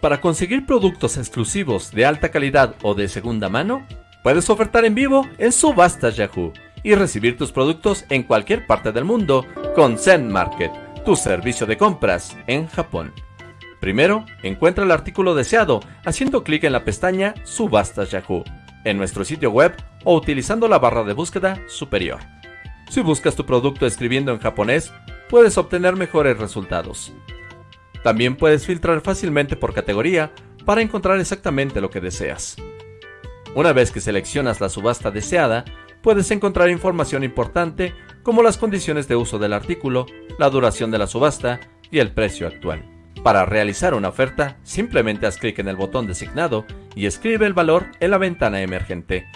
Para conseguir productos exclusivos de alta calidad o de segunda mano, puedes ofertar en vivo en Subastas Yahoo y recibir tus productos en cualquier parte del mundo con Zen Market, tu servicio de compras en Japón. Primero, encuentra el artículo deseado haciendo clic en la pestaña Subastas Yahoo en nuestro sitio web o utilizando la barra de búsqueda superior. Si buscas tu producto escribiendo en japonés, puedes obtener mejores resultados. También puedes filtrar fácilmente por categoría para encontrar exactamente lo que deseas. Una vez que seleccionas la subasta deseada, puedes encontrar información importante como las condiciones de uso del artículo, la duración de la subasta y el precio actual. Para realizar una oferta, simplemente haz clic en el botón designado y escribe el valor en la ventana emergente.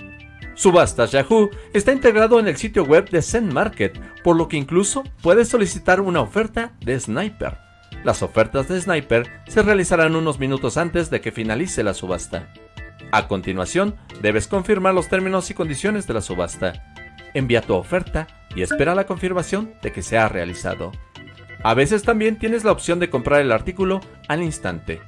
Subastas Yahoo está integrado en el sitio web de Zen Market, por lo que incluso puedes solicitar una oferta de Sniper. Las ofertas de Sniper se realizarán unos minutos antes de que finalice la subasta. A continuación, debes confirmar los términos y condiciones de la subasta. Envía tu oferta y espera la confirmación de que se ha realizado. A veces también tienes la opción de comprar el artículo al instante.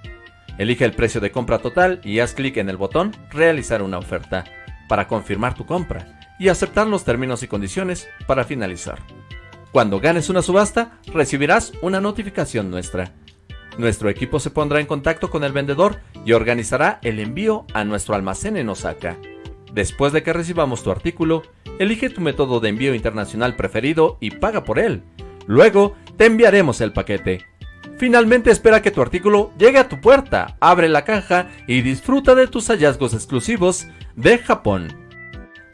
Elige el precio de compra total y haz clic en el botón Realizar una oferta para confirmar tu compra y aceptar los términos y condiciones para finalizar. Cuando ganes una subasta, recibirás una notificación nuestra. Nuestro equipo se pondrá en contacto con el vendedor y organizará el envío a nuestro almacén en Osaka. Después de que recibamos tu artículo, elige tu método de envío internacional preferido y paga por él. Luego, te enviaremos el paquete. Finalmente espera que tu artículo llegue a tu puerta, abre la caja y disfruta de tus hallazgos exclusivos de Japón.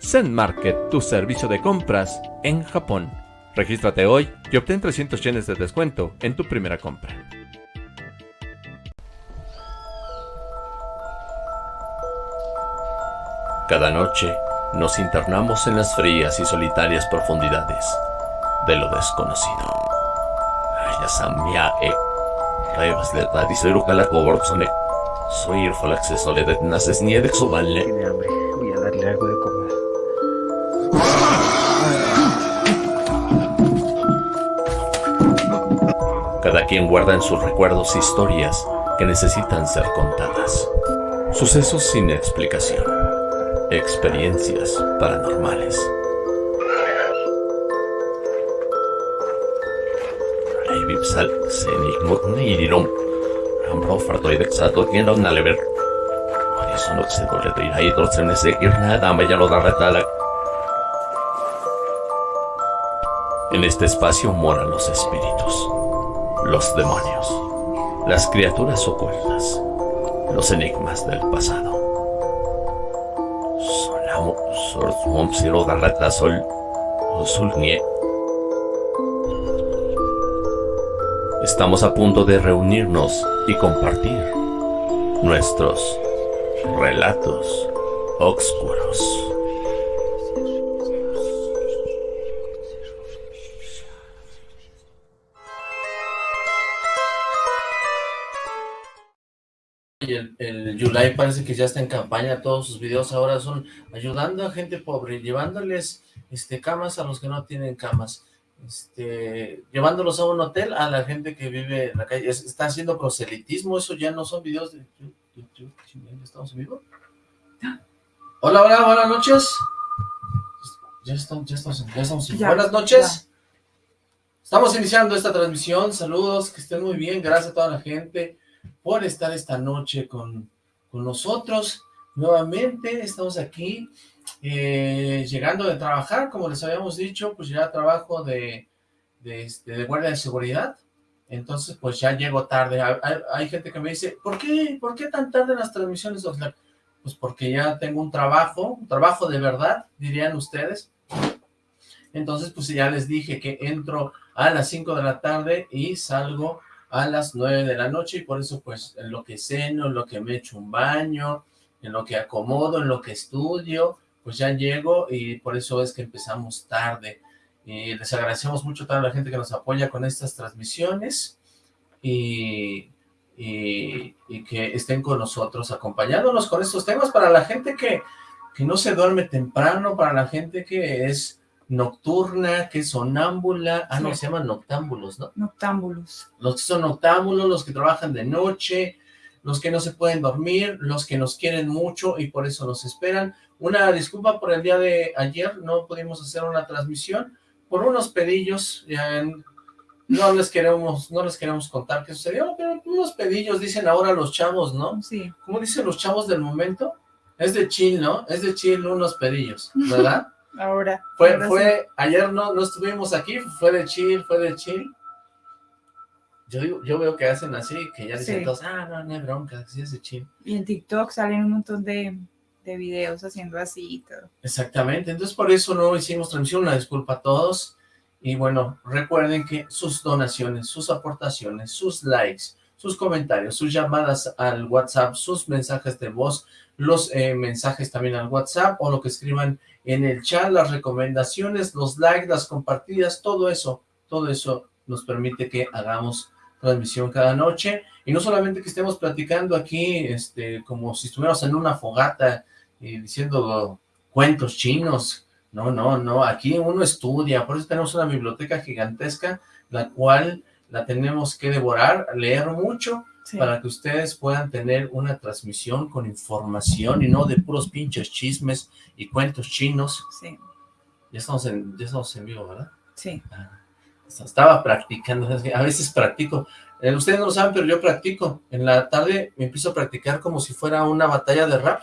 Zen Market, tu servicio de compras en Japón. Regístrate hoy y obtén 300 yenes de descuento en tu primera compra. Cada noche nos internamos en las frías y solitarias profundidades de lo desconocido. e Soy el Falaxe Soledad Naces Niede Tiene hambre, voy a darle algo de comer. Cada quien guarda en sus recuerdos historias que necesitan ser contadas. Sucesos sin explicación. Experiencias paranormales. En este espacio moran los espíritus los demonios, las criaturas ocultas, los enigmas del pasado. Estamos a punto de reunirnos y compartir nuestros relatos oscuros. El, Yulai parece que ya está en campaña, todos sus videos ahora son ayudando a gente pobre, llevándoles este camas a los que no tienen camas, este, llevándolos a un hotel a la gente que vive en la calle, está haciendo proselitismo, eso ya no son videos de YouTube, ¿estamos en vivo? Hola, hola, buenas noches. Ya estamos, ya estamos, ya estamos Buenas noches. Estamos iniciando esta transmisión, saludos, que estén muy bien, gracias a toda la gente por estar esta noche con, nosotros. Nuevamente estamos aquí, eh, llegando de trabajar, como les habíamos dicho, pues ya trabajo de, de, este, de guardia de seguridad. Entonces, pues ya llego tarde. Hay, gente que me dice, ¿por qué, ¿por qué tan tarde las transmisiones, Pues porque ya tengo un trabajo, un trabajo de verdad, dirían ustedes. Entonces, pues ya les dije que entro a las 5 de la tarde y salgo a las nueve de la noche y por eso pues en lo que ceno, en lo que me echo un baño, en lo que acomodo, en lo que estudio, pues ya llego y por eso es que empezamos tarde. Y les agradecemos mucho a toda la gente que nos apoya con estas transmisiones y, y, que estén con nosotros acompañándonos con estos temas para la gente que, que no se duerme temprano, para la gente que es nocturna, que es sonámbula, ah, no, se llaman noctámbulos, ¿no? Noctámbulos. Los que son noctámbulos, los que trabajan de noche, los que no se pueden dormir, los que nos quieren mucho y por eso nos esperan. Una disculpa por el día de ayer, no pudimos hacer una transmisión por unos pedillos, ya no les queremos, no les queremos contar qué sucedió, pero unos pedillos dicen ahora los chavos, ¿no? Sí. ¿Cómo dicen los chavos del momento? Es de chill, ¿no? Es de chill unos pedillos, ¿verdad? Ahora. Fue, ahora fue, ayer no, no estuvimos aquí, fue de chill, fue de chill. Yo digo, yo veo que hacen así, que ya dicen Sí. todos, ah, no, no hay bronca, sí es de chill. Y en TikTok salen un montón de, de videos haciendo así y todo. Exactamente, entonces por eso no hicimos transmisión, una disculpa a todos. Y bueno, recuerden que sus donaciones, sus aportaciones, sus likes, sus comentarios, sus llamadas al WhatsApp, sus mensajes de voz, los eh, mensajes también al WhatsApp o lo que escriban en el chat, las recomendaciones, los likes, las compartidas, todo eso, todo eso nos permite que hagamos transmisión cada noche. Y no solamente que estemos platicando aquí este como si estuviéramos en una fogata y diciendo cuentos chinos, no, no, no, aquí uno estudia, por eso tenemos una biblioteca gigantesca, la cual la tenemos que devorar, leer mucho, Sí. para que ustedes puedan tener una transmisión con información y no de puros pinches chismes y cuentos chinos. Sí, Ya estamos en, ya estamos en vivo, ¿verdad? sí. Estaba practicando, a veces practico. Eh, ustedes no lo saben, pero yo practico. En la tarde me empiezo a practicar como si fuera una batalla de rap.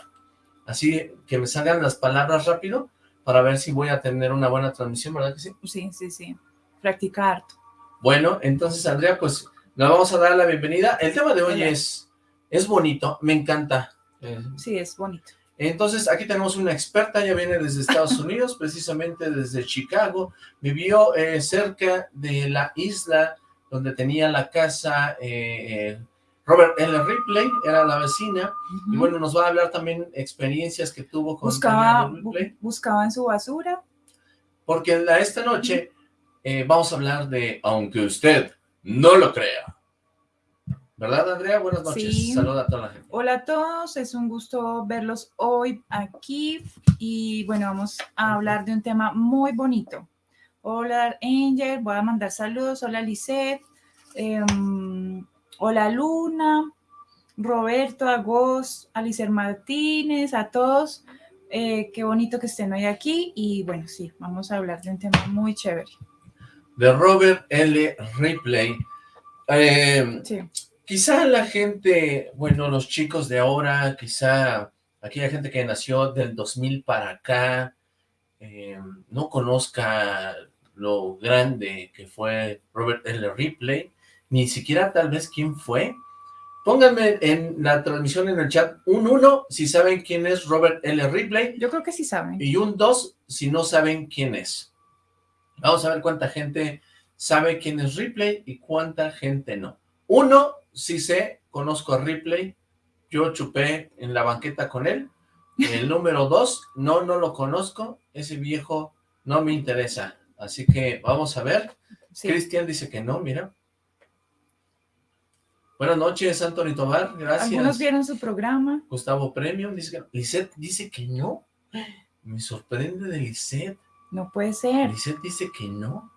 Así que me salgan las palabras rápido para ver si voy a tener una buena transmisión, ¿verdad que sí? Sí, sí, sí. Practicar. Bueno, entonces Andrea, pues le vamos a dar la bienvenida. El tema de hoy Hola. es, es bonito, me encanta. Eh, Sí, es bonito. Entonces, aquí tenemos una experta, ella viene desde Estados Unidos, precisamente desde Chicago, vivió eh, cerca de la isla donde tenía la casa eh, Robert L. Ripley, era la vecina, y bueno, nos va a hablar también experiencias que tuvo con buscaba, Ripley, bu- buscaba en su basura. porque la- esta noche eh, vamos a hablar de Aunque usted no lo crea. ¿Verdad, Andrea? Buenas noches, Sí. saluda a toda la gente. Hola a todos, es un gusto verlos hoy aquí y bueno, vamos a hablar de un tema muy bonito. Hola Angel, voy a mandar saludos, hola Lisette, em, hola Luna, Roberto, Agos, Alicer Martínez, a todos, eh, qué bonito que estén hoy aquí y bueno, sí, vamos a hablar de un tema muy chévere. De Robert L. Ripley. Eh, Sí, Quizá la gente, bueno, los chicos de ahora, quizá aquella gente que nació del 2000 para acá, eh, no conozca lo grande que fue Robert L. Ripley, ni siquiera tal vez quién fue. Pónganme en la transmisión en el chat un 1 si saben quién es Robert L. Ripley yo creo que sí saben. y un 2 si no saben quién es. Vamos a ver cuánta gente sabe quién es Ripley y cuánta gente no. Uno, sí sé, conozco a Ripley, yo chupé en la banqueta con él. El número dos, no, no lo conozco, ese viejo no me interesa. Así que vamos a ver. Sí. Cristian dice que no, mira. Buenas noches, Anthony Tobar, gracias. Algunos vieron su programa. Gustavo Premium dice que. Lisette dice que no. Me sorprende de Lisette. No puede ser. Lisette dice que no.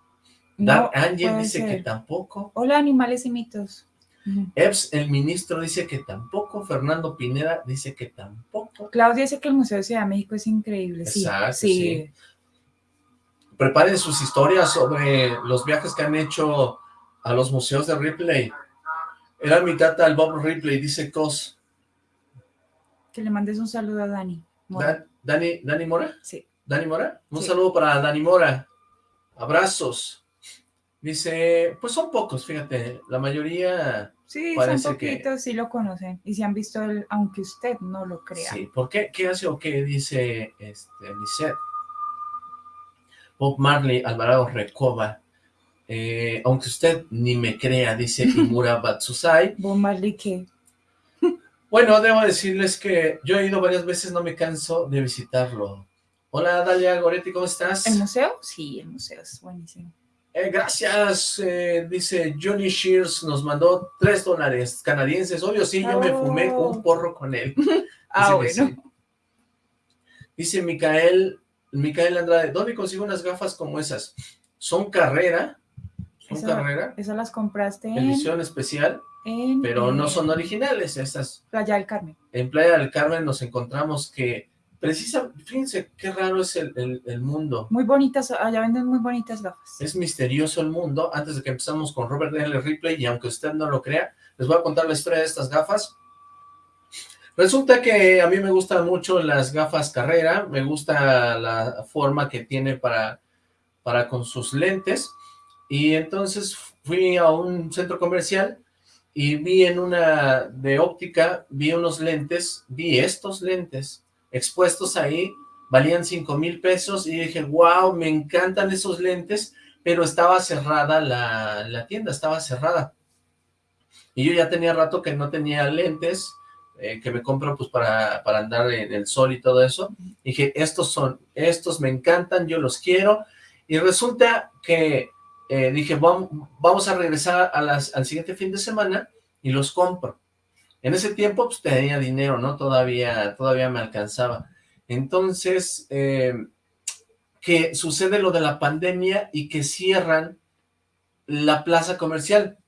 No Dark Angel dice que tampoco. Hola, animales y mitos. Eps, el ministro, dice que tampoco. Fernando Pineda dice que tampoco. Claudia dice que el Museo de Ciudad de México es increíble. Sí, Exacto, sí. sí. Preparen sus historias sobre los viajes que han hecho a los museos de Ripley. Era mi tata, el Bob Ripley, dice Cos. Que le mandes un saludo a Dani. Mora. Dani, ¿Dani Mora? Sí. ¿Dani Mora? Un Sí. saludo para Dani Mora. Abrazos. Dice, pues son pocos, fíjate, la mayoría, Sí, Parece son que- poquitos, sí lo conocen. Y si han visto el, aunque usted no lo crea. sí. ¿Por qué? ¿Qué hace o qué dice este, Lisette? Bob Marley, Alvarado Recoba, eh, aunque usted ni me crea, dice Imura Batsusai. Bob Marley, que Bueno, debo decirles que yo he ido varias veces, no me canso de visitarlo. Hola, Dalia Goretti, ¿cómo estás? ¿El museo? Sí, el museo es buenísimo. Eh, gracias, eh, dice Johnny Shears, nos mandó tres dólares canadienses. Obvio, sí, yo me Oh. fumé un porro con él. Ah, Dice bueno. sí. Dice Micael, Micael Andrade, ¿dónde consigo unas gafas como esas? Son carrera. Son carrera, Esas las compraste en, edición especial, en, pero no son originales. Estas Playa del Carmen. en Playa del Carmen nos encontramos que, precisa, fíjense qué raro es el, el- el mundo. Muy bonitas, allá venden muy bonitas gafas. Es misterioso el mundo. Antes de que empezamos con Robert L. Ripley, y aunque usted no lo crea, les voy a contar la historia de estas gafas. Resulta que a mí me gustan mucho las gafas Carrera, me gusta la forma que tiene para, para con sus lentes, y entonces fui a un centro comercial y vi en una de óptica, vi unos lentes, vi estos lentes expuestos ahí, valían cinco mil pesos, y dije, wow, me encantan esos lentes, pero estaba cerrada la, la tienda, estaba cerrada. Y yo ya tenía rato que no tenía lentes, eh, que me compro pues para, para andar en el sol y todo eso. Dije, estos son, estos me encantan, yo los quiero. Y resulta que eh, dije, vamos, vamos a regresar al siguiente fin de semana y los compro. En ese tiempo pues tenía dinero, ¿no? Todavía, todavía me alcanzaba. Entonces, eh, que sucede lo de la pandemia y que cierran la plaza comercial.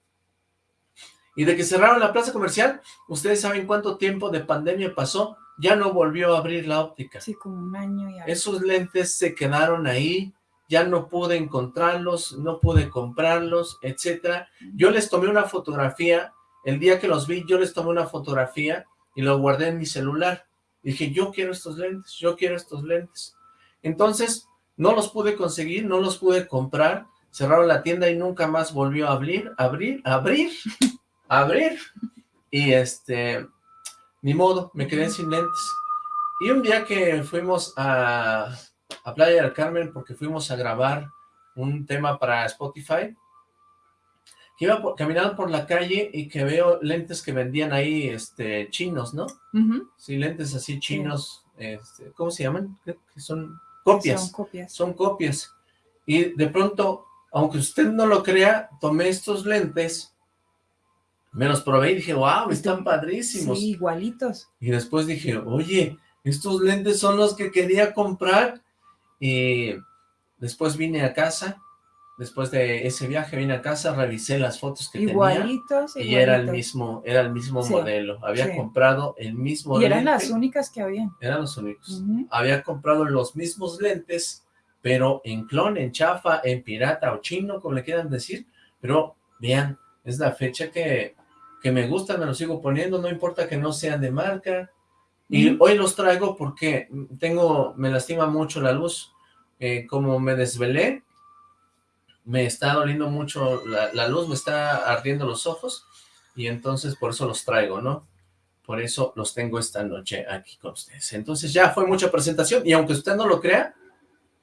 Y de que cerraron la plaza comercial, ustedes saben cuánto tiempo de pandemia pasó, ya no volvió a abrir la óptica. Sí, como un año y algo. Esos lentes se quedaron ahí, ya no pude encontrarlos, no pude comprarlos, etcétera. Yo les tomé una fotografía, el día que los vi, yo les tomé una fotografía y lo guardé en mi celular. Dije, yo quiero estos lentes, yo quiero estos lentes. Entonces, no los pude conseguir, no los pude comprar, cerraron la tienda y nunca más volvió a abrir, abrir, abrir, abrir. Y este, ni modo, me quedé sin lentes. Y un día que fuimos a, a Playa del Carmen, porque fuimos a grabar un tema para Spotify, que iba por- caminando por la calle y que veo lentes que vendían ahí, este, chinos, ¿no? Sí, lentes así chinos, este, ¿cómo se llaman? Creo que son copias, Son copias. son copias. Y de pronto, aunque usted no lo crea, tomé estos lentes, me los probé y dije, wow, están padrísimos. Sí, igualitos. Y después dije, oye, estos lentes son los que quería comprar. Y después vine a casa, después de ese viaje vine a casa, revisé las fotos que tenía. Igualitos, Y era el mismo, era el mismo Sí, modelo. Había sí. comprado el mismo Y eran lente. las únicas que habían. Eran los únicos. Había comprado los mismos lentes, pero en clon, en chafa, en pirata o chino, como le quieran decir. Pero vean, es la fecha que, que me gusta, me los sigo poniendo, no importa que no sean de marca. Y hoy los traigo porque tengo, me lastima mucho la luz. Eh, como me desvelé, me está doliendo mucho la, la luz, me está ardiendo los ojos. Y entonces por eso los traigo, ¿no? Por eso los tengo esta noche aquí con ustedes. Entonces ya fue mucha presentación. Y aunque usted no lo crea,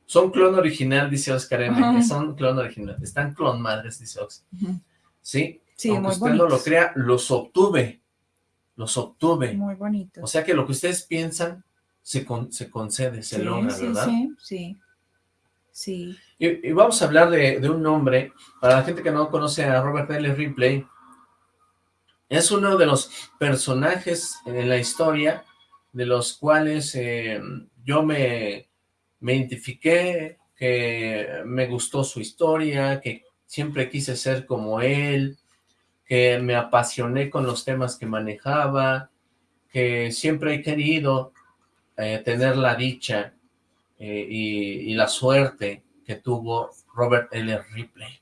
son clon original, dice Oscar M. Son clon original. Están clon madres, dice. Ujú. Sí, Sí, aunque muy usted no lo crea, los obtuve. Los obtuve. Muy bonitos. O sea que lo que ustedes piensan se, con- se concede, se sí, logra, sí, ¿verdad? sí, sí. Sí. Y, y vamos a hablar de, un nombre, para la gente que no conoce a Robert L. Ripley, es uno de los personajes en la historia de los cuales eh, yo me, me identifiqué, que me gustó su historia, que siempre quise ser como él, que me apasioné con los temas que manejaba, que siempre he querido eh, tener la dicha eh, y, y la suerte que tuvo Robert L. Ripley.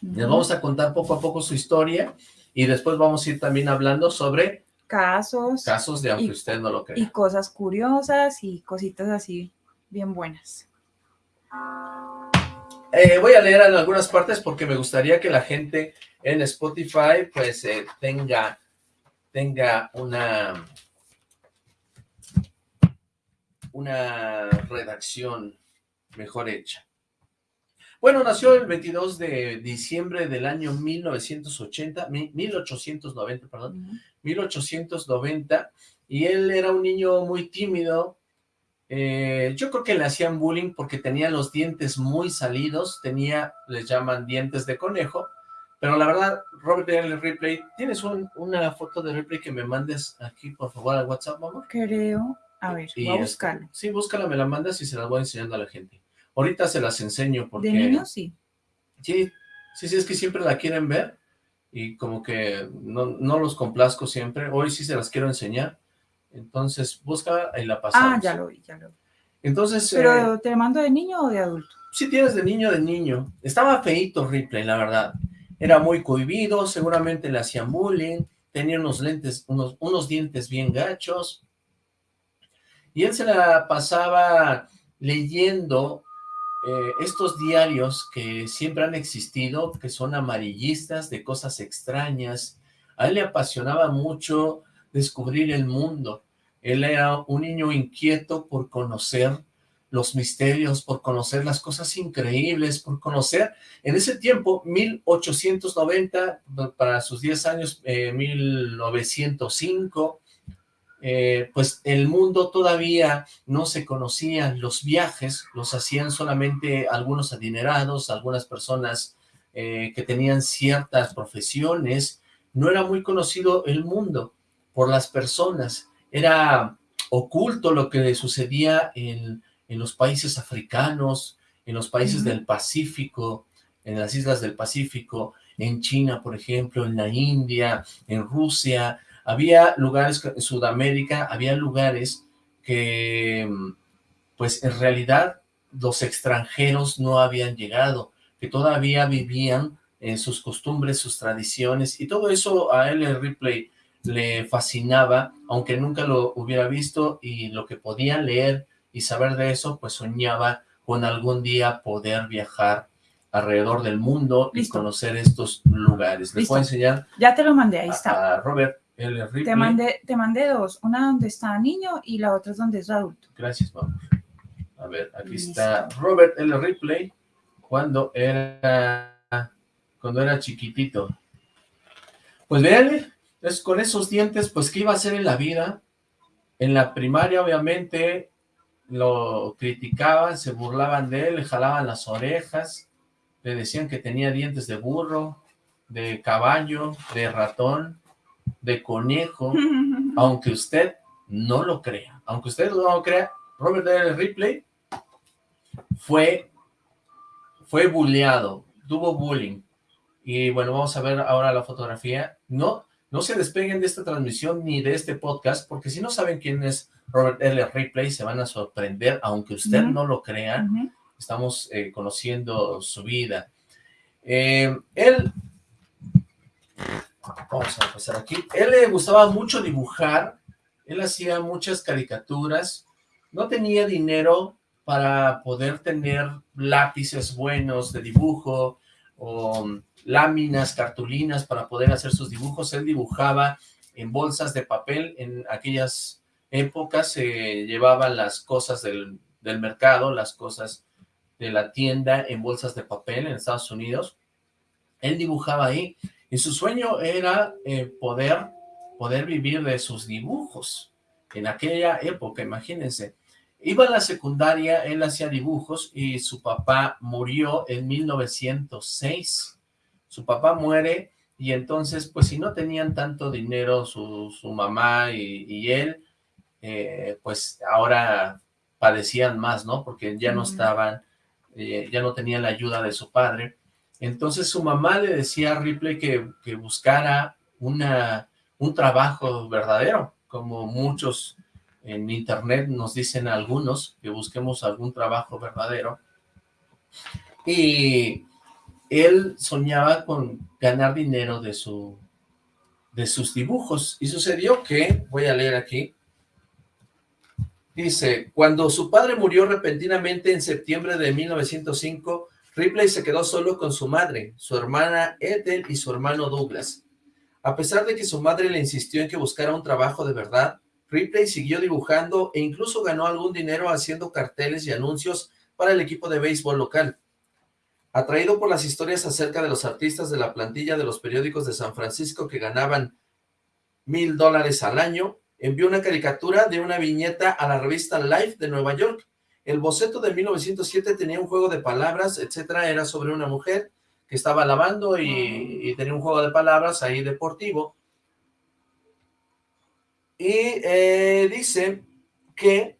Les vamos a contar poco a poco su historia y después vamos a ir también hablando sobre Casos casos de aunque Y- usted no lo y crea. cosas curiosas y cositas así bien buenas. Eh, voy a leer en algunas partes porque me gustaría que la gente en Spotify pues eh, tenga, tenga una, una redacción mejor hecha. Bueno, nació el 22 de diciembre del año 1980, mi- 1890, perdón, Ujú. 1890, y él era un niño muy tímido. eh, yo creo que le hacían bullying porque tenía los dientes muy salidos, tenía, les llaman dientes de conejo, pero la verdad, Robert L. Ripley, ¿tienes un- una foto de Ripley que me mandes aquí, por favor, al WhatsApp, amor? Creo. A ver, Y voy a este, buscarlo. Sí, búscala, me la mandas y se las voy enseñando a la gente. Ahorita se las enseño porque... De niños, sí. Sí, Sí, sí, es que siempre la quieren ver y como que no, no los complazco siempre. Hoy sí se las quiero enseñar. Entonces, busca y la pasamos. Ah, ya lo vi, ya lo vi. Entonces, eh, ¿Pero te mando de niño o de adulto? sí tienes de niño de niño. Estaba feíto Ripley, la verdad. Era muy cohibido, seguramente le hacían bullying, tenía unos lentes, unos, unos dientes bien gachos. Y él se la pasaba leyendo eh, estos diarios que siempre han existido, que son amarillistas, de cosas extrañas. A él le apasionaba mucho descubrir el mundo. Él era un niño inquieto por conocer los misterios, por conocer las cosas increíbles, por conocer, en ese tiempo, 1890, para sus 10 años, eh, 1905, eh, pues el mundo todavía no se conocía, los viajes los hacían solamente algunos adinerados, algunas personas eh, que tenían ciertas profesiones, no era muy conocido el mundo por las personas, era oculto lo que sucedía en en los países africanos, en los países del Pacífico, en las islas del Pacífico, en China, por ejemplo, en la India, en Rusia, había lugares, que- en Sudamérica, había lugares que, pues en realidad, los extranjeros no habían llegado, que todavía vivían en sus costumbres, sus tradiciones, y todo eso a L. Ripley le fascinaba, aunque nunca lo hubiera visto, y lo que podía leer y saber de eso, pues soñaba con algún día poder viajar alrededor del mundo y conocer estos lugares. Listo. voy a enseñar Ya te lo mandé, ahí está. a Robert Te mandé, te mandé dos, una donde está niño y la otra es donde es adulto. Gracias, vamos. A ver, aquí Listo. está Robert L. Ripley cuando era cuando era chiquitito. Pues vean, es con esos dientes, pues qué iba a hacer en la vida. En la primaria, obviamente, lo criticaban, se burlaban de él, le jalaban las orejas, le decían que tenía dientes de burro, de caballo, de ratón, de conejo, aunque usted no lo crea, aunque usted no lo crea, Robert L. Ripley fue, fue bulleado, tuvo bullying, y bueno, vamos a ver ahora la fotografía, no, no se despeguen de esta transmisión ni de este podcast, porque si no saben quién es Robert L. Ripley, se van a sorprender, aunque usted no lo crea, estamos eh, conociendo su vida. Eh, él, vamos a pasar aquí, él le gustaba mucho dibujar, él hacía muchas caricaturas, no tenía dinero para poder tener lápices buenos de dibujo o láminas, cartulinas para poder hacer sus dibujos, él dibujaba en bolsas de papel, en aquellas épocas se llevaban las cosas del, del mercado, las cosas de la tienda en bolsas de papel en Estados Unidos. Él dibujaba ahí y su sueño era eh, poder, poder vivir de sus dibujos. En aquella época, imagínense. Iba a la secundaria, él hacía dibujos y su papá murió en 1906. Su papá muere y entonces, pues si no tenían tanto dinero su, su mamá y, y él, eh, pues ahora padecían más, ¿no? Porque ya no estaban, eh, ya no tenían la ayuda de su padre. Entonces su mamá le decía a Ripley que, que buscara una, un trabajo verdadero, como muchos en internet nos dicen algunos, que busquemos algún trabajo verdadero. Y él soñaba con ganar dinero de, su, de sus dibujos. Y sucedió que, voy a leer aquí, dice, cuando su padre murió repentinamente en septiembre de 1905, Ripley se quedó solo con su madre, su hermana Ethel y su hermano Douglas. A pesar de que su madre le insistió en que buscara un trabajo de verdad, Ripley siguió dibujando e incluso ganó algún dinero haciendo carteles y anuncios para el equipo de béisbol local. Atraído por las historias acerca de los artistas de la plantilla de los periódicos de San Francisco que ganaban mil dólares al año, envió una caricatura de una viñeta a la revista Life de Nueva York. El boceto de 1907 tenía un juego de palabras, etcétera, era sobre una mujer que estaba lavando y, y tenía un juego de palabras ahí deportivo. Y eh, dice que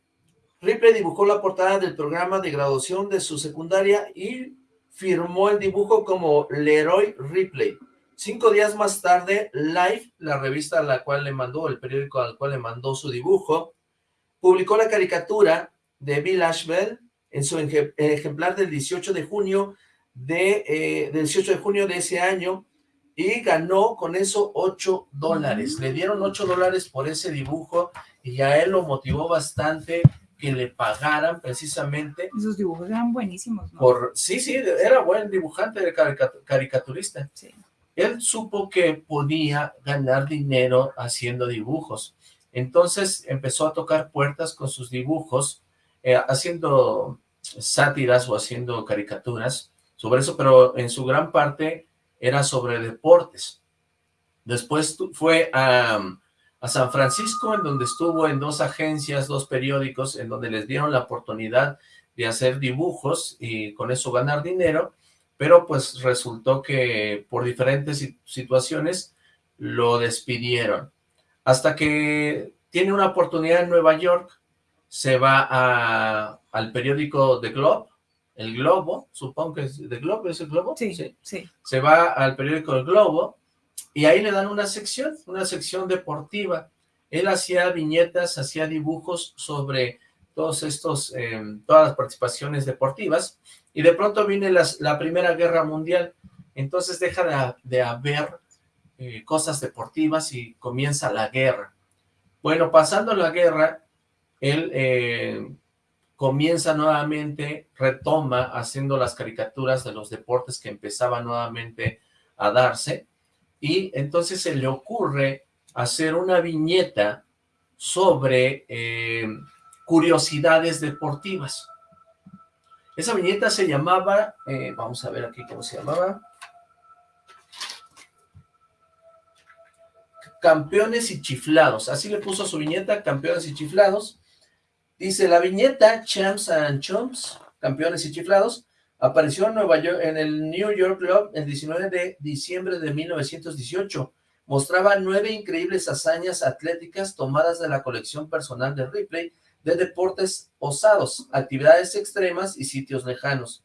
Ripley dibujó la portada del programa de graduación de su secundaria y firmó el dibujo como Leroy Ripley. Cinco días más tarde, Life, la revista a la cual le mandó, el periódico al cual le mandó su dibujo, publicó la caricatura de Bill Ashbel en su ejemplar del 18 de junio de, eh, del 18 de junio de ese año y ganó con eso 8 dólares. Le dieron 8 dólares por ese dibujo y a él lo motivó bastante que le pagaran precisamente. Esos dibujos eran buenísimos, ¿no? Por, sí, sí, era buen dibujante, de caricaturista. Sí. Él supo que podía ganar dinero haciendo dibujos. Entonces empezó a tocar puertas con sus dibujos, eh, haciendo sátiras o haciendo caricaturas sobre eso, pero en su gran parte era sobre deportes. Después fue a, a San Francisco, en donde estuvo en dos agencias, dos periódicos, en donde les dieron la oportunidad de hacer dibujos y con eso ganar dinero, pero pues resultó que por diferentes situaciones lo despidieron. Hasta que tiene una oportunidad en Nueva York, se va a, al periódico The Globe, el Globo, supongo que es The Globe, ¿es el Globo? Sí, sí, sí. Se va al periódico El Globo y ahí le dan una sección, una sección deportiva. Él hacía viñetas, hacía dibujos sobre todos estos, eh, todas las participaciones deportivas y de pronto viene la Primera Guerra Mundial, entonces deja de, haber eh, cosas deportivas y comienza la guerra. Bueno, pasando la guerra, él eh, comienza nuevamente, retoma haciendo las caricaturas de los deportes que empezaban nuevamente a darse, y entonces se le ocurre hacer una viñeta sobre eh, curiosidades deportivas. Esa viñeta se llamaba, eh, vamos a ver aquí cómo se llamaba, Campeones y Chiflados, así le puso su viñeta, Campeones y Chiflados, Dice, la viñeta Champs and Chumps, campeones y chiflados, apareció en Nueva York, en el New York Club el 19 de diciembre de 1918. Mostraba nueve increíbles hazañas atléticas tomadas de la colección personal de Ripley de deportes osados, actividades extremas y sitios lejanos.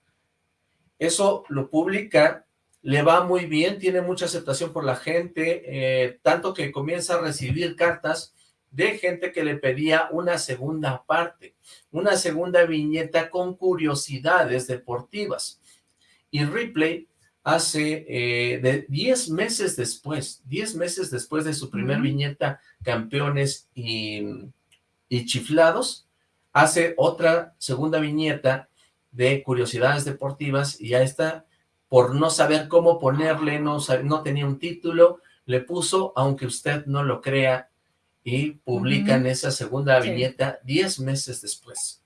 Eso lo publica, le va muy bien, tiene mucha aceptación por la gente, eh, tanto que comienza a recibir cartas de gente que le pedía una segunda parte, una segunda viñeta con curiosidades deportivas. Y Ripley hace eh, de 10 meses después, 10 meses después de su primer viñeta Campeones y, y Chiflados, hace otra segunda viñeta de curiosidades deportivas y ya está, por no saber cómo ponerle, no, no tenía un título, le puso, aunque usted no lo crea, y publican esa segunda viñeta 10 meses después.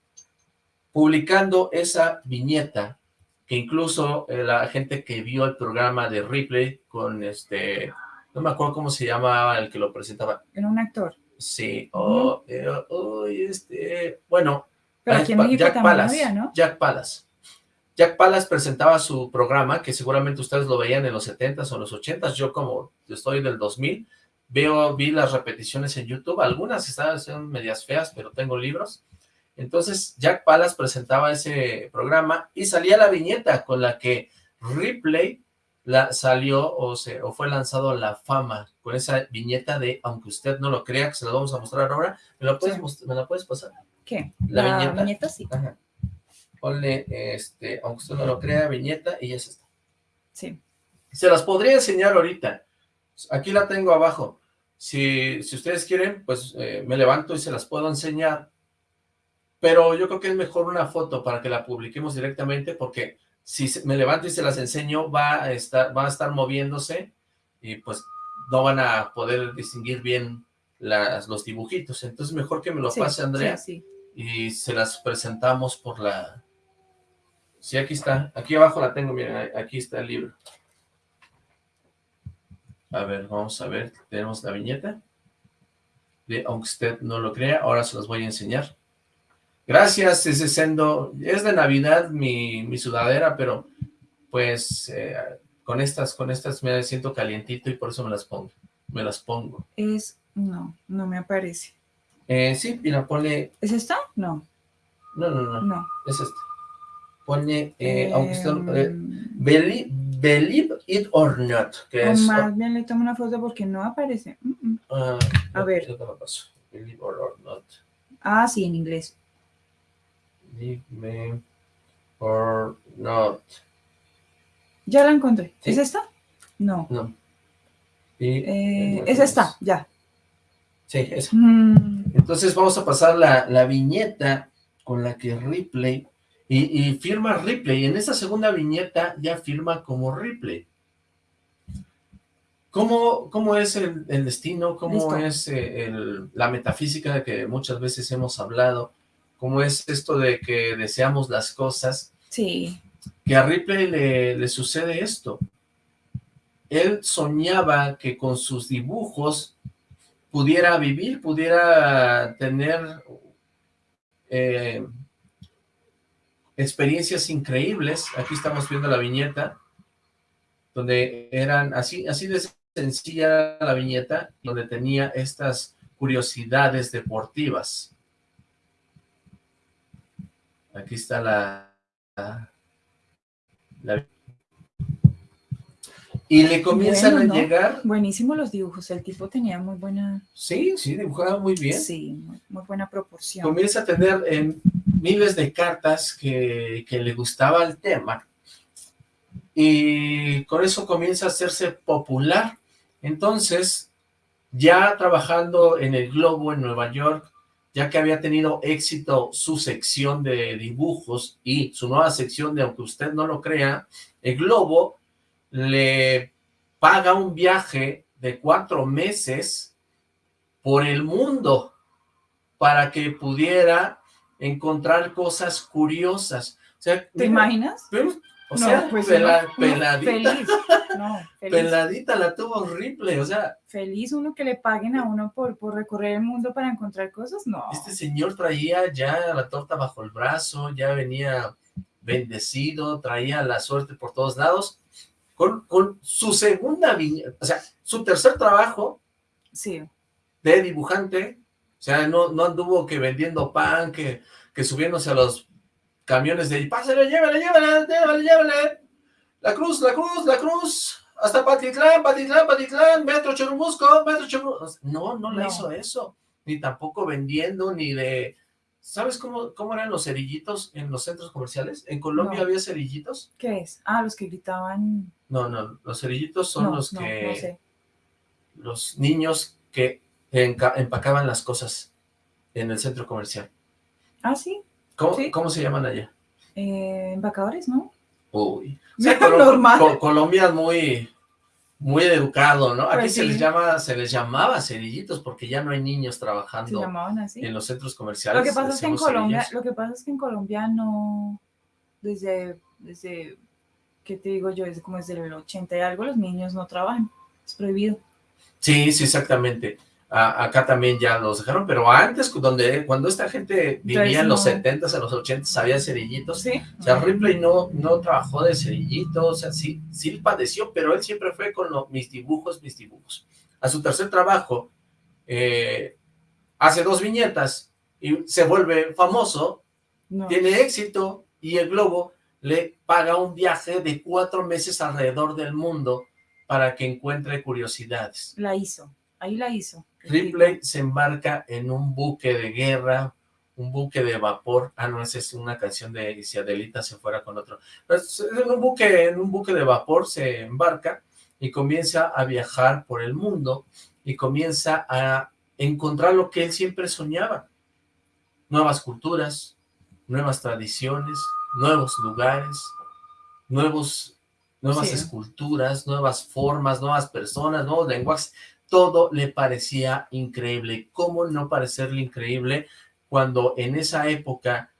Publicando esa viñeta, que incluso eh, la gente que vio el programa de Ripley con este, no me acuerdo cómo se llamaba el que lo presentaba. Era un actor. Sí, oh, este, bueno, Pero aquí en Jack Palas, ¿no? Jack Palas. Jack Palas presentaba su programa, que seguramente ustedes lo veían en los 70s o los 80s, yo como estoy del 2000, Veo, vi las repeticiones en YouTube, algunas están medias feas, pero tengo libros. Entonces, Jack Palas presentaba ese programa y salía la viñeta con la que Ripley la, salió o, se, o fue lanzado a la fama con esa viñeta de, aunque usted no lo crea, que se la vamos a mostrar ahora. ¿Me la puedes, ¿me la puedes pasar? ¿Qué? La, viñeta. viñeta sí. Ponle, este, aunque usted no lo crea, viñeta y es esta. Sí. Se las podría enseñar ahorita. Aquí la tengo abajo. Si, si ustedes quieren, pues eh, me levanto y se las puedo enseñar. Pero yo creo que es mejor una foto para que la publiquemos directamente, porque si me levanto y se las enseño, va a estar, va a estar moviéndose y pues no van a poder distinguir bien las, los dibujitos. Entonces mejor que me lo pase Andrea y se las presentamos por la... Sí, aquí está. Aquí abajo la tengo, miren, aquí está el libro. A ver, vamos a ver, tenemos la viñeta. De, aunque usted no lo crea, ahora se los voy a enseñar. Gracias, ese sendo. Es de Navidad mi, mi sudadera, pero pues eh, con estas, con estas me siento calientito y por eso me las pongo. Me las pongo. Es, no, no me aparece. Eh, sí, mira, ponle... ¿Es esta? No. No, no, no. No. Es esta. pone, eh, aunque usted, eh, Em, believe, it or not, que o es... más bien le tomo una foto porque no aparece. Mm, mm. ah, A no, ver. paso. Believe or, or not. Ah, sí, en inglés. Believe me or not. Ya la encontré. ¿Sí? ¿Es esta? No. No. Eh, es esta, ya. Sí, esa. Mm, Entonces vamos a pasar la, la viñeta con la que Ripley, y, y firma Ripley, en esa segunda viñeta ya firma como Ripley. ¿Cómo, cómo es el, el destino? ¿Cómo Listo. es eh, el- la metafísica de que muchas veces hemos hablado? ¿Cómo es esto de que deseamos las cosas? sí. que a Ripley le, le sucede esto. Él soñaba que con sus dibujos pudiera vivir, pudiera tener eh, experiencias increíbles. Aquí estamos viendo la viñeta, donde eran así, así de sencilla la viñeta, donde tenía estas curiosidades deportivas. Aquí está la, la- y le comienzan Bueno, a llegar, Buenísimo los dibujos. El tipo tenía muy buena, sí, sí, dibujaba muy bien, sí, muy, muy buena proporción. comienza a tener eh, miles de cartas que, que le gustaba el tema, y con eso comienza a hacerse popular, entonces, ya trabajando en el Globo en Nueva York, ya que había tenido éxito su sección de dibujos y su nueva sección de, aunque usted no lo crea, el Globo le paga un viaje de cuatro meses por el mundo para que pudiera encontrar cosas curiosas. O sea, ¿Te imaginas? pero, o No, sea, pues pela- uno- uno peladita, Feliz. No, feliz. peladita la tuvo horrible, o sea, Feliz uno que le paguen a uno por, por recorrer el mundo para encontrar cosas. No. Este señor traía ya la torta bajo el brazo, ya venía bendecido, traía la suerte por todos lados, con, con su segunda o sea, su tercer trabajo Sí. de dibujante, o sea, no, no anduvo que vendiendo pan, que, que subiéndose a los camiones de, pásale, llévale, llévale, llévale, llévale, la cruz, la cruz, la cruz, hasta Patitlán, Patitlán, Patitlán, Metro Churubusco, Metro Churubusco, no, no No. hizo eso, ni tampoco vendiendo, ni de, ¿sabes cómo, cómo eran los cerillitos en los centros comerciales? ¿En Colombia No. había cerillitos? ¿Qué es? Ah, los que gritaban. No, no, los cerillitos son no, los no, que no sé. los niños que empacaban las cosas en el centro comercial. Ah, sí. ¿Cómo, Sí. cómo se llaman allá? Eh, embacadores, ¿no? Uy. Colo- normal. Co- Colombia es muy, muy educado, ¿no? Aquí Pues se les llama, se les llamaba cerillitos porque ya no hay niños trabajando en los centros comerciales. Lo que pasa es que en Colombia, cerillos. lo que pasa es que en Colombia no, desde, desde, ¿qué te digo yo? Desde como desde el 80 y algo, los niños no trabajan. Es prohibido. Sí, sí, exactamente. A- acá también ya los dejaron, pero antes, donde, cuando esta gente vivía Entonces, en los no. 70s, en los 80s, había cerillitos. Sí. O sea, Ripley no, no trabajó de cerillito, o sea, sí, sí padeció, pero él siempre fue con lo- mis dibujos, mis dibujos. A su tercer trabajo, eh, hace dos viñetas y se vuelve famoso, No. tiene éxito y el Globo le paga un viaje de cuatro meses alrededor del mundo para que encuentre curiosidades. La hizo. Ahí la hizo. Ripley se embarca en un buque de guerra, un buque de vapor. Ah, no, esa es una canción de y si Adelita se fuera con otro. Pues, en un buque, en un buque de vapor se embarca y comienza a viajar por el mundo y comienza a encontrar lo que él siempre soñaba. Nuevas culturas, nuevas tradiciones, nuevos lugares, nuevos, nuevas Sí. esculturas, nuevas formas, nuevas personas, nuevos lenguajes todo le parecía increíble. ¿Cómo no parecerle increíble cuando en esa época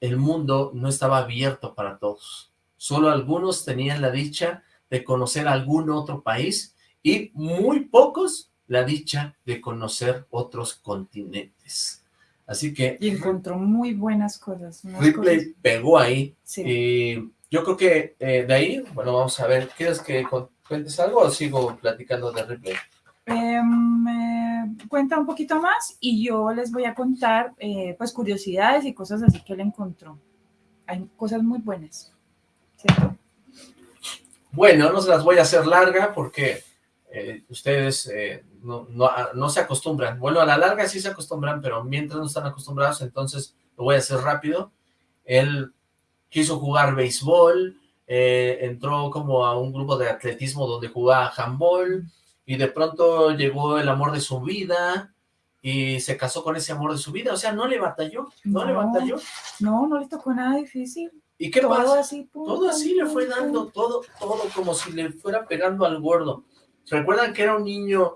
el mundo no estaba abierto para todos? Solo algunos tenían la dicha de conocer algún otro país y muy pocos la dicha de conocer otros continentes. Así que Y encontró muy buenas cosas. Ripley cosas- pegó ahí Sí. y yo creo que eh, de ahí, bueno, vamos a ver, ¿quieres que cuentes algo o sigo platicando de Ripley? Eh, cuenta un poquito más y yo les voy a contar eh, pues curiosidades y cosas así que él encontró. hay cosas muy buenas. Bueno, no se las voy a hacer larga porque eh, ustedes eh, no, no, ah, no se acostumbran. Bueno, a la larga sí se acostumbran, pero mientras no están acostumbrados, entonces lo voy a hacer rápido. Él quiso jugar béisbol, eh, entró como a un grupo de atletismo donde jugaba handball, y de pronto llegó el amor de su vida, y se casó con ese amor de su vida, o sea, no le batalló, no, le No. batalló. No, no le tocó nada difícil. ¿Y qué todo pasa? así. Todo así le fue dando, todo, todo como si le fuera pegando al gordo. ¿Recuerdan que era un niño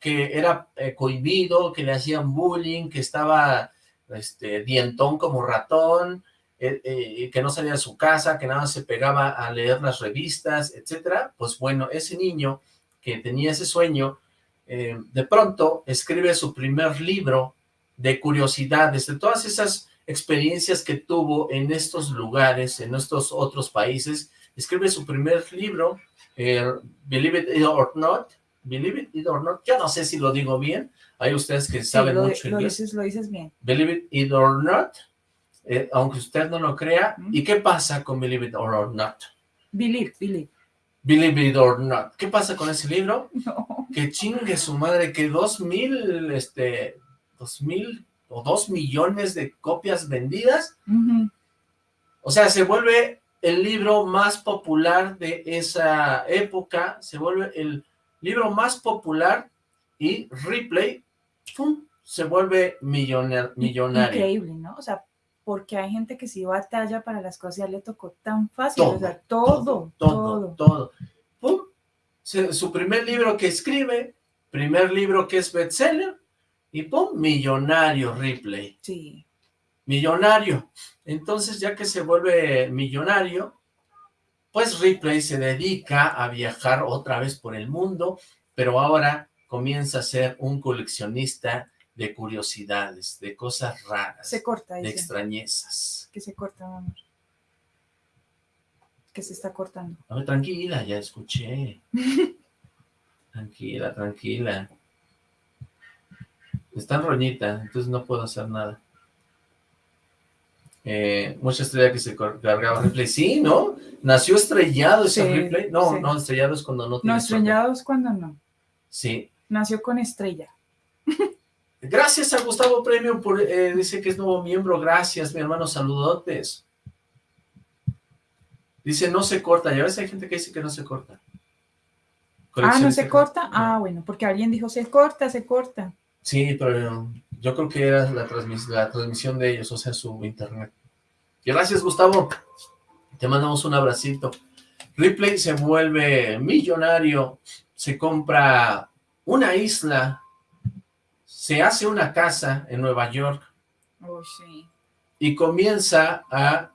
que era eh, cohibido, que le hacían bullying, que estaba este, dientón como ratón, eh, eh, que no salía de su casa, que nada más se pegaba a leer las revistas, etcétera? Pues bueno, ese niño que tenía ese sueño, eh, de pronto escribe su primer libro de curiosidades, de todas esas experiencias que tuvo en estos lugares, en estos otros países, escribe su primer libro, eh, Believe It or Not, Believe It or Not, yo no sé si lo digo bien, hay ustedes que Sí, saben lo, mucho lo inglés, dices, lo dices bien. Believe It or Not, eh, aunque usted no lo crea. ¿y qué pasa con Believe It or Not? Believe, believe. Believe It or Not, ¿qué pasa con ese libro? No. que chingue su madre, que dos mil, este, dos mil o dos millones de copias vendidas, o sea, se vuelve el libro más popular de esa época, se vuelve el libro más popular y Ripley, ¡pum!, se vuelve millonar- millonario. Increíble, ¿no? O sea, porque hay gente que sí batalla para las cosas, ya le tocó tan fácil, Todo, o sea, todo, todo, todo. todo. ¡Pum! Su primer libro que escribe, primer libro que es bestseller, y ¡pum! Millonario Ripley. Sí, millonario. Entonces, ya que se vuelve millonario, pues Ripley se dedica a viajar otra vez por el mundo, pero ahora comienza a ser un coleccionista de curiosidades, de cosas raras, se corta, de dice. extrañezas. Que se corta, mi amor. Que se está cortando. A ver, tranquila, ya escuché. Tranquila, tranquila. Está en roñita, entonces no puedo hacer nada. Eh, mucha estrella que se cargaba Ripley. Sí, ¿no? Nació estrellado ese Sí, Ripley. No, sí. no, estrellado es cuando no No, tiene suerte. estrellados cuando no. Sí. Nació con estrella. Gracias a Gustavo Premio por, eh, dice que es nuevo miembro. Gracias, mi hermano, saludotes. Dice, no se corta. Ya ves, hay gente que dice que no se corta. Ah, ¿no se corta? Ah, bueno, porque alguien dijo, se corta, se corta. Sí, pero yo creo que era la, transmis- la transmisión de ellos, o sea, su internet. Gracias, Gustavo. Te mandamos un abracito. Ripley se vuelve millonario, se compra una isla, se hace una casa en Nueva York Oh, sí. y comienza a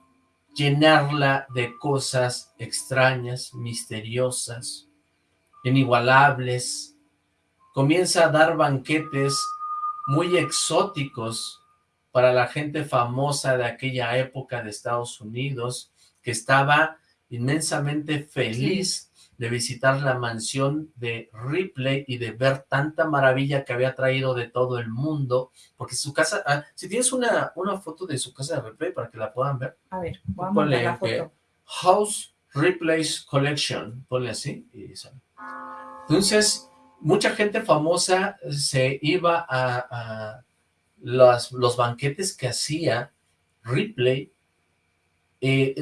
llenarla de cosas extrañas, misteriosas, inigualables. Comienza a dar banquetes muy exóticos para la gente famosa de aquella época de Estados Unidos, que estaba inmensamente feliz de visitar la mansión de Ripley y de ver tanta maravilla que había traído de todo el mundo, porque su casa, ah, si tienes una, una foto de su casa de Ripley para que la puedan ver, A ver, a Ponle la. House Ripley's Collection, ponle así, y sale. Entonces, mucha gente famosa se iba a, a las- los banquetes que hacía Ripley, eh,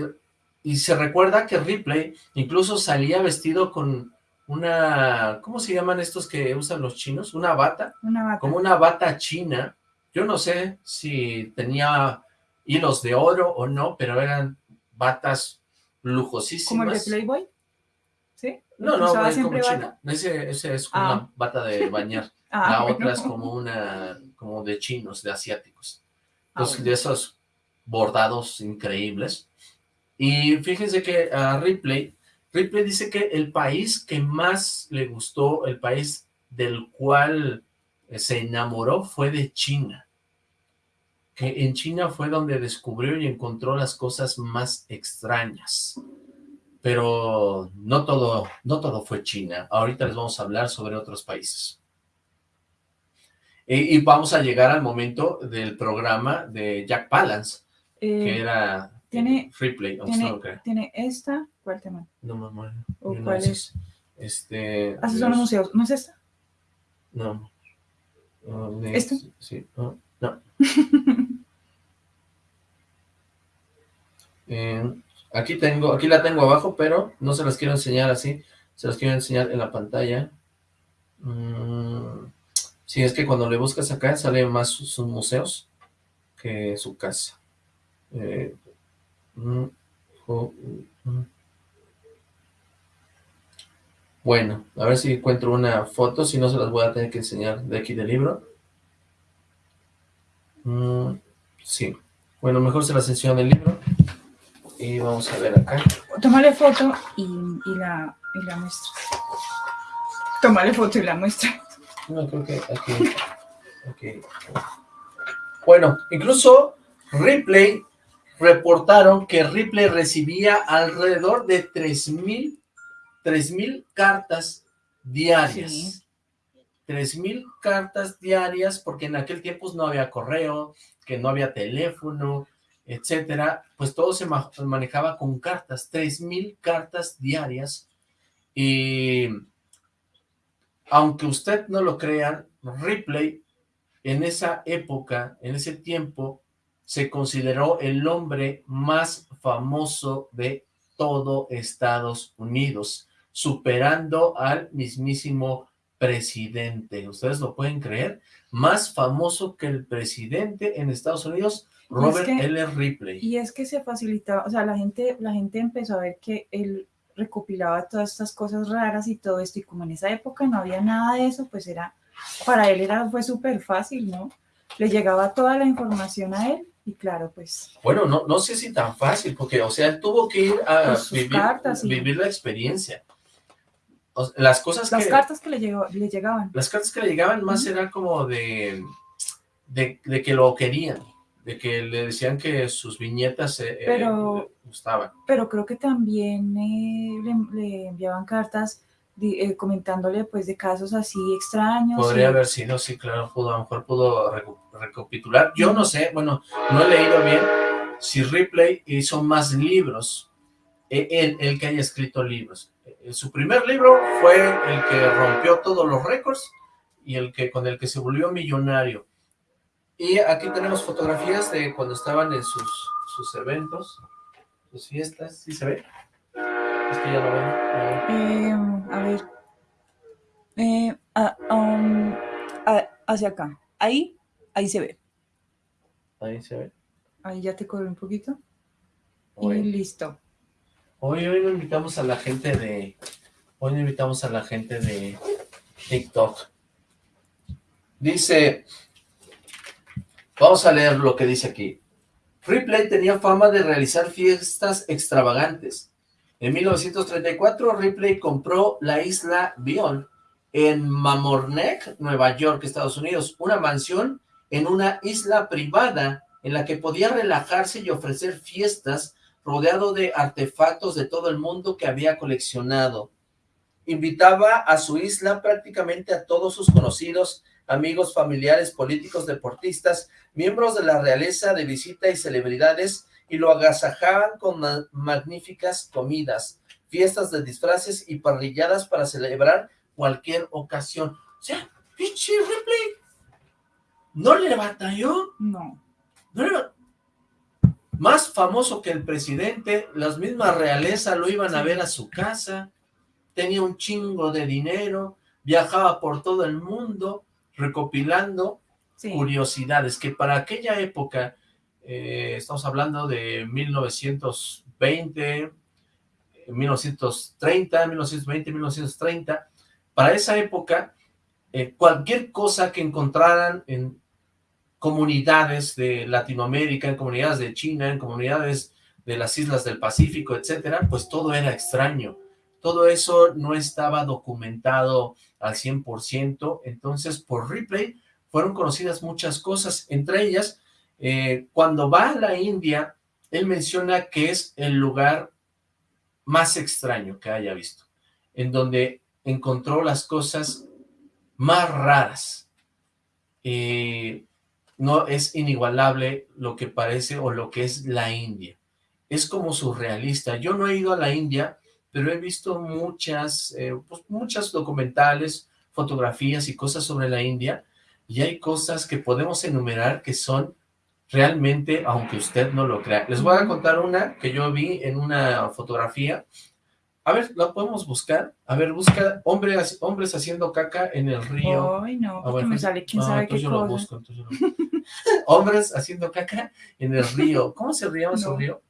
y se recuerda que Ripley incluso salía vestido con una, ¿cómo se llaman estos que usan los chinos? Una bata, Una bata. como una bata china. Yo no sé si tenía hilos de oro o no, pero eran batas ¿Como lujosísimas. el de Playboy? ¿Sí? No, no, ¿Usaba es como siempre china. bata? Ese, ese es como Ah. una bata de bañar. Ah, La bueno. otra es como una, como de chinos, de asiáticos. Ah, Entonces, bueno. de esos bordados increíbles. Y fíjense que a Ripley, Ripley dice que el país que más le gustó, el país del cual eh, se enamoró fue de China. Que en China fue donde descubrió y encontró las cosas más extrañas. Pero no todo, no todo fue China. Ahorita les vamos a hablar sobre otros países. Y, y vamos a llegar al momento del programa de Jack Palance, que Eh, era Tiene, Freeplay, tiene, crea. tiene esta. ¿Cuál te? No, mamá. ¿O cuál es? Este... Haces los museos. ¿No es esta? No. Ni- ¿Esto? Sí, no. no. Eh, aquí tengo, aquí la tengo abajo, pero no se las quiero enseñar así. Se las quiero enseñar en la pantalla. Mm, sí, es que cuando le buscas acá sale más sus, sus museos que su casa. Eh. Bueno, a ver si encuentro una foto, si no se las voy a tener que enseñar de aquí del libro. Mm, sí, bueno, mejor se las enseño del libro. Y vamos a ver acá. Tómale foto y, y la, y la muestra. Tómale foto y la muestra. No, creo que aquí. aquí. Bueno, incluso Ripley reportaron que Ripley recibía alrededor de 3.000 3.000 cartas diarias. Sí. 3.000 cartas diarias porque en aquel tiempo no había correo, que no había teléfono, etcétera, pues todo se ma- manejaba con cartas, 3.000 cartas diarias y aunque usted no lo crea, Ripley en esa época, en ese tiempo, se consideró el hombre más famoso de todo Estados Unidos, superando al mismísimo presidente. ¿Ustedes lo pueden creer? Más famoso que el presidente en Estados Unidos, Robert que- L. Ripley. Y es que se facilitaba, o sea, la gente, la gente empezó a ver que él recopilaba todas estas cosas raras y todo esto, y como en esa época no había nada de eso, pues era, para él era, fue súper fácil, ¿no? Le llegaba toda la información a él, y claro, pues, Bueno, no, no sé si tan fácil, porque, o sea, él tuvo que ir a vivir, cartas vivir la experiencia. O sea, las cosas las que... cartas que le, llegó, le llegaban. Las cartas que le llegaban más Ujú. eran como de, de, de que lo querían, de que le decían que sus viñetas eh, eh, Pero- le gustaban. pero creo que también eh, le, le enviaban cartas eh, comentándole pues de casos así extraños. Podría y- haber sido, sí, claro, pudo, a lo mejor pudo recapitular. Yo no sé, bueno, no he leído bien si Ripley hizo más libros, eh, él, él que haya escrito libros. Eh, Su primer libro fue el que rompió todos los récords y el que con el que se volvió millonario. Y aquí tenemos fotografías de cuando estaban en sus, sus eventos, sus fiestas, ¿sí se ve? Es que ya lo ven. a ver. Eh, a ver. Eh, ah, um, ah, hacia acá. Ahí, ahí se ve. Ahí se ve. Ahí ya te corre un poquito. Y listo. hoy, hoy no invitamos a la gente de... Hoy no invitamos a la gente de TikTok. Dice... Vamos a leer lo que dice aquí. Ripley tenía fama de realizar fiestas extravagantes. En 1934, Ripley compró la isla Bion en Mamorneck, Nueva York, Estados Unidos, una mansión en una isla privada en la que podía relajarse y ofrecer fiestas rodeado de artefactos de todo el mundo que había coleccionado. Invitaba a su isla prácticamente a todos sus conocidos, amigos, familiares, políticos, deportistas, miembros de la realeza de visita y celebridades, y lo agasajaban con ma- magníficas comidas, fiestas de disfraces y parrilladas para celebrar cualquier ocasión. O sea, pinche Ripley, no le batalló, No. no le más famoso que el presidente, las mismas realeza lo iban a ver a su casa, tenía un chingo de dinero, viajaba por todo el mundo recopilando Sí. curiosidades que para aquella época, eh, estamos hablando de 1920, 1930, 1920, 1930, para esa época, eh, cualquier cosa que encontraran en comunidades de Latinoamérica, en comunidades de China, en comunidades de las islas del Pacífico, etcétera, pues todo era extraño. Todo eso no estaba documentado al 100%, entonces por Ripley fueron conocidas muchas cosas, entre ellas, eh, cuando va a la India, él menciona que es el lugar más extraño que haya visto, en donde encontró las cosas más raras. Eh, no es inigualable lo que parece o lo que es la India. es como surrealista. Yo no he ido a la India, pero he visto muchas, eh, pues, muchas documentales, fotografías y cosas sobre la India, y hay cosas que podemos enumerar que son realmente, aunque usted no lo crea. Les voy a contar una que yo vi en una fotografía. A ver, ¿la podemos buscar? A ver, busca hombres, hombres haciendo caca en el río. Ay, no, Ah, bueno, me sale quién ah, sabe entonces qué yo lo busco, entonces yo lo- Hombres haciendo caca en el río. ¿Cómo se llama No. río?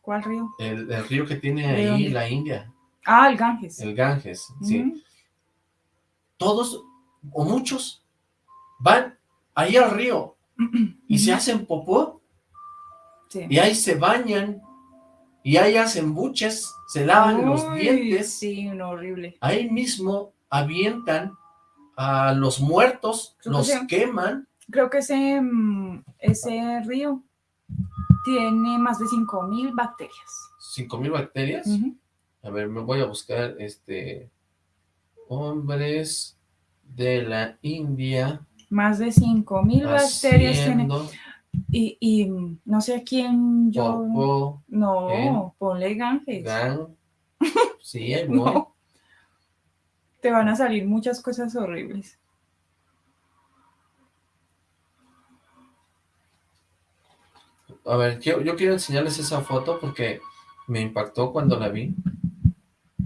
¿Cuál río? El, el río que tiene ¿De ahí la India, Ah, el Ganges. el Ganges, sí. Todos o muchos van ahí al río y se hacen popó Sí. y ahí se bañan y ahí hacen buches, se lavan los dientes, Sí, no, horrible. ahí mismo avientan a los muertos, Creo que los queman, Creo que ese, mm, ese río tiene más de 5000 bacterias. 5000 bacterias. A ver, me voy a buscar este hombres de la India Más de 5000 bacterias tiene. Y, y, no sé a quién yo. No, ponle Ganges. gang. Sí, voy. No. Te van a salir muchas cosas horribles. A ver, yo, yo quiero enseñarles esa foto porque me impactó cuando la vi.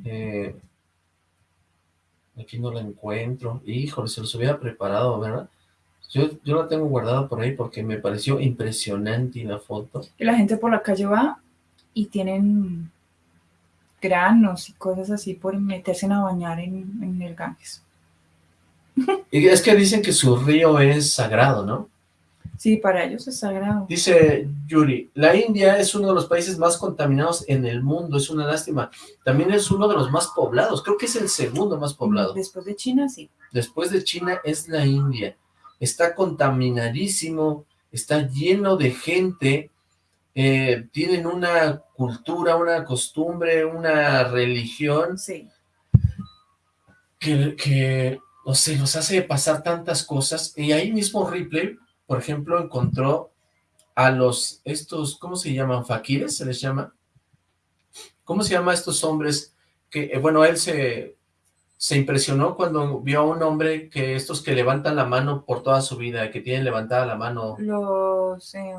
Eh, aquí no la encuentro. Híjole, se los hubiera preparado, ¿verdad? Yo, yo la tengo guardada por ahí porque me pareció impresionante la foto. Y la gente por la calle va y tienen granos y cosas así por meterse a bañar en, en el Ganges. Y es que dicen que su río es sagrado, ¿no? Sí, para ellos es sagrado. Dice Yuri, la India es uno de los países más contaminados en el mundo, es una lástima. También es uno de los más poblados, creo que es el segundo más poblado. Después de China, sí. Después de China es la India. Está contaminadísimo, está lleno de gente, eh, tienen una cultura, una costumbre, una religión Sí. que, que, no sé, nos hace pasar tantas cosas. Y ahí mismo Ripley, por ejemplo, encontró a los, estos, ¿cómo se llaman? ¿Faquires se les llama? ¿Cómo se llama estos hombres? Que, eh, bueno, él se, se impresionó cuando vio a un hombre que estos que levantan la mano por toda su vida, que tienen levantada la mano. Los. em,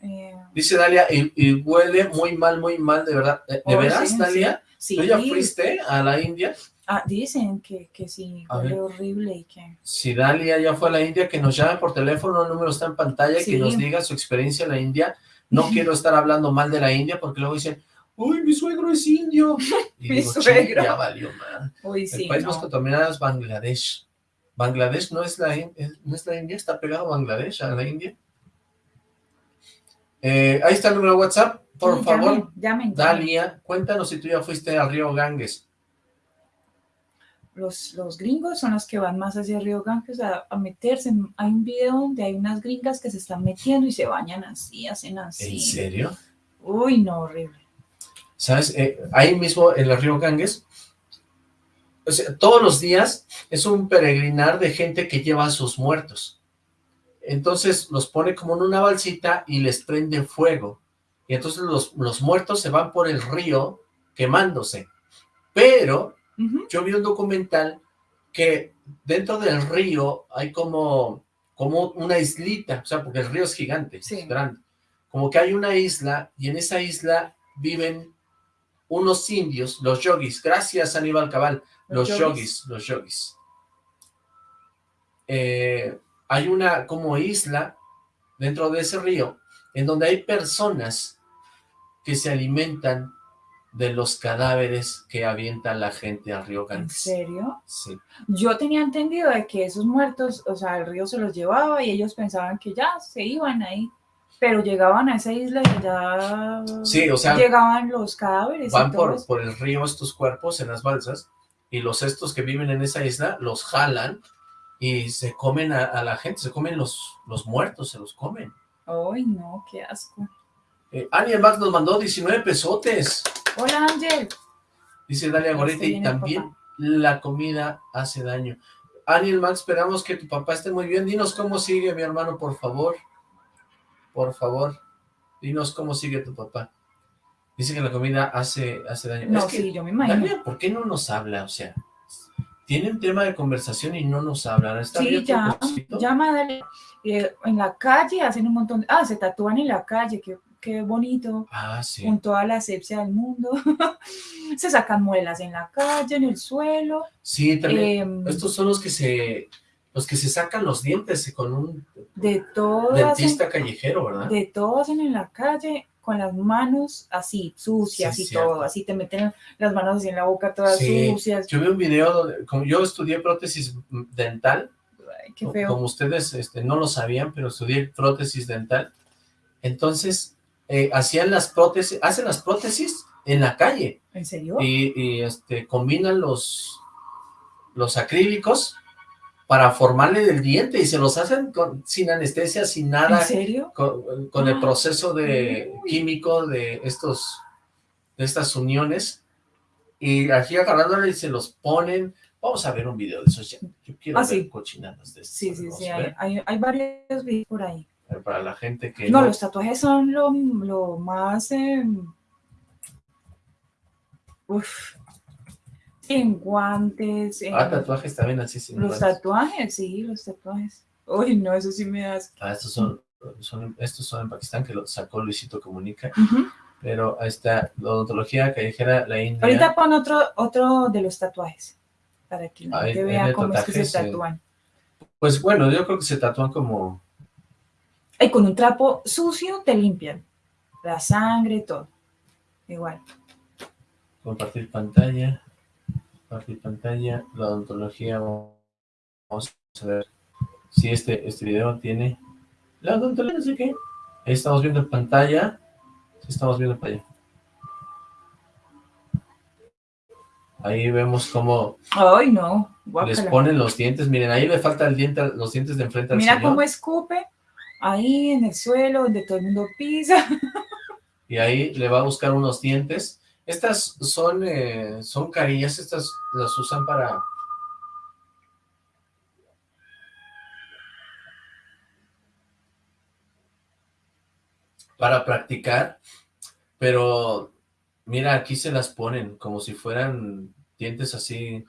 em, Dice Dalia, y, y huele muy mal, muy mal, de verdad. ¿De, Oh, veras, sí, Dalia? sí. ¿Tú ya fuiste a la India? Ah, dicen que, que sí, huele horrible y que. Si Dalia ya fue a la India, que nos llame por teléfono, el número está en pantalla, y que nos diga su experiencia en la India. No quiero estar hablando mal de la India, porque luego dicen, uy, mi suegro es indio. Y Mi digo, "Chin, suegro". ya valió mal. Uy, El sí. país no. más contaminado es Bangladesh. Bangladesh no es la, no es la India, está pegado a Bangladesh, a la India. Eh, ahí está el número de WhatsApp, por Sí, favor, llamen. Dalia, cuéntanos si tú ya fuiste al río Ganges. Los, los gringos son los que van más hacia Río Ganges a, a meterse. Hay un video donde hay unas gringas que se están metiendo y se bañan así, hacen así. ¿En serio? Uy, no, horrible. ¿Sabes? Eh, ahí mismo en el río Ganges, o sea, todos los días es un peregrinar de gente que lleva a sus muertos. Entonces los pone como en una balsita y les prende fuego. Y entonces los, los muertos se van por el río quemándose. Pero yo vi un documental que dentro del río hay como, como una islita, o sea, porque el río es gigante, Sí. es grande. Como que hay una isla y en esa isla viven unos indios, los yogis. Gracias, Aníbal Cabal. Los, Los yogis, yogis. los yogis. Eh, hay una como isla dentro de ese río en donde hay personas que se alimentan de los cadáveres que avienta la gente al río ¿En Ganges. serio? Sí. Yo tenía entendido de que esos muertos, o sea, el río se los llevaba y ellos pensaban que ya se iban ahí. Pero llegaban a esa isla y allá Sí, o sea, llegaban los cadáveres. y Van por, por el río estos cuerpos en las balsas y los estos que viven en esa isla los jalan y se comen a, a la gente, se comen los, los muertos, se los comen. Ay, no, qué asco. Eh, Aniel Max nos mandó 19 pesotes. Hola, Ángel. Dice Dalia Goretti, viene el también papá. la comida hace daño. Aniel Max, esperamos que tu papá esté muy bien. Dinos cómo sigue mi hermano, por favor. Por favor. Dinos cómo sigue tu papá. Dice que la comida hace, hace daño. No, Es que, sí, yo me imagino. ¿por qué no nos habla? O sea, tiene un tema de conversación y no nos habla. ¿Está Sí, ya, llama, dale. Eh, en la calle hacen un montón, ah, se tatúan en la calle, qué, qué bonito, Ah, sí. con toda la asepsia del mundo. se sacan muelas en la calle, en el suelo. Sí, también. em, Estos son los que se los que se sacan los dientes con un de todo hacen, dentista callejero, ¿verdad? de todo hacen en la calle con las manos así, sucias Sí, y cierto. todo, así te meten las manos así en la boca todas Sí, sucias. Yo vi un video donde, como yo estudié prótesis dental, Ay, qué feo. como ustedes este, no lo sabían, pero estudié prótesis dental, entonces eh, hacían las prótesis, hacen las prótesis en la calle, ¿En serio? y, y, este, combinan los, los acrílicos para formarle el diente, y se los hacen con- sin anestesia, sin nada, ¿En serio? con, con el Ah, proceso de uy. químico de estos de estas uniones y aquí agarrándole y se los ponen vamos a ver un video de esos ya yo quiero Ah, ver sí. cochinadas de estos Sí, sí, sí, hay, hay, hay varios videos por ahí. Pero para la gente que No, no, los tatuajes son lo, lo más... eh, uf, en guantes, en ah tatuajes también así sin los guantes. tatuajes, sí, los tatuajes. Uy, no, eso sí me das. ah, estos son, son estos son en Pakistán que lo sacó Luisito Comunica pero ahí está la odontología callejera la India Ahorita pon otro, otro de los tatuajes, para que la gente vea cómo es que se eh. tatúan. pues bueno yo creo que se tatúan como Y con un trapo sucio te limpian. La sangre, todo. Igual. compartir pantalla, compartir pantalla, la odontología, vamos a ver si este, este video tiene, la odontología, no sé qué, ahí estamos viendo en pantalla, estamos viendo en pantalla. Ahí vemos cómo Ay, no. les ponen los dientes, miren, ahí le falta el diente, los dientes de enfrente al Mira señor, cómo escupe ahí en el suelo donde todo el mundo pisa. y ahí le va a buscar unos dientes. Estas son, eh, son carillas, estas las usan para para practicar, pero mira, aquí se las ponen como si fueran dientes así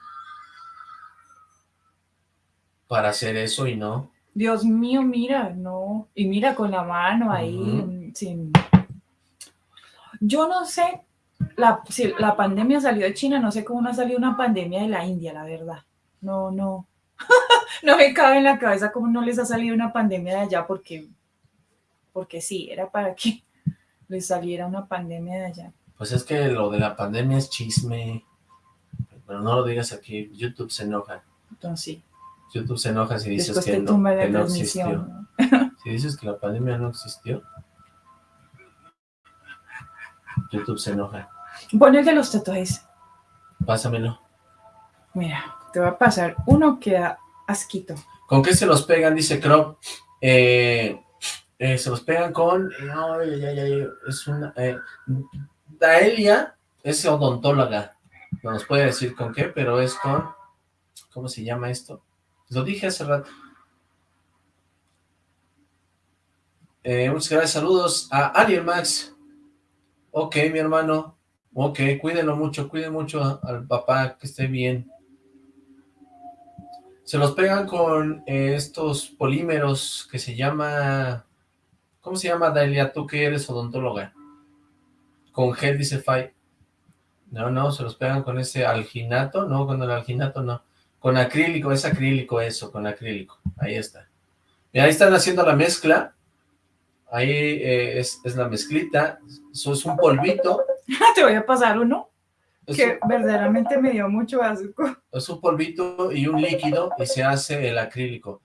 para hacer eso y no. Dios mío, mira, no. Y mira con la mano ahí. Sin... Yo no sé, la, si la pandemia salió de China, no sé cómo no ha salido una pandemia de la India, la verdad. No, no. no me cabe en la cabeza cómo no les ha salido una pandemia de allá, porque, porque sí, era para que les saliera una pandemia de allá. Pues es que lo de la pandemia es chisme, pero no lo digas aquí, YouTube se enoja. Entonces, sí, YouTube se enoja si dices después que no, que no existió. ¿no? Si dices que la pandemia no existió, YouTube se enoja. Pon el de los tatuajes. Pásamelo. Mira, te va a pasar uno que da asquito. ¿Con qué se los pegan? Dice Crop. Eh, eh, se los pegan con... No, ay, ay, ay, es una... eh, Daelia es odontóloga. No nos puede decir con qué, pero es con... ¿Cómo se llama esto? Lo dije hace rato. Muchas gracias, saludos a Ariel Max. Ok, mi hermano. Ok, cuídenlo mucho, cuiden mucho al papá, que esté bien. Se los pegan con estos polímeros que se llama... ¿Cómo se llama, Dalia? Tú que eres odontóloga. Con gel, dice Fai. No, no, se los pegan con ese alginato. No, con el alginato no. Con acrílico, es acrílico eso, con acrílico. Ahí está. Mira, ahí están haciendo la mezcla. Ahí eh, es, es la mezclita. Eso es un polvito. Te voy a pasar uno Es, que verdaderamente me dio mucho asco. es un polvito y un líquido y se hace el acrílico.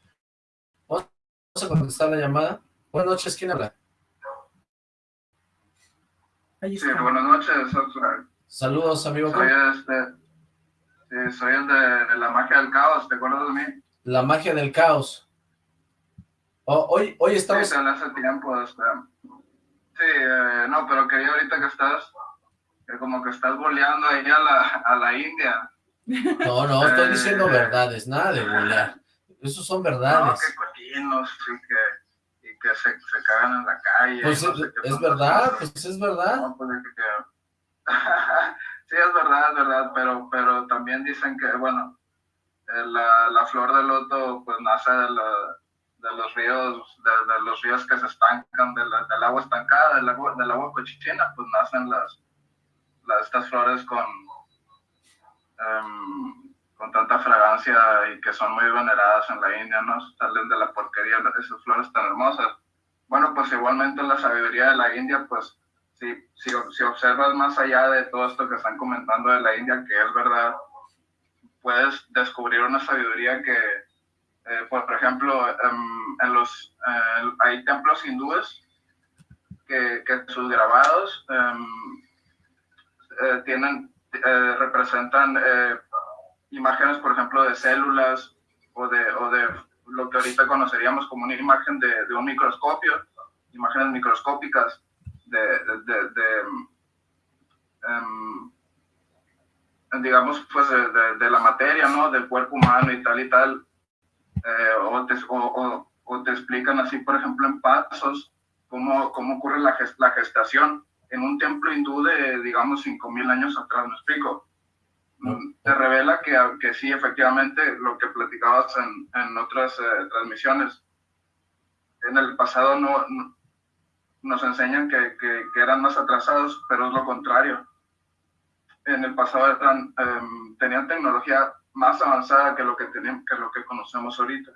Vamos a contestar la llamada. Buenas noches, ¿quién habla? Ahí Sí, buenas noches. Saludos, amigo. soy este. Sí, soy el de, de la magia del caos. ¿Te acuerdas de mí? La magia del caos. Oh, hoy, hoy Sí, estamos... hablé hace tiempo. Este. Sí, eh, no, pero quería ahorita que estás. Que como que estás boleando ahí a la, a la India. No, no, estoy diciendo Eh. verdades, nada de bolear. Esos son No, verdades. que cochinos y que, y que se, se cagan en la calle. Pues no es, verdad, pues es verdad. No, pues, que- sí, es verdad, es verdad, pero, pero también dicen que, bueno, eh, la, la flor de loto pues nace de, la- de los ríos, de, de los ríos que se estancan, de la- del agua estancada, del agua, del agua cochichina, pues nacen las, las estas flores con, em, con tanta fragancia y que son muy veneradas en la India, ¿no? Salen de la porquería esas flores tan hermosas. Bueno, pues igualmente la sabiduría de la India, pues si, si, si observas más allá de todo esto que están comentando de la India, que es verdad, puedes descubrir una sabiduría que, eh, por ejemplo, em, en los, eh, hay templos hindúes que, que sus grabados em, eh, tienen, eh, representan eh, imágenes, por ejemplo, de células o de, o de lo que ahorita conoceríamos como una imagen de, de un microscopio, imágenes microscópicas de, de, em, digamos, pues de, la materia, ¿no? Del cuerpo humano y tal y tal. Eh, o, te, o, o- te explican así, por ejemplo, en pasos, cómo, cómo ocurre la, ges- la gestación en un templo hindú de, digamos, 5.000 años atrás, ¿me explico? Te revela que, que sí, efectivamente, lo que platicabas en, en otras eh, transmisiones, en el pasado no, no- nos enseñan que, que- que eran más atrasados, pero es lo contrario. En el pasado eran, em, tenían tecnología más avanzada que lo que, tenemos, que lo que conocemos ahorita.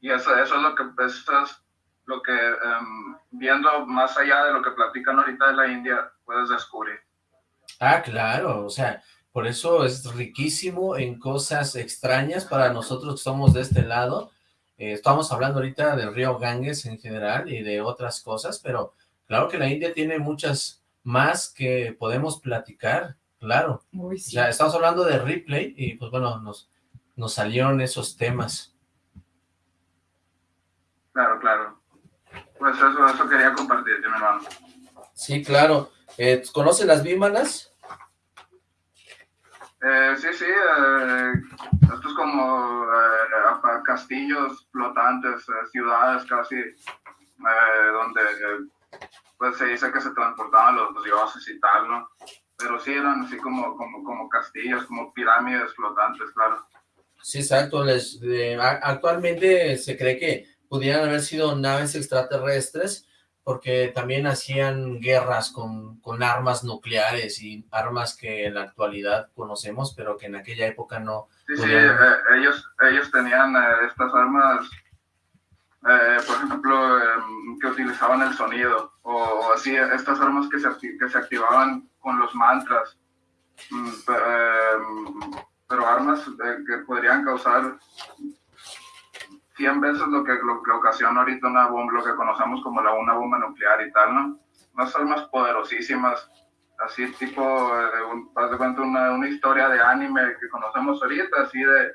Y eso, eso es lo que, eso es lo que em, viendo más allá de lo que platican ahorita de la India, puedes descubrir. Ah, claro, o sea, por eso es riquísimo en cosas extrañas para nosotros que somos de este lado. Eh, estamos hablando ahorita del río Ganges en general y de otras cosas, pero claro que la India tiene muchas más que podemos platicar, claro. Uy, O sí. sea, estamos hablando de Ripley y pues bueno, nos, nos salieron esos temas. Claro, claro. Pues eso, eso quería compartir, mi hermano. Sí, claro. Eh, ¿Conoce las vímanas? Eh, sí, sí, eh, esto es como eh, castillos flotantes, eh, ciudades casi, eh, donde pues se dice que se transportaban los dioses y tal, ¿no? Pero sí eran así como, como, como castillos, como pirámides flotantes, claro. Sí, exacto. Les, de- actualmente se cree que pudieran haber sido naves extraterrestres porque también hacían guerras con, con armas nucleares y armas que en la actualidad conocemos, pero que en aquella época no. Sí, sí, eh, ellos, ellos tenían eh, estas armas, eh, por ejemplo, em, que utilizaban el sonido, o, o así, estas armas que se, que se activaban con los mantras, Mm, pe- em, pero armas eh, que podrían causar 100 veces lo que, lo que ocasiona ahorita una bomba, lo que conocemos como la, una bomba nuclear y tal, ¿no? Unas armas poderosísimas, así tipo, eh, un, de cuenta una, una historia de anime que conocemos ahorita, así de,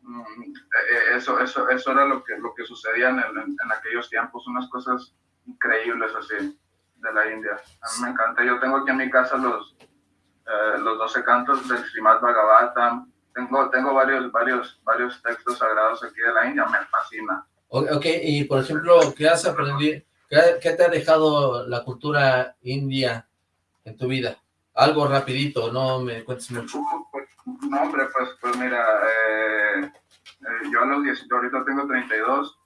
mm, eh, eso, eso, eso era lo que, lo que sucedía en, el- en, en aquellos tiempos, unas cosas increíbles así de la India. A mí me encanta. Yo tengo aquí en mi casa los, eh, los 12 cantos del Srimad Bhagavatam. Tengo, tengo varios, varios, varios textos sagrados aquí de la India, me fascina. Ok, y por ejemplo, ¿qué has aprendido? ¿Qué, qué te ha dejado la cultura india en tu vida? Algo rapidito, no me cuentes mucho. Pues, No, hombre, pues, pues mira, eh, eh, yo a los 18, ahorita tengo 32,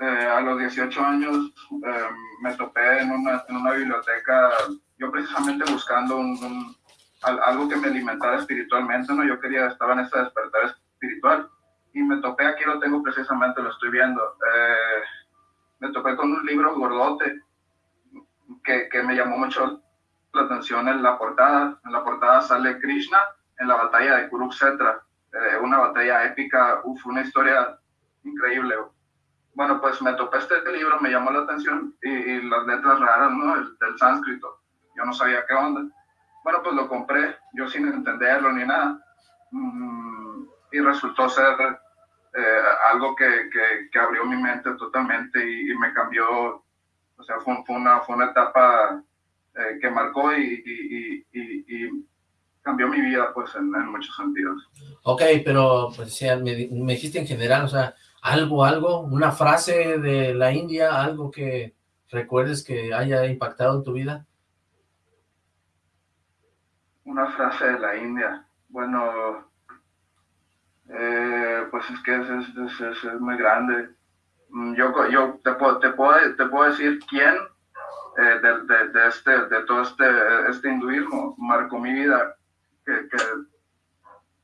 eh, a los 18 años eh, me topé en una, en una biblioteca, yo precisamente buscando un, un- algo que me alimentara espiritualmente, ¿no? Yo quería, estaba en ese despertar espiritual y me topé, aquí lo tengo precisamente, lo estoy viendo, eh, me topé con un libro gordote que, que me llamó mucho la atención en la portada. En la portada sale Krishna en la batalla de Kurukshetra, eh, una batalla épica, uf, una historia increíble. Bueno, pues me topé este libro, me llamó la atención y, y las letras raras, ¿no? El- del sánscrito. Yo no sabía qué onda. Bueno, pues lo compré, yo sin entenderlo ni nada. Mm, y resultó ser eh, algo que, que, que abrió mi mente totalmente y, y me cambió. O sea, fue, fue una, fue una etapa eh, que marcó y, y- y- cambió mi vida, pues, en, en muchos sentidos. Ok, pero pues, me, me dijiste en general, o sea, algo, algo, una frase de la India, algo que recuerdes que haya impactado en tu vida. Una frase de la India. Bueno, eh, pues es que es, es, muy grande. Mm, yo, yo te, puedo, te, puedo, te puedo decir quién eh, de, de, este, de todo este, este hinduismo marcó mi vida. Que, que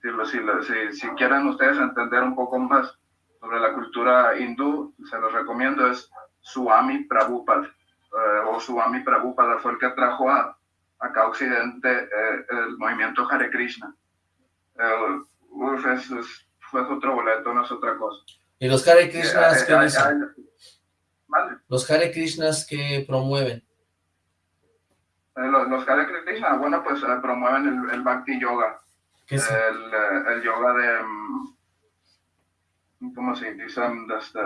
si, si, si, quieren ustedes entender un poco más sobre la cultura hindú, se los recomiendo, es Swami Prabhupada. Eh, o Swami Prabhupada fue el que trajo a, acá Occidente el movimiento Hare Krishna uf, es, fue otro boleto, no es otra cosa. ¿Y los Hare Krishnas qué dicen? ¿Vale? Los Hare Krishnas que promueven. Eh, los, los, Hare Krishna, bueno, pues eh, promueven el, el, Bhakti Yoga. ¿Qué es? El, eh, el yoga de, mm, ¿cómo se dice? De, este,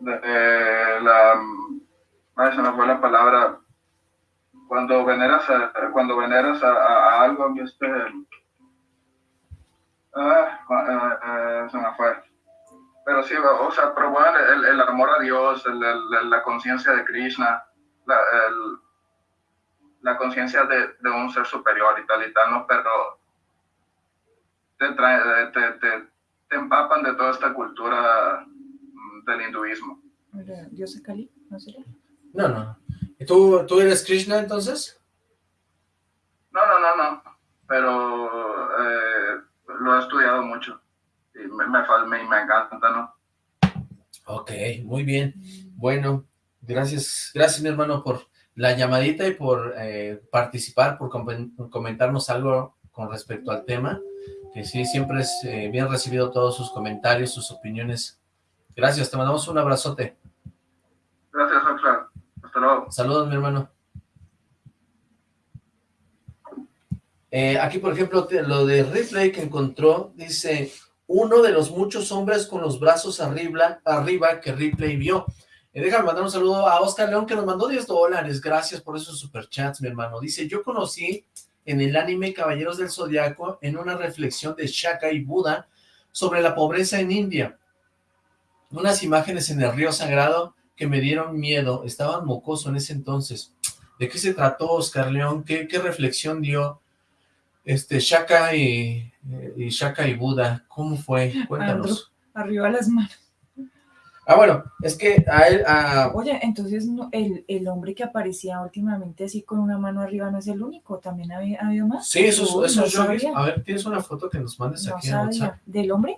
de, de la, mm, ay, se me fue la palabra, cuando veneras a, cuando veneras a, a, a algo, este, Ah, ah, ah, se me fue. Pero sí, o sea, promueven el, el, amor a Dios, el, la conciencia de Krishna, la, la conciencia de, de, un ser superior y tal y tal, ¿no? Pero te, trae, te, te, te empapan de toda esta cultura mm, del hinduismo. ¿Dios es Kali? ¿No No, no. ¿Y tú, tú eres Krishna entonces? No, no, no, no. Pero eh, lo he estudiado mucho y me, me, me, encanta, ¿no? Ok, muy bien. Bueno, gracias, gracias mi hermano por la llamadita y por eh, participar, por comentarnos algo con respecto al tema, que sí, siempre es eh, bien recibido todos sus comentarios, sus opiniones. Gracias, te mandamos un abrazote. Gracias, Saludos, mi hermano. Eh, aquí, por ejemplo, lo de Ripley que encontró, dice, uno de los muchos hombres con los brazos arriba, arriba que Ripley vio. Eh, déjame mandar un saludo a Oscar León, que nos mandó 10 dólares. Gracias por esos superchats, mi hermano. Dice, yo conocí en el anime Caballeros del Zodiaco en una reflexión de Shaka y Buda sobre la pobreza en India. Unas imágenes en el río sagrado que me dieron miedo. Estaban mocoso en ese entonces. ¿De qué se trató Oscar León? ¿Qué, qué reflexión dio? Este, Shaka y, y Shaka y Buda, ¿cómo fue? Cuéntanos. arriba las manos. Ah, bueno, es que a él... Oye, entonces el, el, hombre que aparecía últimamente así con una mano arriba no es el único, ¿también ha, habido más? Sí, esos, esos yogis. A ver, ¿tienes una foto que nos mandes aquí en WhatsApp? ¿Del hombre?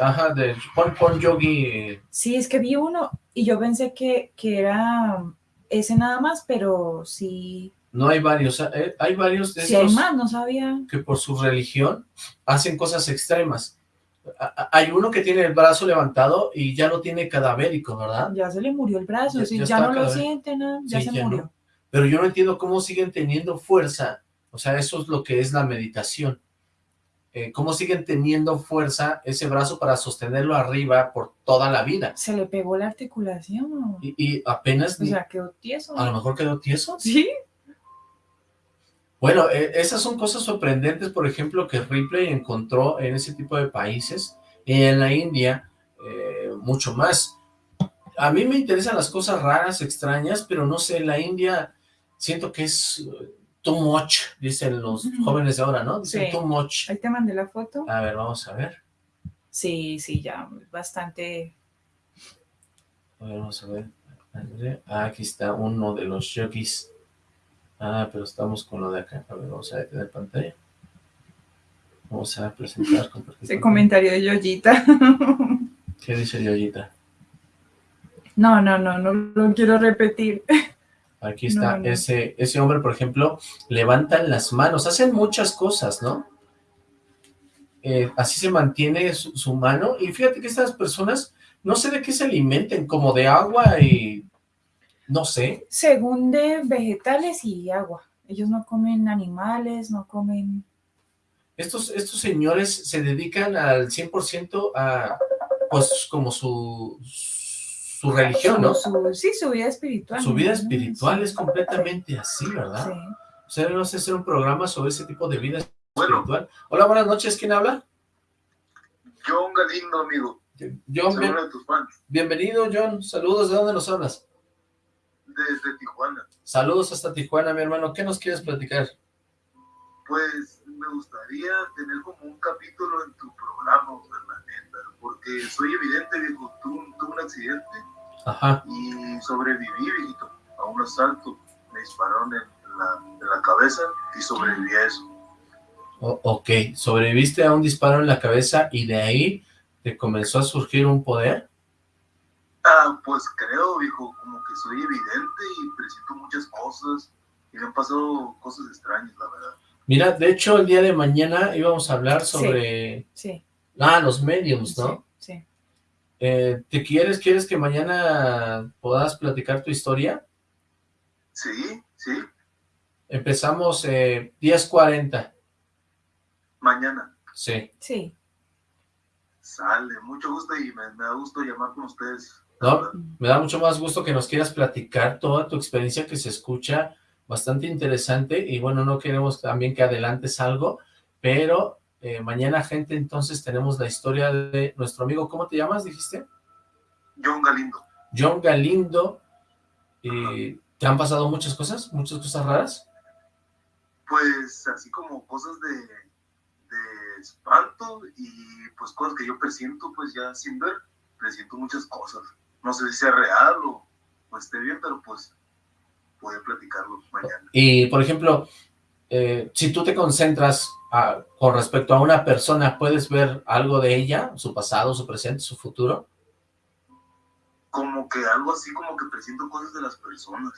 ajá, de pon, yogi. Sí, es que vi uno y yo pensé que, que era ese nada más, pero sí no hay varios, eh, hay varios de esos hay más, no sabía. que por su religión hacen cosas extremas. Hay uno que tiene el brazo levantado y ya lo tiene cadavérico, ¿verdad? Ya se le murió el brazo, ya, ya, no lo siente, ¿no? ya se murió. Pero yo no entiendo cómo siguen teniendo fuerza, o sea, eso es lo que es la meditación. Eh, cómo siguen teniendo fuerza ese brazo para sostenerlo arriba por toda la vida. Se le pegó la articulación. Y, apenas... O sea, quedó tieso. A lo mejor quedó tieso. Sí. Bueno, e, esas son cosas sorprendentes, por ejemplo, que Ripley encontró en ese tipo de países, y en la India, eh, mucho más. A mí me interesan las cosas raras, extrañas, pero no sé, la India siento que es uh, too much, dicen los jóvenes de ahora, ¿no? Dicen too much. Ahí te mandé la foto. A ver, vamos a ver. Sí, sí, ya, bastante... A ver, vamos a ver. Ah, aquí está uno de los yogis Ah, pero estamos con lo de acá. A ver, vamos a detener pantalla. Vamos a presentar. Ese comentario de Yoyita. ¿Qué dice Yoyita? No, no, no, no lo quiero repetir. Aquí está, Ese, ese hombre, por ejemplo, levantan las manos, hacen muchas cosas, ¿no? Eh, así se mantiene su, su, mano, y fíjate que estas personas, no sé de qué se alimenten, como de agua y no sé. Según de vegetales y agua. Ellos no comen animales, no comen... Estos, estos señores se dedican al 100% a, pues, como su, su religión, ¿no? sí, su vida espiritual. Su vida espiritual es completamente así, ¿verdad? Sí. O sea, no sé hacer un programa sobre ese tipo de vida espiritual. Hola, buenas noches, ¿quién habla? John Galindo, amigo. John, bien- tus fans. bienvenido, John. Saludos, ¿de dónde nos hablas? Desde Tijuana. Saludos hasta Tijuana, mi hermano. ¿Qué nos quieres platicar? Pues me gustaría tener como un capítulo en tu programa, la neta, porque soy evidente, viejo, tuve, tuve un accidente Ajá. y sobreviví, viejito, a un asalto. Me dispararon en la, en la cabeza y sobreviví a eso. O- ok, sobreviviste a un disparo en la cabeza y de ahí te comenzó a surgir un poder. Ah, pues creo, viejo, como que soy evidente y presiento muchas cosas y me han pasado cosas extrañas, la verdad. Mira, de hecho, el día de mañana íbamos a hablar sobre... Sí, Ah, los mediums, ¿no? sí, sí. Eh, ¿Te quieres, quieres que mañana puedas platicar tu historia? Sí, sí, Empezamos eh, 10.40. mañana. Sí. Sí, Sale, mucho gusto y me, me da gusto llamar con ustedes. ¿No? Me da mucho más gusto que nos quieras platicar toda tu experiencia que se escucha bastante interesante y bueno, no queremos también que adelantes algo, pero eh, mañana, gente, entonces tenemos la historia de nuestro amigo, ¿cómo te llamas, dijiste? John Galindo. John Galindo. Y ¿Te han pasado muchas cosas? ¿Muchas cosas raras? Pues así como cosas de, de espanto y pues cosas que yo presiento pues ya sin ver, presiento muchas cosas. No sé si sea real o, o esté bien, pero pues voy a platicarlo mañana. Y, por ejemplo, eh, si tú te concentras a- con respecto a una persona, ¿puedes ver algo de ella? ¿Su pasado, su presente, su futuro? Como que algo así como que presiento cosas de las personas.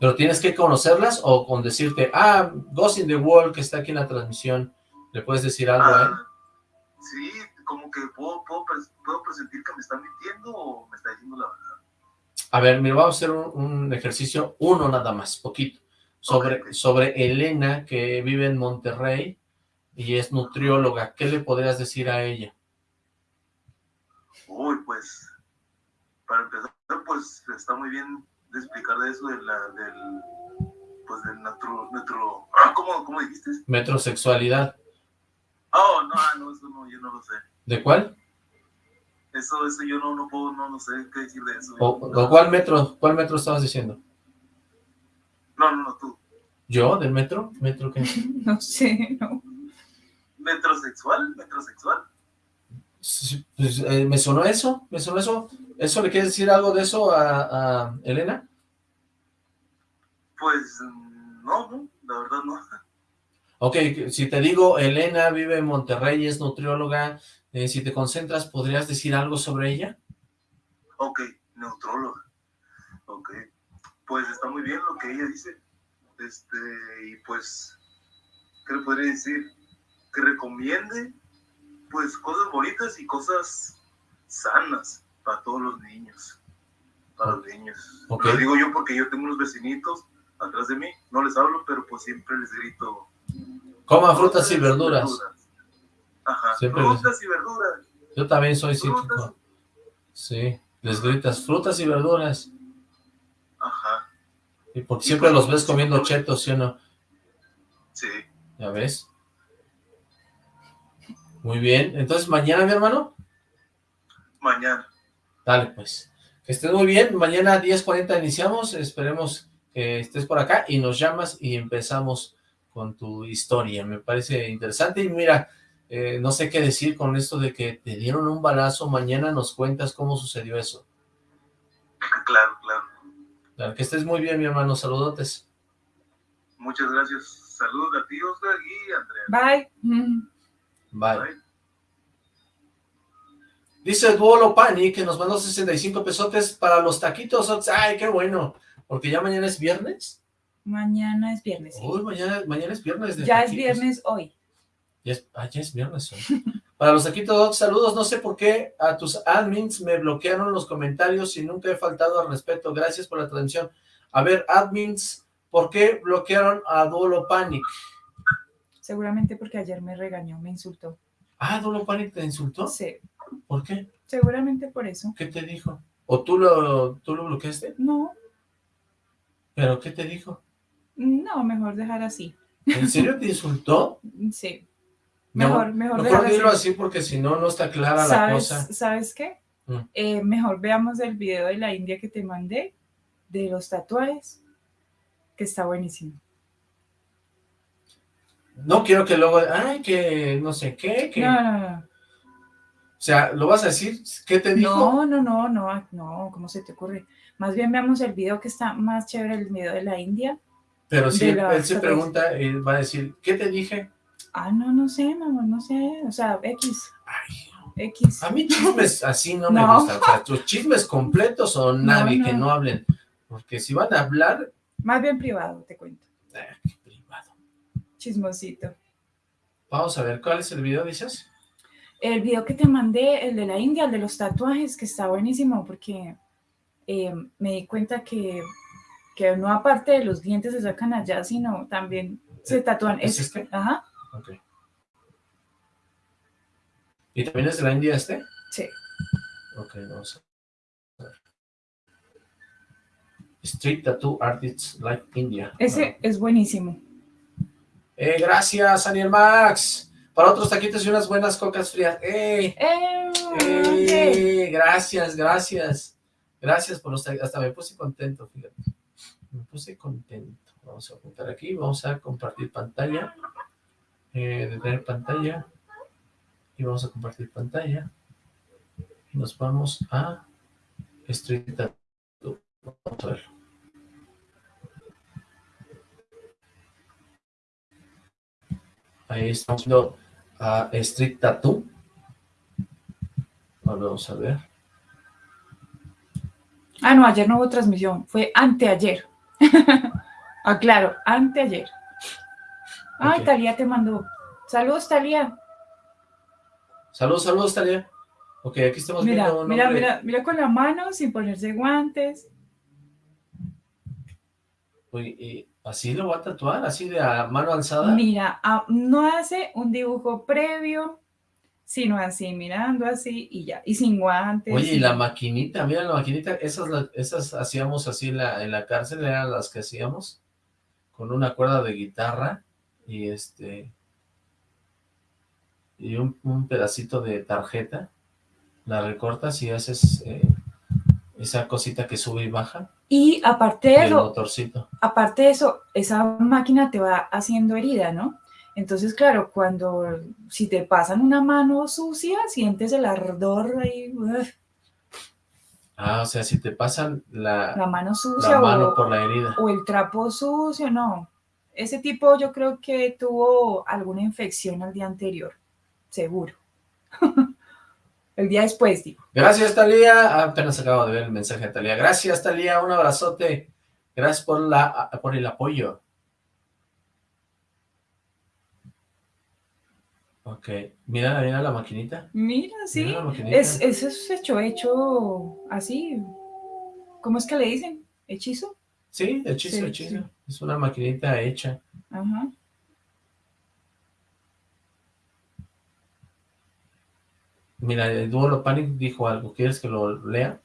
Pero tienes que conocerlas o con decirte, ah, Ghost in the World, que está aquí en la transmisión, ¿le puedes decir algo a él? Ah, sí, como que puedo, puedo, puedo presentir que me está mintiendo o me está diciendo la verdad. A ver, mira, vamos a hacer un, un ejercicio, uno nada más, poquito, sobre, sobre Elena, que vive en Monterrey y es nutrióloga. ¿Qué le podrías decir a ella? Uy, pues, para empezar, pues está muy bien de explicarle eso de la, del, pues del natro, natro, ah, ¿cómo, cómo dijiste? Metrosexualidad. Oh, no, ah, no, eso no, yo no lo sé. ¿De cuál? Eso, eso yo no, no puedo, no, no sé qué decir de eso. ¿O, o cuál metro? ¿Cuál metro estabas diciendo? No, no, no, tú. ¿Yo? ¿Del metro? ¿Metro qué? no sé, no. ¿Metrosexual? ¿Metrosexual? Sí, pues, eh, ¿Me sonó eso? ¿Me sonó eso? ¿Eso le quieres decir algo de eso a, a Elena? Pues, no, no, la verdad no. Ok, si te digo, Elena vive en Monterrey, es nutrióloga, eh, si te concentras, ¿podrías decir algo sobre ella? Ok, neutróloga. Ok, pues está muy bien lo que ella dice. Este, y pues, ¿qué le podría decir? Que recomiende, pues, cosas bonitas y cosas sanas para todos los niños. Para los niños. Ok. Lo digo yo porque yo tengo unos vecinitos atrás de mí, no les hablo, pero pues siempre les grito. Coma frutas y verduras. Ajá, Siempre frutas y verduras. Yo también soy Frutas. psíquico. Sí, les gritas frutas y verduras. Ajá, Y porque siempre los ves comiendo chetos, ¿sí o no? sí. ¿Ya ves? Muy bien. Entonces, mañana, mi hermano, Mañana. dale pues. Que estés muy bien. Mañana a 10.40 iniciamos. Esperemos que estés por acá y nos llamas y empezamos con tu historia. Me parece interesante. Y mira, eh, no sé qué decir con esto de que te dieron un balazo. Mañana nos cuentas cómo sucedió eso. Claro, claro. Dale, que estés muy bien, mi hermano. Saludotes. Muchas gracias. Saludos a ti, Oscar y Andrea. Bye. Bye. Bye. Dice Duolo Pani que nos mandó 65 pesotes para los taquitos. Ay, qué bueno. Porque ya mañana es viernes. Mañana es viernes. sí. Uy, mañana, mañana es viernes. de ya es viernes hoy. Ya es, ah, ya es viernes. hoy. Para los taquitos dogs, saludos. No sé por qué a tus admins me bloquearon los comentarios y nunca he faltado al respeto. Gracias por la transmisión. A ver, admins, ¿por qué bloquearon a Duolo Panic? Seguramente porque ayer me regañó, me insultó. Ah, Duolo Panic te insultó. Sí, ¿Por qué? seguramente por eso. ¿Qué te dijo? ¿O tú lo, tú lo bloqueaste? No, ¿Pero qué te dijo? no, mejor dejar así. ¿En serio te insultó? Sí, Mejor, No, mejor, Mejor dilo así. porque si no, no está clara la ¿Sabes, cosa. ¿Sabes qué? Mm. Eh, mejor veamos el video de la India que te mandé, de los tatuajes, que está buenísimo. No quiero que luego, ay, que no sé qué, que... No, no, no. O sea, ¿lo vas a decir? ¿Qué te dijo? No, no, no, no, no, ¿cómo se te ocurre? Más bien veamos el video que está más chévere, el video de la India. Pero si él se pregunta, él va a decir, ¿qué te dije? Ah, no, no sé, mamá, no sé, o sea, X, Ay, X. a mí chismes así no, me gustan. O sea, tus chismes completos o nadie que no. no hablen. Porque si van a hablar, Más bien privado, te cuento. eh, qué privado. Chismosito. Vamos a ver, ¿cuál es el video, dices? El video que te mandé, el de la India, el de los tatuajes, que está buenísimo porque eh, me di cuenta que, que no aparte de los dientes se sacan allá, sino también se tatúan. ¿Es este? Ajá, Ok. ¿Y también es de la India este? sí. Ok, vamos a ver. Street Tattoo Artists Like India. Ese es buenísimo. Eh, gracias, Daniel Max. Para otros taquitos y unas buenas cocas frías. ¡Eh! Eh, ¡Eh! Gracias, gracias. Gracias por los taquitos. Hasta me puse contento, fíjate. Me puse contento. Vamos a apuntar aquí. Vamos a compartir pantalla. Eh, detener pantalla. Y vamos a compartir pantalla. Y nos vamos a Street. Vamos a verlo. Ahí estamos viendo a Street Tattoo. Vamos a ver. Ah, no, ayer no hubo transmisión, fue anteayer. ah, claro, anteayer. Ay, Ok. Talía te mandó. Saludos, Talía. Saludos, saludos, Talia. Ok, aquí estamos Mira, viendo un mira, mira, mira con la mano, sin ponerse guantes. Uy, y así lo va a tatuar, así de a mano alzada. Mira, ah, no hace un dibujo previo, sino así, mirando así y ya. Y sin guantes. Oye, y la maquinita, mira la maquinita, esas, esas hacíamos así en la, en la cárcel, eran las que hacíamos, con una cuerda de guitarra y este, y un, un pedacito de tarjeta, la recortas y haces eh, esa cosita que sube y baja, Y aparte de eso, motorcito. aparte de eso, esa máquina te va haciendo herida, ¿no? Entonces, claro, cuando, si te pasan una mano sucia, sientes el ardor ahí, uf, Ah, o sea, si te pasan la, la mano la sucia mano o, por la herida. o el trapo sucio, no. Ese tipo yo creo que tuvo alguna infección al día anterior, seguro. el día después, digo. Gracias, Talía. Apenas acabo de ver el mensaje de Talía. Gracias, Talía. Un abrazote. Gracias por, la, por el apoyo. Ok. Mira, mira la maquinita. Mira, sí. Mira maquinita. Es, eso es hecho, hecho así. ¿Cómo es que le dicen? ¿Hechizo? Sí, hechizo, Sí, hechizo. sí. Es una maquinita hecha. Ajá. Mira, el Duolo Panic dijo algo. ¿Quieres que lo lea?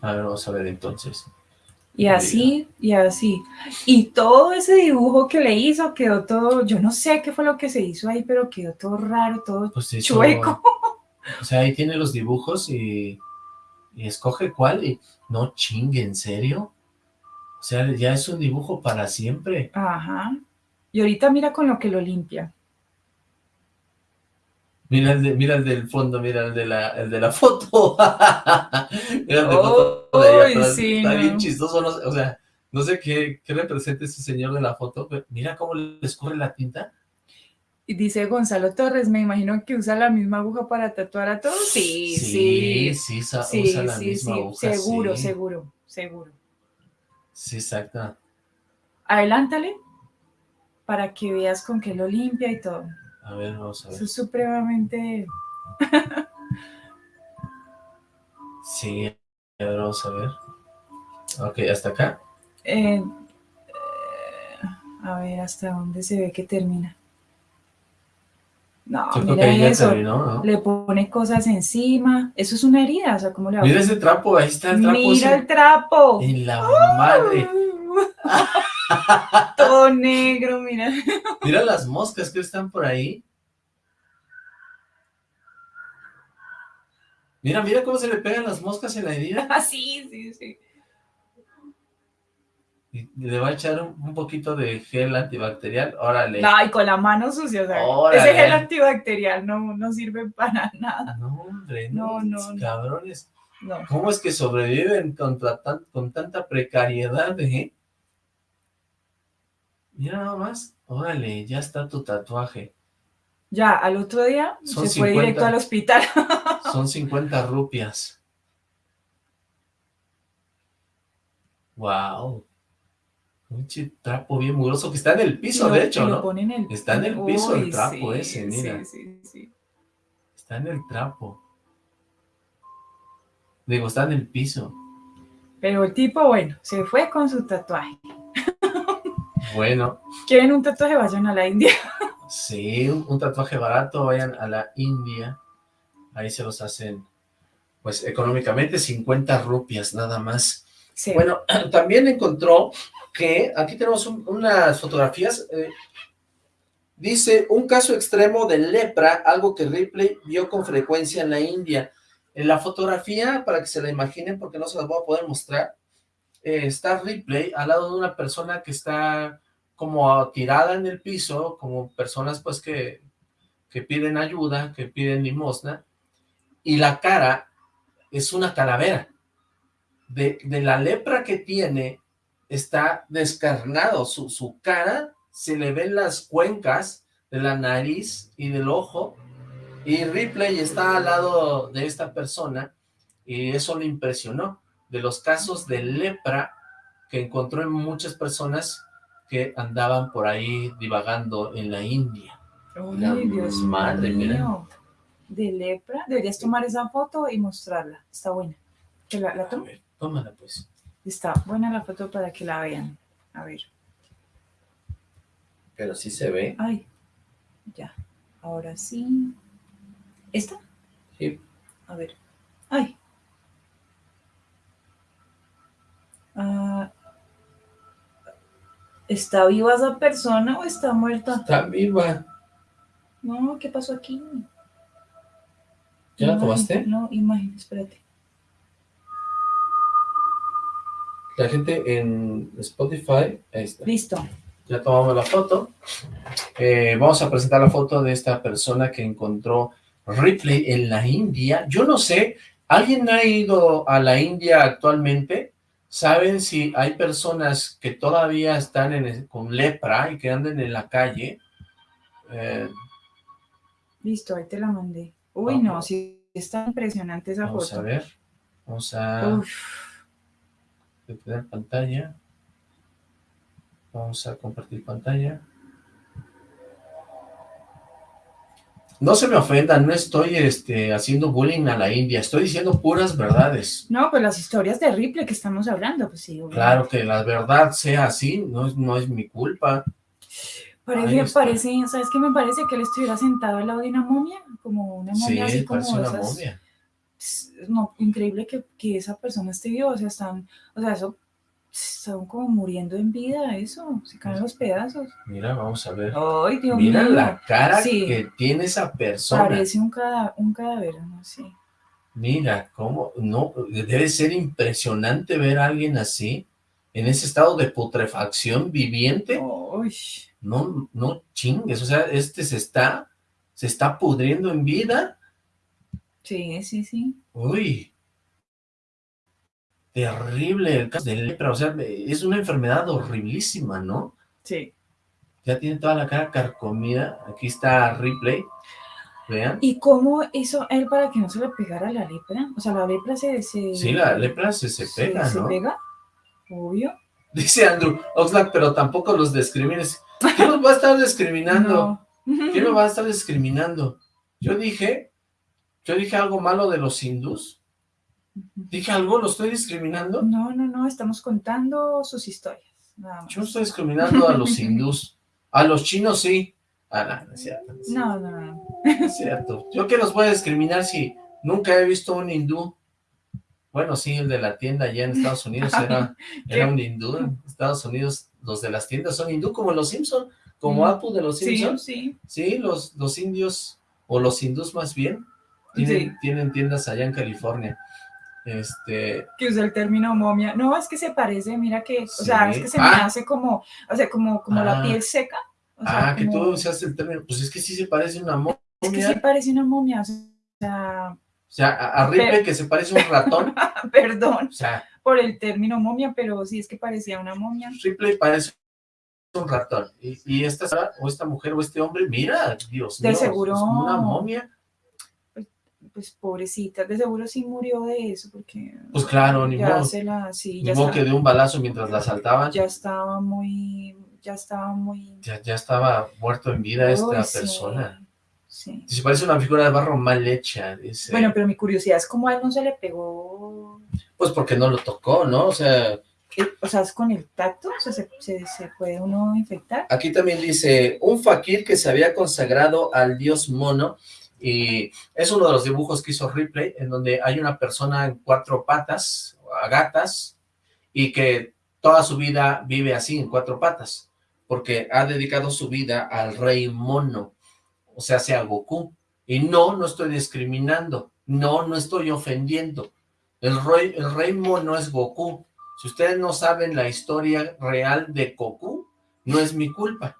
A ver, vamos a ver entonces. Y así, y así. Y todo ese dibujo que le hizo quedó todo, yo no sé qué fue lo que se hizo ahí, pero quedó todo raro, todo Pues hizo- chueco. O sea, ahí tiene los dibujos y, y escoge cuál y no chingue, ¿en serio? O sea, ya es un dibujo para siempre. Ajá. Y ahorita mira con lo que lo limpia. Mira el, de- mira el del fondo, mira el de la, el de la foto. mira el de foto de allá sí, Está no. bien chistoso, no o sea, no sé qué, qué representa ese señor de la foto, pero mira cómo le escurre la tinta. Y dice Gonzalo Torres, me imagino que usa la misma aguja para tatuar a todos. Sí, sí. sí, Sí, usa la sí, misma sí. aguja, seguro, sí. seguro, seguro. Sí, exacto. Adelántale para que veas con qué lo limpia y todo. A ver, vamos a ver. Eso es supremamente... Sí, a ver, vamos a ver. Ok, hasta acá. eh, eh, a ver hasta dónde se ve que termina. No, Yo mira eso. terminó, ¿no? Le pone cosas encima. Eso es una herida, o sea, ¿cómo le va a Mira ese trapo, ahí está el trapo. Mira ese. el trapo. En la madre. Todo negro, mira. Mira las moscas que están por ahí. Mira, mira cómo se le pegan las moscas en la herida. Ah, sí, sí, sí. Y le va a echar un, poquito de gel antibacterial. Órale. No, y con la mano sucia, o sea, Órale. ese gel antibacterial no, no sirve para nada. No, hombre, No, no, cabrones. No. ¿Cómo es que sobreviven tan- con tanta precariedad, eh? Mira nada más. Órale, ya está tu tatuaje. Ya, al otro día Son se fue 50. directo al hospital. Son 50 rupias. Wow. Un trapo bien mugroso que está en el piso, de hecho, ¿no? pone en el- Está en el piso el trapo sí, ese, mira. Sí, sí, sí. Está en el trapo. Digo, está en el piso. Pero el tipo, bueno, se fue con su tatuaje. Bueno, ¿Quieren un tatuaje? Vayan a la India. sí, un, tatuaje barato, vayan a la India. Ahí se los hacen, pues, económicamente 50 rupias nada más. Sí. Bueno, también encontró que aquí tenemos un- unas fotografías. eh, dice, un caso extremo de lepra, algo que Ripley vio con frecuencia en la India. En la fotografía, para que se la imaginen, porque no se las voy a poder mostrar, eh, está Ripley al lado de una persona que está como tirada en el piso, como personas pues que, que piden ayuda, que piden limosna, y la cara es una calavera. De, de la lepra que tiene, está descarnado, su, su cara, se le ven las cuencas de la nariz y del ojo, y Ripley está al lado de esta persona, y eso le impresionó, de los casos de lepra que encontró en muchas personas que andaban por ahí divagando en la India. La Ay, Dios madre, mira. mío. De lepra. Deberías tomar esa foto y mostrarla. Está buena. ¿Que la, la A ver, tómala pues. Está buena la foto para que la vean. A ver. Pero sí se ve. Ay. Ya. Ahora sí. ¿Esta? Sí. A ver. Ay. Ah, ¿Está viva esa persona o está muerta? Está viva. No, ¿qué pasó aquí? ¿Ya la tomaste? No, imagen, espérate. La gente en Spotify, ahí está. Listo. Ya tomamos la foto. Eh, vamos a presentar la foto de esta persona que encontró Ripley en la India. Yo no sé, ¿alguien ha ido a la India actualmente? ¿Saben si hay personas que todavía están en con lepra y que andan en la calle? Eh, Listo, ahí te la mandé. Uy, Vamos. no, sí, está impresionante esa vamos a foto. ver. Vamos a Uf, pantalla. Vamos a compartir pantalla. No se me ofendan, no estoy este, haciendo bullying a la India, estoy diciendo puras verdades. No, pues las historias de Ripley que estamos hablando, pues sí. obviamente. Claro que la verdad sea así, no es, no es mi culpa. Parece, parece, ¿sabes qué me parece? Que él estuviera sentado al lado de una momia, como una Sí, momia así como parece una esas- momia. Pss, No, increíble que, que esa persona esté viva, o sea, están, o sea, eso, están como muriendo en vida, eso, se caen los pedazos. Mira, vamos a ver. Ay, Dios Mira mío. la cara Sí. que tiene esa persona. Parece un, cada, un cadáver, no sé. Mira, cómo, no, debe ser impresionante ver a alguien así, en ese estado de putrefacción viviente. Uy, No, no chingues, o sea, este se está, se está pudriendo en vida. sí, sí, sí. Uy, terrible el caso de lepra, o sea, es una enfermedad horriblísima, ¿no? Sí. Ya tiene toda la cara carcomida, aquí está Ripley, vean. ¿Y cómo hizo él para que no se le pegara la lepra? O sea, la lepra se... se Sí, la lepra se, se pega, se ¿no? pega, obvio. Dice Andrew Oxlack, pero tampoco los discrimines. ¿Quién los va a estar discriminando? No. ¿Quién me va a estar discriminando? Yo dije, yo dije algo malo de los hindús. ¿Dije algo? ¿Lo estoy discriminando? No, no, no, estamos contando sus historias, nada más. Yo no estoy discriminando a los hindús. A los chinos sí. Ah, no, no es cierto. No es cierto. No, no, no. No es cierto. Yo que los voy a discriminar si nunca he visto un hindú. Bueno, sí, el de la tienda allá en Estados Unidos era, era un hindú. En Estados Unidos los de las tiendas son hindú, como los Simpson, como Mm. Apu de los Sí, Simpson. sí. Sí, los, los indios, o los hindús más bien, tienen, Sí. tienen tiendas allá en California. Este, que usa el término momia. No, es que se parece, mira que, o sea, es que se me hace como, o sea, como, como la Ah. piel seca. O sea, ah, que tú como- usaste el término, pues es que sí se parece a una momia. Es que sí parece una momia, o sea, O sea, a, a Ripley Pero- que se parece a un ratón. perdón O sea, por el término momia, pero sí es que parecía una momia. Ripley parece un ratón. Y, y esta o esta mujer, o este hombre, mira, Dios De mío, seguro. es una momia. Pues pobrecita, de seguro sí murió de eso, porque Pues claro, ni ya modo. se la, sí, Ni ya, modo estaba, que de un balazo mientras la asaltaban. Ya, ya estaba muy, ya estaba muy... ya, estaba muerto en vida esta sí, persona. sí. Si parece una figura de barro mal hecha, dice. Bueno, pero mi curiosidad es cómo a él no se le pegó Pues porque no lo tocó, ¿no? O sea, Eh, o sea, es con el tacto, o sea, se, se, se puede uno infectar. Aquí también dice, un fakir que se había consagrado al dios mono, y es uno de los dibujos que hizo Ripley, en donde hay una persona en cuatro patas, a gatas, y que toda su vida vive así, en cuatro patas, porque ha dedicado su vida al rey mono, o sea, sea Goku. Y no, no estoy discriminando, no, no estoy ofendiendo. El rey, el rey mono es Goku. Si ustedes no saben la historia real de Goku, no es mi culpa.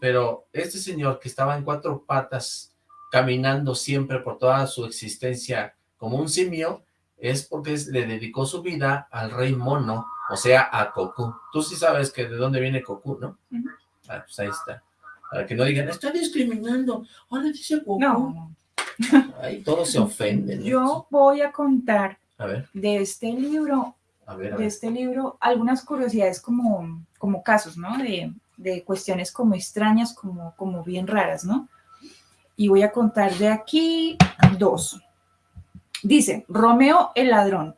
Pero este señor que estaba en cuatro patas, caminando siempre por toda su existencia como un simio, es porque le dedicó su vida al rey mono, o sea, a Goku. Tú sí sabes que de dónde viene Goku, ¿no? Ah, pues ahí está. Para que no digan, está discriminando. Ahora dice Goku. No, Ahí todos se ofenden. yo voy a contar A ver, de este libro, a ver, a de este libro, algunas curiosidades como, como casos, ¿no? De, de cuestiones como extrañas, como, como bien raras, ¿no? Y voy a contar de aquí dos. Dice, Romeo el ladrón.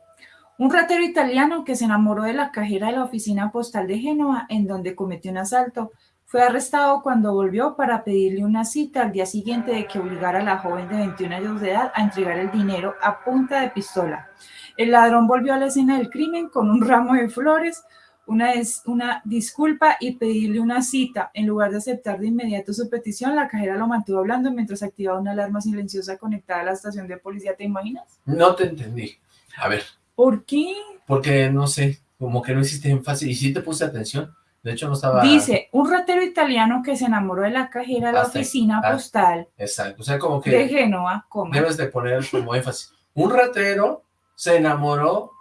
Un ratero italiano que se enamoró de la cajera de la oficina postal de Génova, en donde cometió un asalto, fue arrestado cuando volvió para pedirle una cita al día siguiente de que obligara a la joven de 21 años de edad a entregar el dinero a punta de pistola. El ladrón volvió a la escena del crimen con un ramo de flores, una, des- una disculpa y pedirle una cita. En lugar de aceptar de inmediato su petición, la cajera lo mantuvo hablando mientras activaba una alarma silenciosa conectada a la estación de policía. ¿Te imaginas? No te entendí. A ver, ¿Por qué? porque no sé, como que no hiciste énfasis. Y sí te puse atención. De hecho, no estaba... Dice, un ratero italiano que se enamoró de la cajera de la oficina Ah. postal Exacto. O sea, como que... de Génova, coma. debes de poner como énfasis. Un ratero se enamoró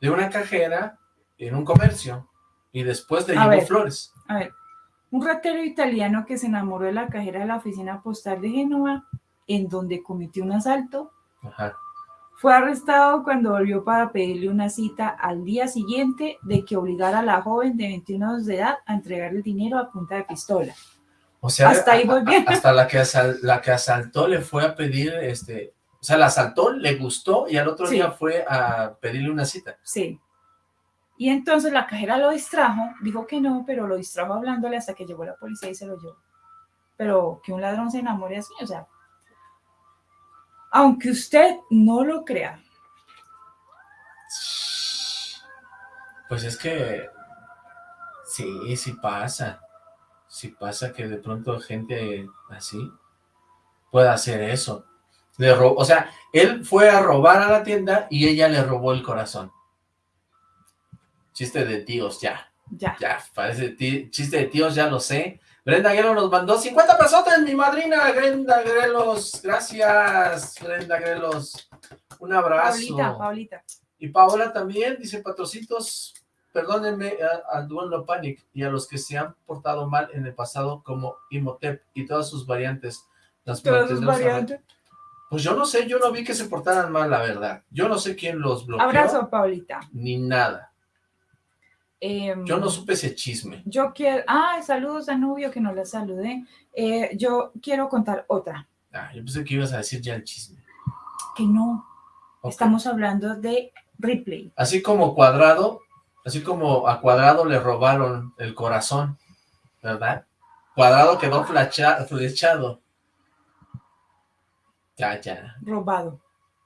de una cajera en un comercio y después le A llevó ver. flores. A ver, un ratero italiano que se enamoró de la cajera de la oficina postal de Génova, en donde cometió un asalto, Ajá. fue arrestado cuando volvió para pedirle una cita al día siguiente de que obligara a la joven de 21 años de edad a entregar el dinero a punta de pistola. O sea, Hasta ahí voy bien. hasta la que, asal- la que asaltó le fue a pedir, este, o sea, la asaltó, le gustó y al otro Sí. día fue a pedirle una cita. Sí. Y entonces la cajera lo distrajo, dijo que no, pero lo distrajo hablándole hasta que llegó la policía y se lo llevó. Pero que un ladrón se enamore así, o sea, aunque usted no lo crea, Pues es que sí, sí pasa. Sí pasa que de pronto gente así pueda hacer eso. O sea, él fue a robar a la tienda y ella le robó el corazón. Chiste de tíos, ya, ya. ya, parece chiste de tíos, ya lo sé. Brenda Guerrero nos mandó 50 pesos, mi madrina, Brenda Grelos. Gracias, Brenda Grelos. Un abrazo. Paulita, Paulita. Y Paola también dice, patrocitos, perdónenme a- al Duelo Panic y a los que se han portado mal en el pasado como Imhotep y todas sus variantes. Las Todas sus variantes. Pues yo no sé, yo no vi que se portaran mal, la verdad. Yo no sé quién los bloqueó, Abrazo, Paulita. ni nada. Em, Yo no supe ese chisme. Yo quiero. Ah, saludos a Nubio, que no la saludé. Eh, yo quiero contar otra, Ah, yo pensé que ibas a decir ya el chisme. que no. Estamos hablando de Ripley. Así como Cuadrado, así como a Cuadrado le robaron el corazón, ¿verdad? Cuadrado quedó flechado. Ya, ya. Robado.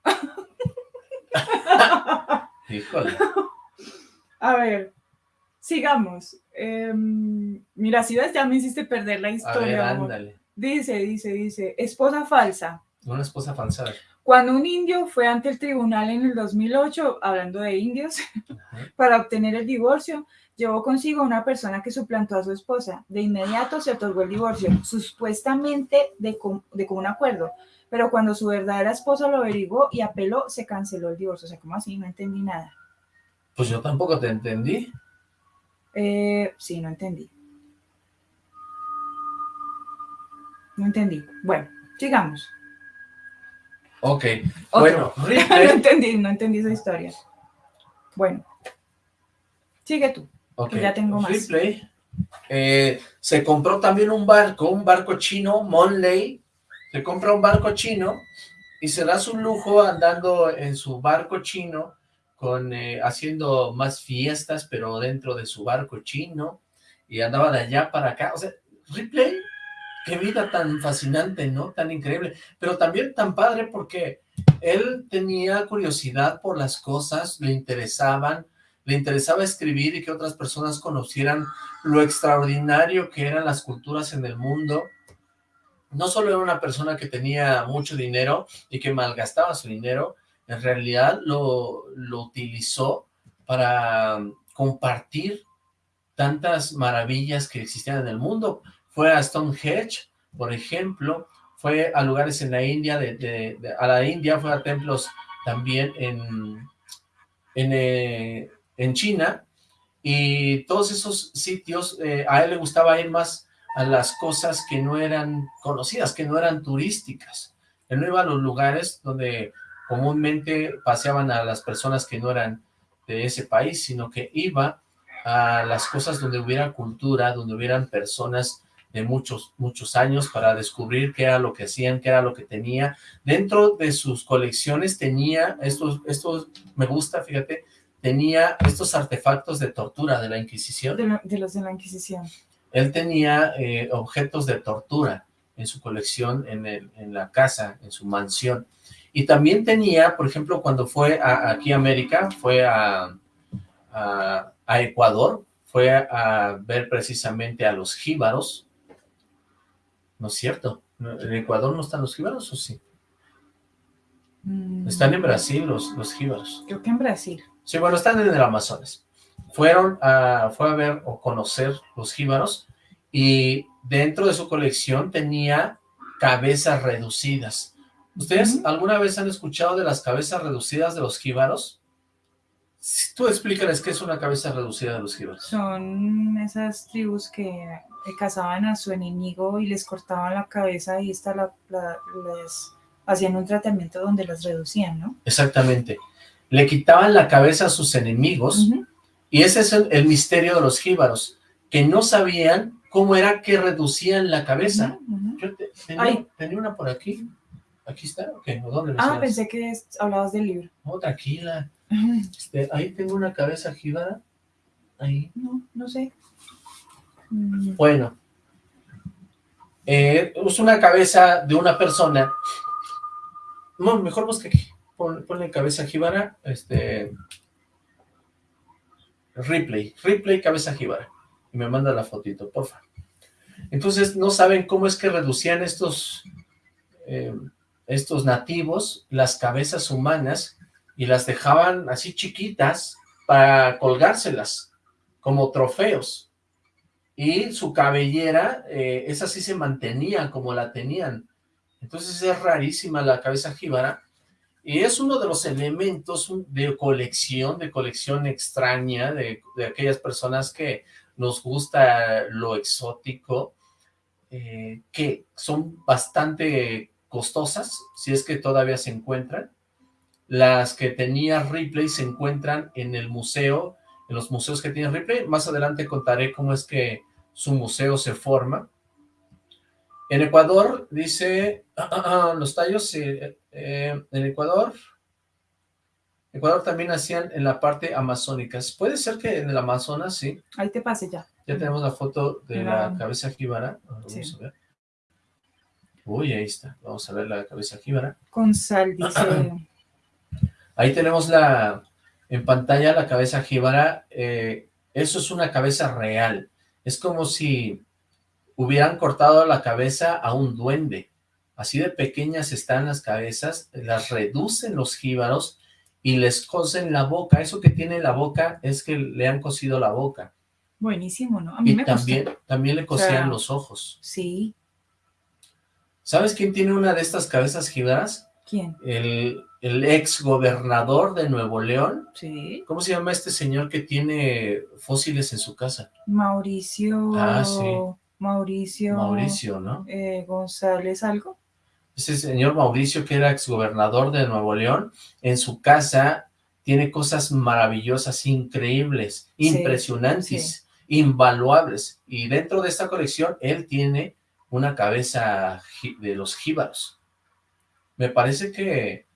Híjole. A ver, sigamos. Em, mira, si ves, ya me hiciste perder la A ver, historia. ándale. Dice, dice, dice, esposa falsa. Una esposa falsa. Cuando un indio fue ante el tribunal en el 2008, hablando de indios, Ajá. para obtener el divorcio, llevó consigo a una persona que suplantó a su esposa. De inmediato se otorgó el divorcio, supuestamente de, com- de común acuerdo. Pero cuando su verdadera esposa lo averiguó y apeló, se canceló el divorcio. O sea, ¿cómo así? No entendí nada. Pues yo tampoco te entendí. Eh, sí, no entendí. No entendí. Bueno, sigamos. Ok. Otro. Bueno, no Ripley. entendí, no entendí esa historia. Bueno, sigue tú. ok, ya tengo más. Ripley eh, se compró también un barco, un barco chino, Monley. Se compra un barco chino y se da su lujo andando en su barco chino, eh, haciendo más fiestas, pero dentro de su barco chino, y andaba de allá para acá. O sea, Ripley, qué vida tan fascinante, ¿no? Tan increíble, pero también tan padre porque él tenía curiosidad por las cosas, le interesaban, le interesaba escribir y que otras personas conocieran lo extraordinario que eran las culturas en el mundo. No solo era una persona que tenía mucho dinero y que malgastaba su dinero, en realidad lo, lo utilizó para compartir tantas maravillas que existían en el mundo. Fue a Stonehenge, por ejemplo, fue a lugares en la India, a la India, fue a templos también en, en, eh, en China, y todos esos sitios, eh, a él le gustaba ir más a las cosas que no eran conocidas, que no eran turísticas. Él no iba a los lugares donde comúnmente paseaban a las personas que no eran de ese país, sino que iba a las cosas donde hubiera cultura, donde hubieran personas de muchos, muchos años para descubrir qué era lo que hacían, qué era lo que tenía. Dentro de sus colecciones tenía, estos, estos me gusta, fíjate, tenía estos artefactos de tortura de la Inquisición. De, lo- de los de la Inquisición. Él tenía eh, objetos de tortura en su colección, en, el- en la casa, en su mansión. Y también tenía, por ejemplo, cuando fue a- aquí a América, fue a, a- a Ecuador, fue a, ver precisamente a los jíbaros. ¿No es cierto? ¿No- ¿En Ecuador no están los jíbaros o sí? Mm, Están en Brasil los, los jíbaros. Creo que en Brasil. Sí, bueno, están en el Amazonas. Fueron a, fue a ver o conocer los jíbaros y dentro de su colección tenía cabezas reducidas. ¿Ustedes alguna vez han escuchado de las cabezas reducidas de los jíbaros? Si Tú explícales qué es una cabeza reducida de los jíbaros. Son esas tribus que cazaban a su enemigo y les cortaban la cabeza y esta la, la- les hacían un tratamiento donde las reducían, ¿no? Exactamente. Le quitaban la cabeza a sus enemigos y ese es el, el misterio de los jíbaros, que no sabían cómo era que reducían la cabeza. Yo te- tenía, Ay. tenía una por aquí. ¿Aquí está? ¿O qué? ¿O dónde lo Ah, pensé que hablabas del libro. No, tranquila. Este, ahí tengo una cabeza jíbara. Ahí. No, no sé. Mm, Bueno. Eh, es una cabeza de una persona. No, mejor busca aquí. Pon- ponle cabeza jíbara. Este. Ripley. Ripley, cabeza jíbara. Y me manda la fotito, porfa. Entonces, no saben cómo es que reducían estos. eh, estos nativos las cabezas humanas y las dejaban así chiquitas para colgárselas como trofeos. Y su cabellera, eh, esa sí se mantenía como la tenían. Entonces es rarísima la cabeza jíbara. Y es uno de los elementos de colección, de colección extraña, de, de aquellas personas que nos gusta lo exótico, eh, que son bastante costosas, si es que todavía se encuentran. Las que tenía Ripley se encuentran en el museo, en los museos que tiene Ripley. Más adelante contaré cómo es que su museo se forma. En Ecuador, dice, los tallos, eh, eh, en Ecuador, Ecuador también hacían en la parte amazónica. Puede ser que en el Amazonas, sí. ahí te pasé ya. Ya tenemos la foto de la La- cabeza jíbara. Vamos Sí. a ver. Uy, ahí está. Vamos a ver la cabeza jíbara. Con sal, dice. Ahí tenemos la en pantalla la cabeza jíbara. eh, eso es una cabeza real. Es como si hubieran cortado la cabeza a un duende. Así de pequeñas están las cabezas, las reducen los jíbaros y les cosen la boca. Eso que tiene la boca es que le han cosido la boca. Buenísimo, ¿no? A mí Y me también, también le cosían sea, los ojos. Sí. ¿Sabes quién tiene una de estas cabezas jíbaras? ¿Quién? El, el ex gobernador de Nuevo León. Sí. ¿Cómo se llama este señor que tiene fósiles en su casa? Mauricio. Ah, sí. Mauricio. Mauricio, ¿no? eh, González, algo. Ese señor Mauricio, que era exgobernador de Nuevo León, en su casa tiene cosas maravillosas, increíbles, Sí, impresionantes, invaluables. Y dentro de esta colección, él tiene una cabeza de los jíbaros. Me parece que,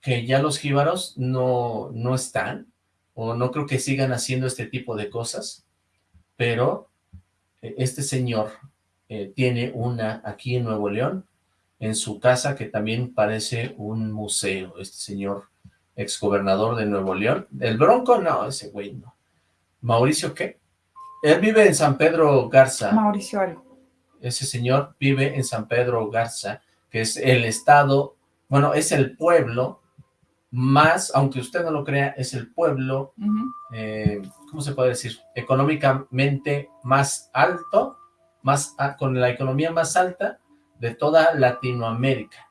que ya los jíbaros no, no están, o no creo que sigan haciendo este tipo de cosas, pero eh, este señor eh, tiene una aquí en Nuevo León, en su casa, que también parece un museo, este señor exgobernador de Nuevo León. ¿El Bronco? No, ese güey no. ¿Mauricio qué? Él vive en San Pedro Garza. Mauricio algo. Ese señor vive en San Pedro Garza, que es el estado, bueno, es el pueblo más, aunque usted no lo crea, es el pueblo, eh, ¿cómo se puede decir? Económicamente más alto, más con la economía más alta de toda Latinoamérica.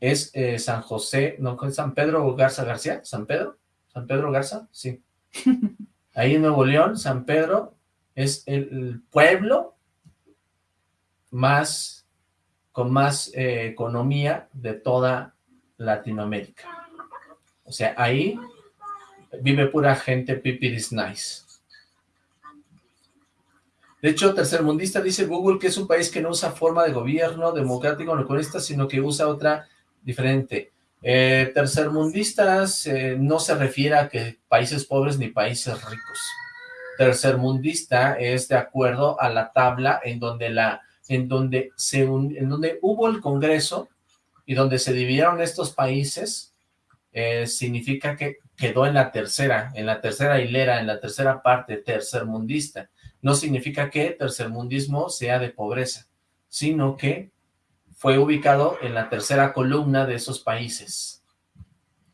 Es eh, San José, no, ¿con San Pedro Garza García, San Pedro, San Pedro Garza, sí. Ahí en Nuevo León, San Pedro es el pueblo más, con más eh, economía de toda Latinoamérica. O sea, ahí vive pura gente pipiris nice. De hecho, tercermundista dice Google que es un país que no usa forma de gobierno democrático comunista, sino que usa otra diferente. Eh, tercermundistas eh, no se refiere a que países pobres ni países ricos. Tercermundista es de acuerdo a la tabla en donde la en donde se en donde hubo el Congreso y donde se dividieron estos países eh, significa que quedó en la tercera, en la tercera hilera, en la tercera parte tercermundista. No significa que tercermundismo sea de pobreza, sino que fue ubicado en la tercera columna de esos países,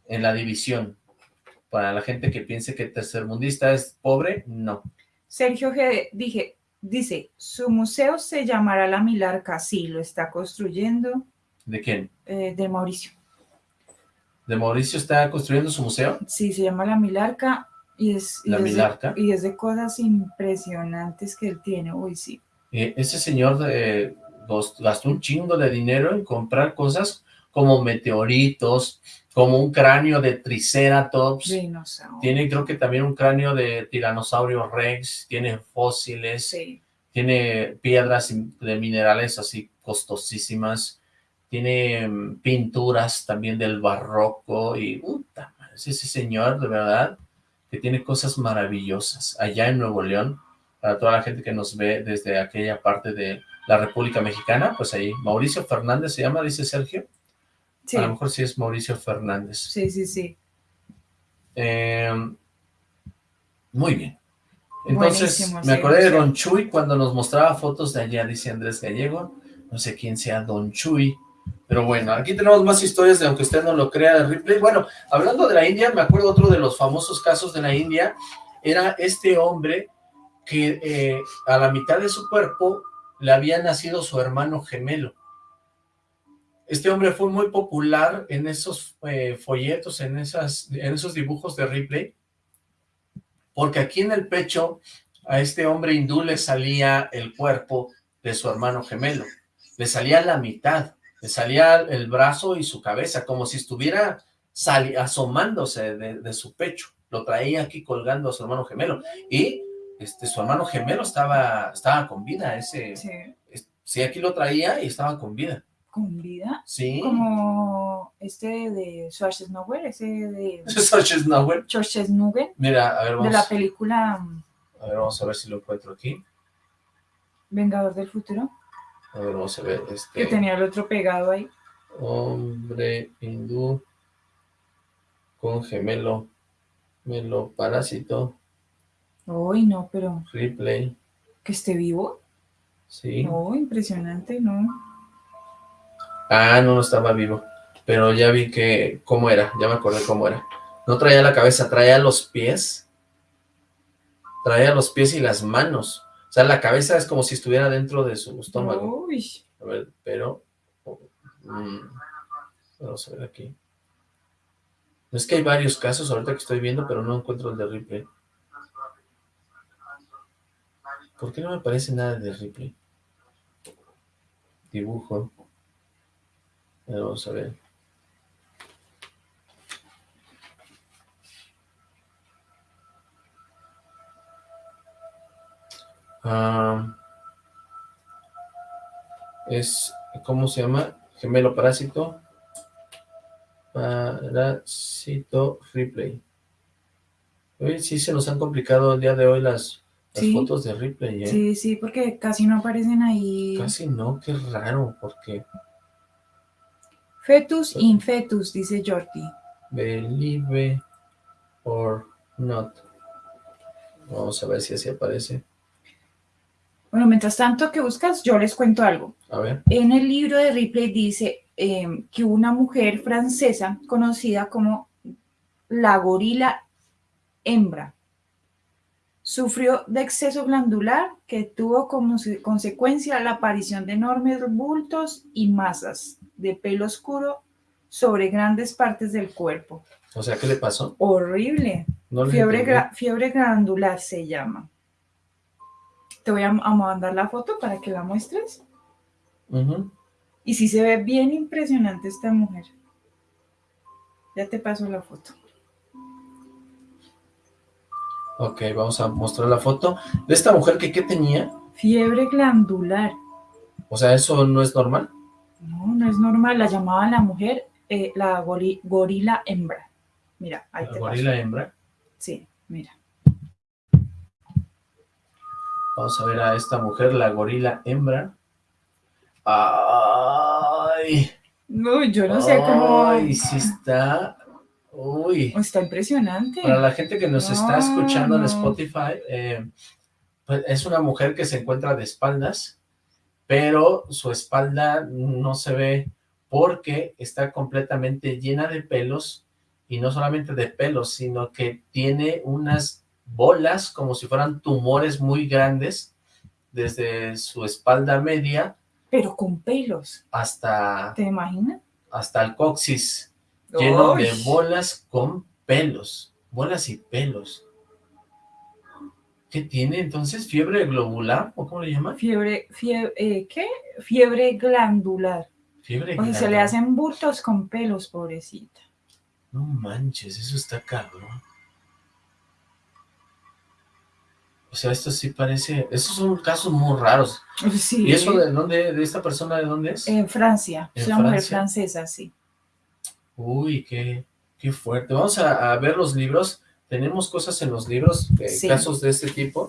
en la división. Para la gente que piense que tercermundista es pobre, no. Sergio G. Dije, dice, su museo se llamará La Milarca. Sí, lo está construyendo ¿De quién? eh, de Mauricio. ¿De Mauricio está construyendo su museo? Sí, se llama La Milarca y es, y La es de- y es de cosas impresionantes que él tiene. Uy, sí. Eh, ese señor eh, gastó un chingo de dinero en comprar cosas como meteoritos, como un cráneo de Triceratops, Dinosaurio. tiene creo que también un cráneo de tiranosaurio rex, tiene fósiles, Sí. tiene piedras de minerales así costosísimas, tiene mm, pinturas también del barroco y puta es ese señor de verdad que tiene cosas maravillosas allá en Nuevo León, para toda la gente que nos ve desde aquella parte de la República Mexicana, pues ahí, Mauricio Fernández se llama, dice Sergio, Sí, a lo mejor sí es Mauricio Fernández. sí, sí, sí. Eh, muy bien. Entonces, Buenísimo, me sí, acordé de. Don Chuy cuando nos mostraba fotos de allá, dice Andrés Gallego. No sé quién sea Don Chuy. Pero bueno, aquí tenemos más historias de aunque usted no lo crea de Ripley. Bueno, hablando de la India, me acuerdo otro de los famosos casos de la India. Era este hombre que eh, a la mitad de su cuerpo le había nacido su hermano gemelo. Este hombre fue muy popular en esos eh, folletos, en, esas, en esos dibujos de Ripley, porque aquí en el pecho a este hombre hindú le salía el cuerpo de su hermano gemelo, le salía la mitad, le salía el brazo y su cabeza, como si estuviera asomándose de, de su pecho, lo traía aquí colgando a su hermano gemelo, y este, su hermano gemelo estaba, estaba con vida, ese, Sí. es- sí, aquí lo traía y estaba con vida, Con vida. sí, Como este de Schwarzenegger, ese de Schwarzenegger. Schwarzenegger, Mira, a ver, de vamos. la película A ver, vamos a ver si lo encuentro aquí. Vengador del futuro. A ver, vamos a ver. Este, Que tenía el otro pegado ahí. Hombre hindú con gemelo, gemelo parásito, Uy, no, pero replay, que esté vivo. sí. No, impresionante, ¿no? Ah, no, no estaba vivo, pero ya vi que, cómo era, ya me acordé cómo era. No traía la cabeza, traía los pies, traía los pies y las manos. O sea, la cabeza es como si estuviera dentro de su estómago. Uy, A ver, pero... mm, vamos a ver aquí. Es que hay varios casos ahorita que estoy viendo, pero no encuentro el de Ripley. ¿Por qué no me aparece nada de Ripley? Dibujo. Vamos a ver. Ah, es, ¿cómo se llama? Gemelo parásito. Parásito Ripley. Oye, sí se nos han complicado el día de hoy las, las Sí. fotos de Ripley, ¿eh? sí, sí, porque casi no aparecen ahí. Casi no, qué raro, porque Fetus in fetus, dice Jordi. believe or not. Vamos a ver si así aparece. Bueno, mientras tanto que buscas, yo les cuento algo. A ver. En el libro de Ripley dice eh, que una mujer francesa conocida como la gorila hembra sufrió de exceso glandular que tuvo como se- consecuencia la aparición de enormes bultos y masas de pelo oscuro sobre grandes partes del cuerpo. O sea, ¿qué le pasó? Horrible. No Fiebre, gra- fiebre glandular se llama. Te voy a, a mandar la foto para que la muestres. Y sí se ve bien impresionante esta mujer. Ya te paso la foto. Ok, vamos a mostrar la foto de esta mujer que ¿qué tenía? Fiebre glandular. O sea, ¿eso no es normal? No, no es normal. La llamaban la mujer eh, la gori- gorila hembra. Mira, ahí La te gorila paso. hembra. Sí, mira. Vamos a ver a esta mujer, la gorila hembra. ¡Ay! No, yo no sé cómo. ¡Ay, sí está! ¡Uy! Está impresionante. Para la gente que nos está escuchando en. Spotify, eh, pues es una mujer que se encuentra de espaldas, pero su espalda no se ve porque está completamente llena de pelos, y no solamente de pelos, sino que tiene unas bolas como si fueran tumores muy grandes desde su espalda media Pero con pelos. hasta, ¿Te imaginas? hasta el coxis, lleno de bolas con pelos, bolas y pelos. ¿Qué tiene entonces? ¿Fiebre globular? ¿O cómo le llaman? Fiebre, fiebre, eh, ¿qué? Fiebre glandular. Fiebre O sea, se le hacen bultos con pelos, pobrecita. No manches, eso está cabrón. O sea, esto sí parece... Esos son casos muy raros. Sí. ¿Y eso de dónde? ¿De esta persona de dónde es? En Francia. ¿En es una mujer francesa, sí. Uy, qué, qué fuerte. Vamos a, a ver los libros. Tenemos cosas en los libros, eh, Sí. casos de este tipo.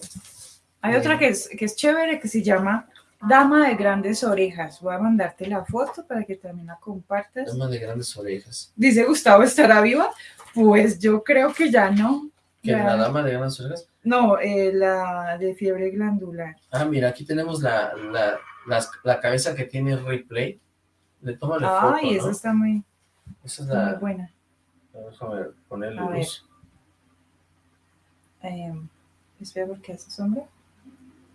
Hay otra que es, que es chévere que se llama Dama de Grandes Orejas. Voy a mandarte la foto para que también la compartas. Dama de grandes orejas. Dice Gustavo, ¿estará viva? Pues yo creo que ya no. ¿Que Ya. la dama de grandes orejas? No, eh, la de fiebre glandular. Ah, mira, aquí tenemos la, la, la cabeza que tiene Ripley. Le toma la foto, Ay, esa ¿no? está muy, Esa es muy la... buena. Déjame ponerle A ver. Eh, espera, porque hace sombra.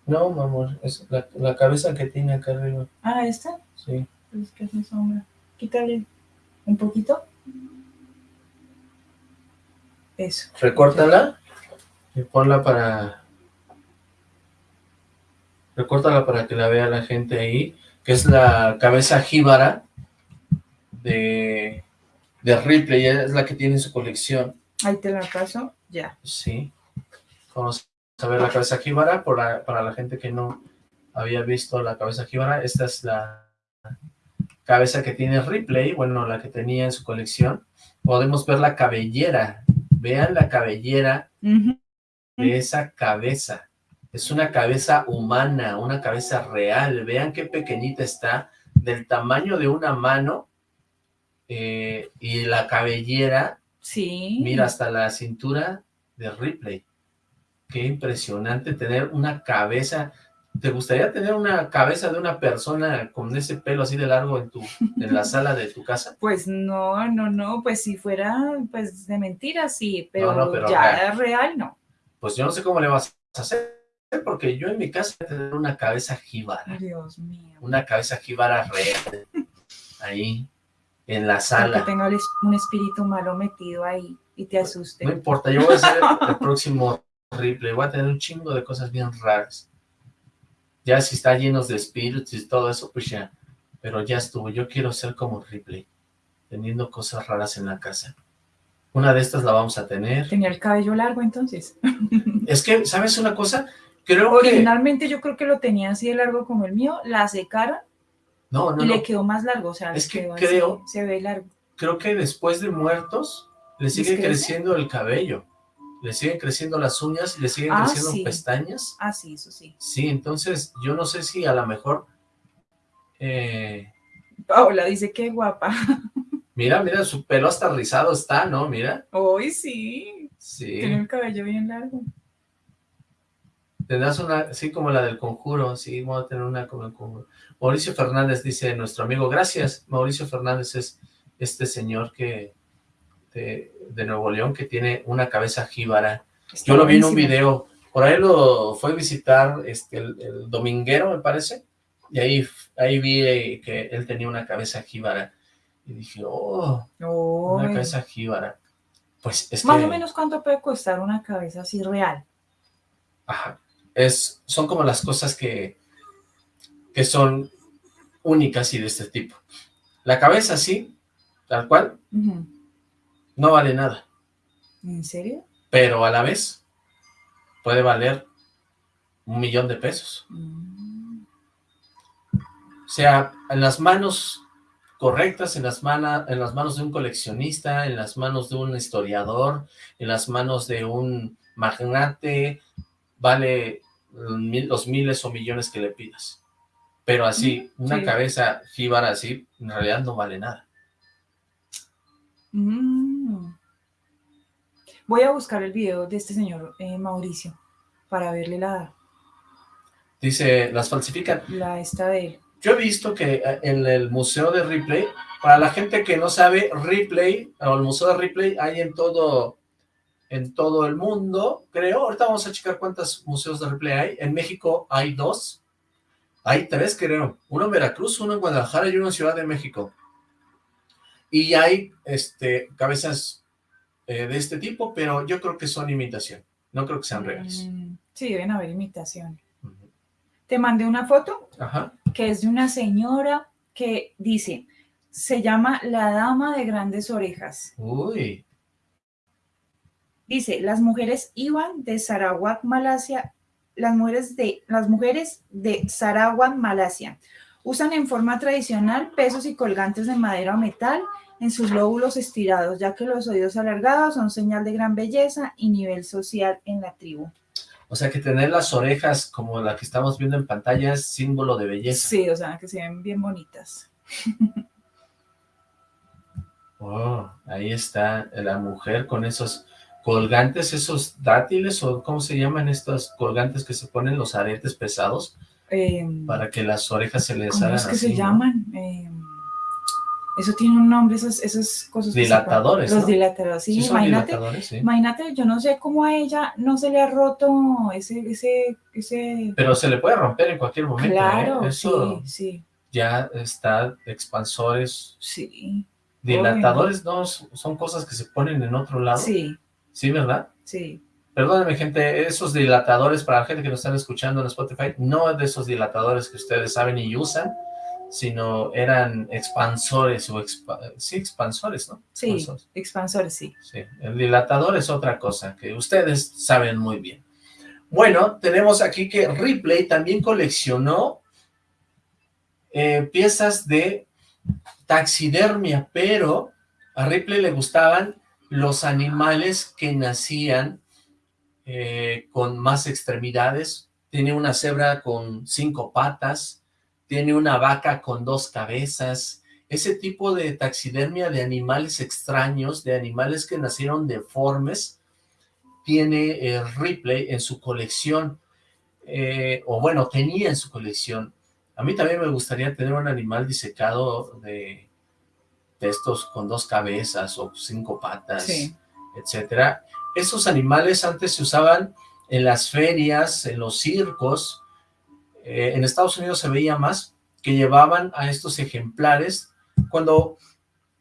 No, mi amor, es la, la cabeza que tiene acá arriba. Ah, esta. Sí. Es que hace sombra. Quítale un poquito. Eso. Recórtala y ponla para... Recórtala para que la vea la gente ahí, que es la cabeza jíbara de, de Ripley, es la que tiene en su colección. Ahí te la paso. Ya. Sí. Vamos a ver la cabeza jíbara por la- para la gente que no había visto la cabeza jíbara. Esta es la cabeza que tiene Ripley, bueno, la que tenía en su colección. Podemos ver la cabellera. Vean la cabellera de esa cabeza. Es una cabeza humana, una cabeza real. Vean qué pequeñita está, del tamaño de una mano, eh, y la cabellera, Sí. mira, hasta la cintura de Ripley. Qué impresionante tener una cabeza. ¿Te gustaría tener una cabeza de una persona con ese pelo así de largo en tu en la sala de tu casa? Pues no, no, no, pues si fuera pues de mentira, sí, pero, no, pero ya real. real no. Pues yo no sé cómo le vas a hacer, porque yo en mi casa voy a tener una cabeza jíbara. Dios mío. una cabeza jíbara real, ahí, en la Que sala. tenga el es- un espíritu malo metido ahí y te asuste. No importa, yo voy a ser el próximo Ripley, voy a tener un chingo de cosas bien raras. Ya si está llenos de espíritus y todo eso, pues ya, pero ya estuvo, yo quiero ser como Ripley, teniendo cosas raras en la casa. Una de estas la vamos a tener. Tenía el cabello largo entonces. Es que, ¿sabes una cosa? Creo que... Originalmente yo creo que lo tenía así de largo como el mío, la secaron No, no, y no. le quedó más largo, o sea, Es que así, creo- se ve largo. creo que después de muertos le sigue creciendo el cabello, le siguen creciendo las uñas, le siguen Ah, creciendo sí. pestañas. Ah, sí, eso sí. Sí, entonces yo no sé si a lo mejor... eh, Paola dice que guapa. mira, mira, su pelo hasta rizado está, ¿no? Mira. Hoy sí, tiene Sí. el cabello bien largo. Tendrás una, así como la del conjuro, sí, vamos a tener una como el conjuro. Mauricio Fernández dice, nuestro amigo, gracias. Mauricio Fernández es este señor que de, de Nuevo León que tiene una cabeza jíbara. Está Yo lo vi en un video, por ahí lo fue a visitar este, el, el dominguero, me parece, y ahí, ahí vi eh, que él tenía una cabeza jíbara. Y dije, oh, una Uy. cabeza jíbara. Pues es Más que, o menos cuánto puede costar una cabeza así real. ajá, es, son como las cosas que, que son únicas y de este tipo. La cabeza sí, tal cual, Ujú. No vale nada, ¿En serio? pero a la vez puede valer un millón de pesos. Mm. O sea, en las manos correctas, en las, mana- en las manos de un coleccionista, en las manos de un historiador, en las manos de un magnate, vale mil- los miles o millones que le pidas. Pero así, Mm, una sí. cabeza jíbara así, en realidad no vale nada. Mm. Voy a buscar el video de este señor eh, Mauricio para verle la, Dice, las falsifican. la esta de él. Yo he visto que eh, en el museo de Ripley, para la gente que no sabe, Ripley, o el museo de Ripley hay en todo, en todo el mundo, creo. Ahorita vamos a checar cuántos museos de Ripley hay. En México hay dos. Hay tres, creo. Uno en Veracruz, uno en Guadalajara y uno en Ciudad de México. Y hay este, cabezas eh, de este tipo, pero yo creo que son imitación. No creo que sean reales. Mm, sí, deben haber imitaciones. Ujú. Te mandé una foto Ajá. que es de una señora que dice, se llama la dama de grandes orejas. Uy. Dice, las mujeres iban de Sarawak, Malasia, las mujeres de, las mujeres de Sarawak, Malasia, usan en forma tradicional pesos y colgantes de madera o metal en sus lóbulos estirados, ya que los oídos alargados son señal de gran belleza y nivel social en la tribu. O sea que tener las orejas como la que estamos viendo en pantalla es símbolo de belleza. Sí, o sea, que se ven bien bonitas. Oh, ahí está la mujer con esos colgantes, esos dátiles, o ¿cómo se llaman estos colgantes que se ponen los aretes pesados Eh, para que las orejas se les ¿Cómo hagan es que así, se ¿no? llaman? Eh, eso tiene un nombre, esas, esas cosas. Dilatadores. Los ¿no? dilatadores, sí. Sí, imagínate, dilatadores, sí. imagínate, yo no sé cómo a ella no se le ha roto ese, ese, ese. Pero se le puede romper en cualquier momento, ¿eh? Claro, Eso sí, sí, ya está, expansores, sí, dilatadores, no, son cosas que se ponen en otro lado. sí, Sí, ¿verdad? sí. Perdónenme, gente, esos dilatadores, para la gente que nos están escuchando en Spotify, no es de esos dilatadores que ustedes saben y usan, sino eran expansores, o expa- sí, expansores, ¿no? Sí, Expansores. expansores, sí. Sí, el dilatador es otra cosa que ustedes saben muy bien. Bueno, tenemos aquí que Ripley también coleccionó eh, piezas de taxidermia, pero a Ripley le gustaban los animales que nacían eh, con más extremidades, tiene una cebra con cinco patas, tiene una vaca con dos cabezas, ese tipo de taxidermia de animales extraños, de animales que nacieron deformes, tiene eh, Ripley en su colección, eh, o bueno, tenía en su colección. A mí también me gustaría tener un animal disecado de, de estos con dos cabezas o cinco patas, etcétera. Esos animales antes se usaban en las ferias, en los circos, eh, en Estados Unidos se veía más, que llevaban a estos ejemplares. Cuando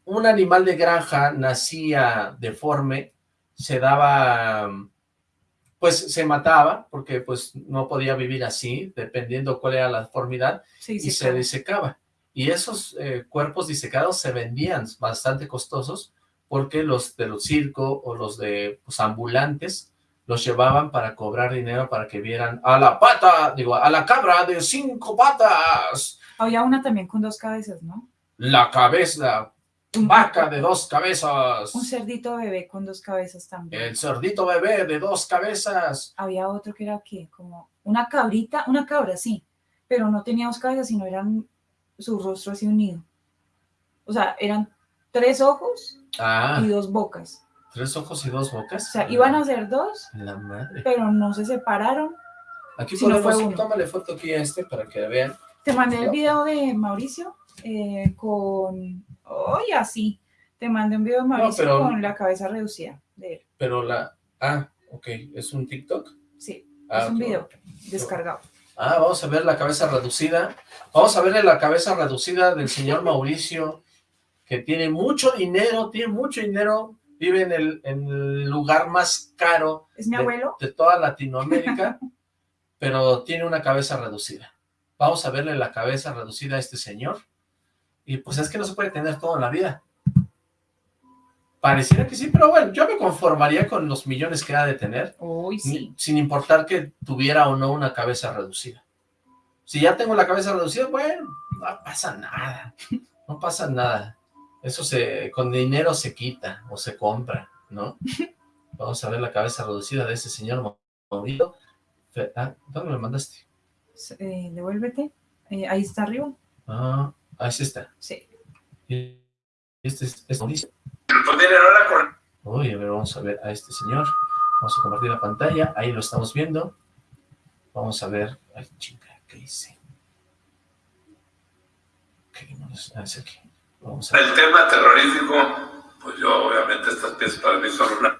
un animal de granja nacía deforme, se daba, pues se mataba, porque pues no podía vivir así, dependiendo cuál era la deformidad, y se disecaba. Y esos eh, cuerpos disecados se vendían bastante costosos, porque los de los circo o los de pues, ambulantes los llevaban para cobrar dinero para que vieran a la pata, digo, a la cabra de cinco patas. Había una también con dos cabezas, ¿no? La cabeza, vaca de dos cabezas. Un cerdito bebé con dos cabezas también. El cerdito bebé de dos cabezas. Había otro que era, ¿qué? Como una cabrita, una cabra, sí, pero no tenía dos cabezas, sino eran su rostro así unido. O sea, eran tres ojos ah. y dos bocas. ¿Tres ojos y dos bocas? O sea, iban a ser dos, La madre. pero no se separaron. Aquí Si no ponemos, fue tómale foto aquí a este para que vean. Te mandé el video de Mauricio eh, con... Oye, así. Te mandé un video de Mauricio pero- con la cabeza reducida de él. Pero la... Ah, ok. ¿Es un TikTok? Sí, Ah, es un video descargado. Ah, vamos a ver la cabeza reducida. Vamos a verle la cabeza reducida del señor Mauricio, que tiene mucho dinero, tiene mucho dinero, vive en el, en el lugar más caro ¿Es mi de, abuelo? de toda Latinoamérica, pero tiene una cabeza reducida. Vamos a verle la cabeza reducida a este señor. Y pues es que no se puede tener todo en la vida. Pareciera que sí, pero bueno, yo me conformaría con los millones que ha de tener Uy, sí. ni- sin importar que tuviera o no una cabeza reducida. Si ya tengo la cabeza reducida, bueno, no pasa nada, no pasa nada. Eso se, con dinero se quita o se compra, ¿no? Vamos a ver la cabeza reducida de ese señor Mauricio. Fe- Ah, ¿dónde me mandaste? Eh, devuélvete. Eh, ahí está arriba. Ah, ahí sí está. Sí. Y Este es, es Mauricio. Miren, ahora con Uy, a ver, vamos a ver a este señor. Vamos a compartir la pantalla. Ahí lo estamos viendo. Vamos a ver. Ay, chinga, ¿qué hice? Ah, es aquí. Vamos a ver. el tema terrorífico, pues yo obviamente estas piezas para mí son una...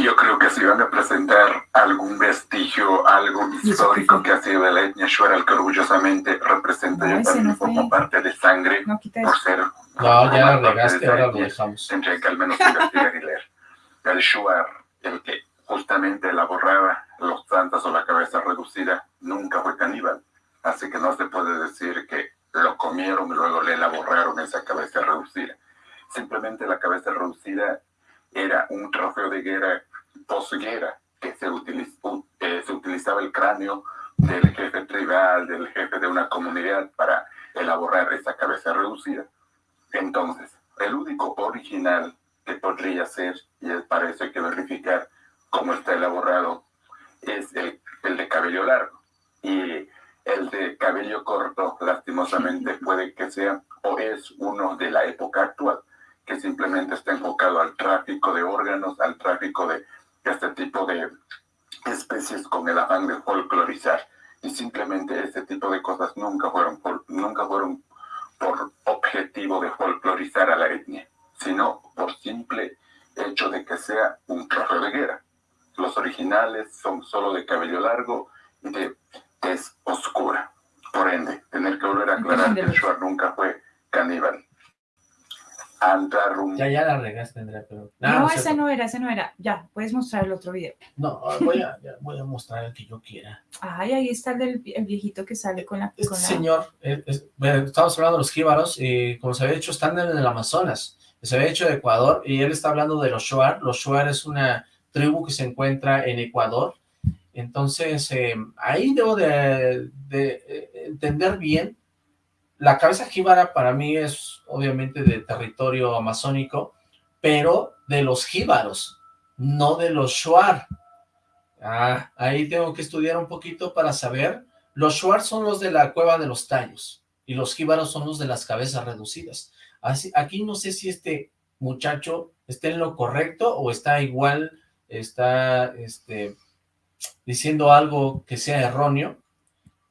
Yo creo que si van a presentar algún vestigio, algo ¿Y eso qué histórico fue? que ha sido de la etnia Shuar, que orgullosamente representa No, yo también no fue. como parte de sangre, No, quita por ser... No, ya de regaste, ahora lo dejamos. Tendría que al menos investigar y leer. El Shuar, el que justamente elaboraba los santos o la cabeza reducida, nunca fue caníbal. Así que no se puede decir que lo comieron y luego le elaboraron esa cabeza reducida. Simplemente la cabeza reducida era un trofeo de guerra posguerra que se, utilizó, eh, se utilizaba el cráneo del jefe tribal, del jefe de una comunidad para elaborar esa cabeza reducida. Entonces, el único original que podría ser, y para eso hay que verificar cómo está elaborado, es el, el de cabello largo. Y el de cabello corto, lastimosamente, puede que sea o es uno de la época actual, que simplemente está enfocado al tráfico de órganos, al tráfico de este tipo de especies con el afán de folclorizar. Y simplemente este tipo de cosas nunca fueron, fol- nunca fueron por objetivo de folclorizar a la etnia, sino por simple hecho de que sea un trofeo de guerra. Los originales son solo de cabello largo y de tez oscura. Por ende, tener que volver a aclarar que el Shuar nunca fue caníbal. Antarum Ya, ya la regaste, Andrea, pero... No, es ese cierto. no era, ese no era. Ya, puedes mostrar el otro video. No, voy a, ya voy a mostrar el que yo quiera. Ay, ahí está el del el viejito que sale con la... Este con la- señor, eh, es- bueno, estamos hablando de los jíbaros, y como se había dicho, están en el Amazonas, se había hecho de Ecuador, y él está hablando de los Shuar. Los Shuar es una tribu que se encuentra en Ecuador, entonces eh, ahí debo de, eh, entender bien. La cabeza jíbara para mí es obviamente de territorio amazónico, pero de los jíbaros, no de los Shuar. Ah, ahí tengo que estudiar un poquito para saber. Los Schwartz son los de la cueva de los tallos y los jíbaros son los de las cabezas reducidas. Así, aquí no sé si este muchacho está en lo correcto o está igual, está este, diciendo algo que sea erróneo,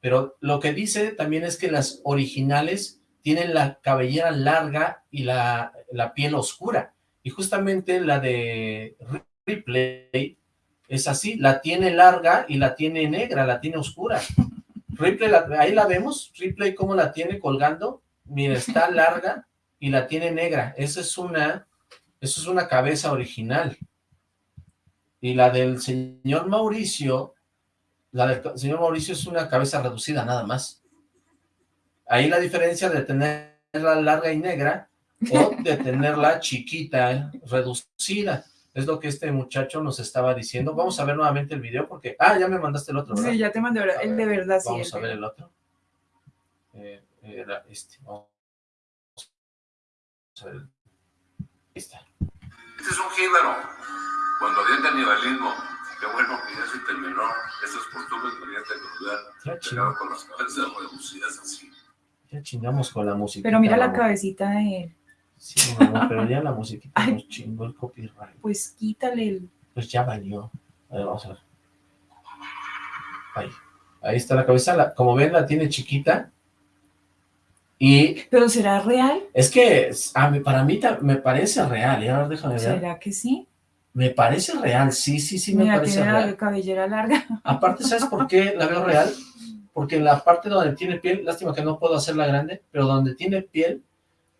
pero lo que dice también es que las originales tienen la cabellera larga y la, la piel oscura, y justamente la de Ripley es así, la tiene larga y la tiene negra, la tiene oscura. Ripley, ahí la vemos, Ripley cómo la tiene colgando, mira, está larga y la tiene negra, esa es una, eso es una cabeza original. Y la del señor Mauricio, la del señor Mauricio es una cabeza reducida nada más. Ahí la diferencia de tenerla larga y negra o de tenerla chiquita, reducida. Es lo que este muchacho nos estaba diciendo. Vamos a ver nuevamente el video porque... Ah, ya me mandaste el otro, ¿verdad? Sí, ya te mandé el de verdad, sí. Vamos a ver el otro. Eh, era este. Vamos a ver. Ahí está. Este es un jíbaro. Cuando había canibalismo, qué bueno que ya se terminó esas costumbres mediante Ya cruel, chingamos, con las cabezas reducidas así. ya chingamos con la música. Pero mira la cabecita de él. Sí, mamá, pero ya la musiquita Ay. nos chingó el copyright. Pues quítale el... Pues ya valió. A ver, vamos a ver. Ahí. Ahí está la cabeza. la- como ven, la tiene chiquita. Y ¿Pero será real? es que a mí- para mí me parece real. Y ahora déjame ver. ¿Será que sí? Me parece real. Sí, sí, sí me parece tiene la real. cabellera larga. Aparte, ¿sabes por qué la veo real? Porque en la parte donde tiene piel, lástima que no puedo hacerla grande, pero donde tiene piel,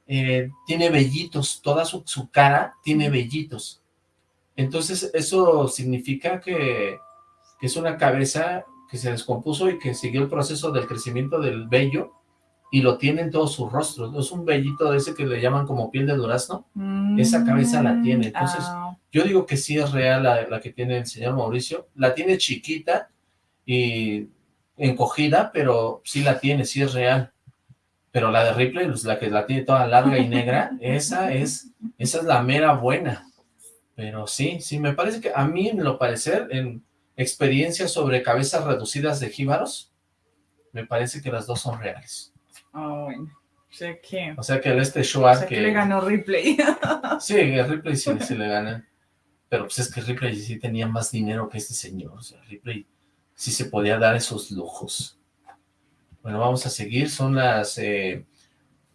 eh, tiene vellitos, toda su, su cara tiene vellitos. Entonces, eso significa que, que es una cabeza que se descompuso y que siguió el proceso del crecimiento del vello y lo tiene en todo su rostro. Es un vellito de ese que le llaman como piel de durazno. Esa cabeza la tiene, entonces, Ah, Yo digo que sí es real la, la que tiene el señor Mauricio. La tiene chiquita y encogida, pero sí la tiene, sí es real. Pero la de Ripley, pues, la que la tiene toda larga y negra, esa es, esa es la mera buena. Pero sí, sí, me parece que a mí, en lo parecer, en experiencias sobre cabezas reducidas de jíbaros, me parece que las dos son reales. Ah, bueno. Sé que... O sea que el este O Schwartz sea que le ganó Ripley. Sí, el Ripley sí, sí le gana. Pero pues es que Ripley sí tenía más dinero que este señor. O sea, Ripley sí se podía dar esos lujos. Bueno, vamos a seguir. Son las eh,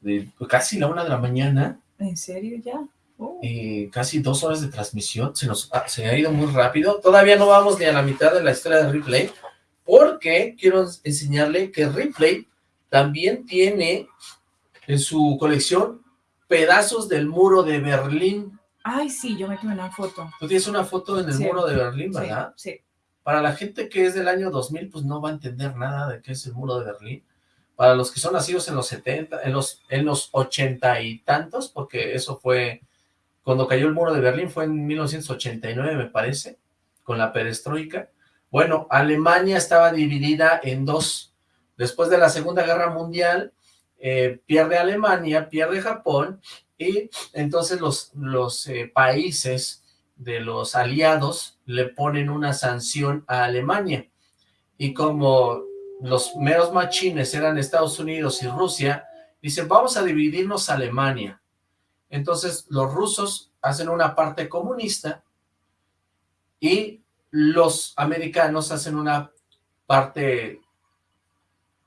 de- casi la una de la mañana ¿En serio ya? Oh. y casi dos horas de transmisión. Se nos ha- se ha ido muy rápido. Todavía no vamos ni a la mitad de la historia de Ripley porque quiero enseñarle que Ripley también tiene en su colección pedazos del muro de Berlín. Ay, sí, yo me tomé una foto. Tú tienes una foto en el Sí. muro de Berlín, Sí, ¿verdad? sí. Para la gente que es del año 2000, pues no va a entender nada de qué es el muro de Berlín. Para los que son nacidos en los 70, en los, en los 80 y tantos, porque eso fue, cuando cayó el muro de Berlín fue en 1989, me parece, con la perestroika. Bueno, Alemania estaba dividida en dos. Después de la Segunda Guerra Mundial, eh, pierde Alemania, pierde Japón, y entonces los, los eh, países de los aliados le ponen una sanción a Alemania. Y como los meros machines eran Estados Unidos y Rusia, dicen, vamos a dividirnos Alemania. Entonces los rusos hacen una parte comunista y los americanos hacen una parte,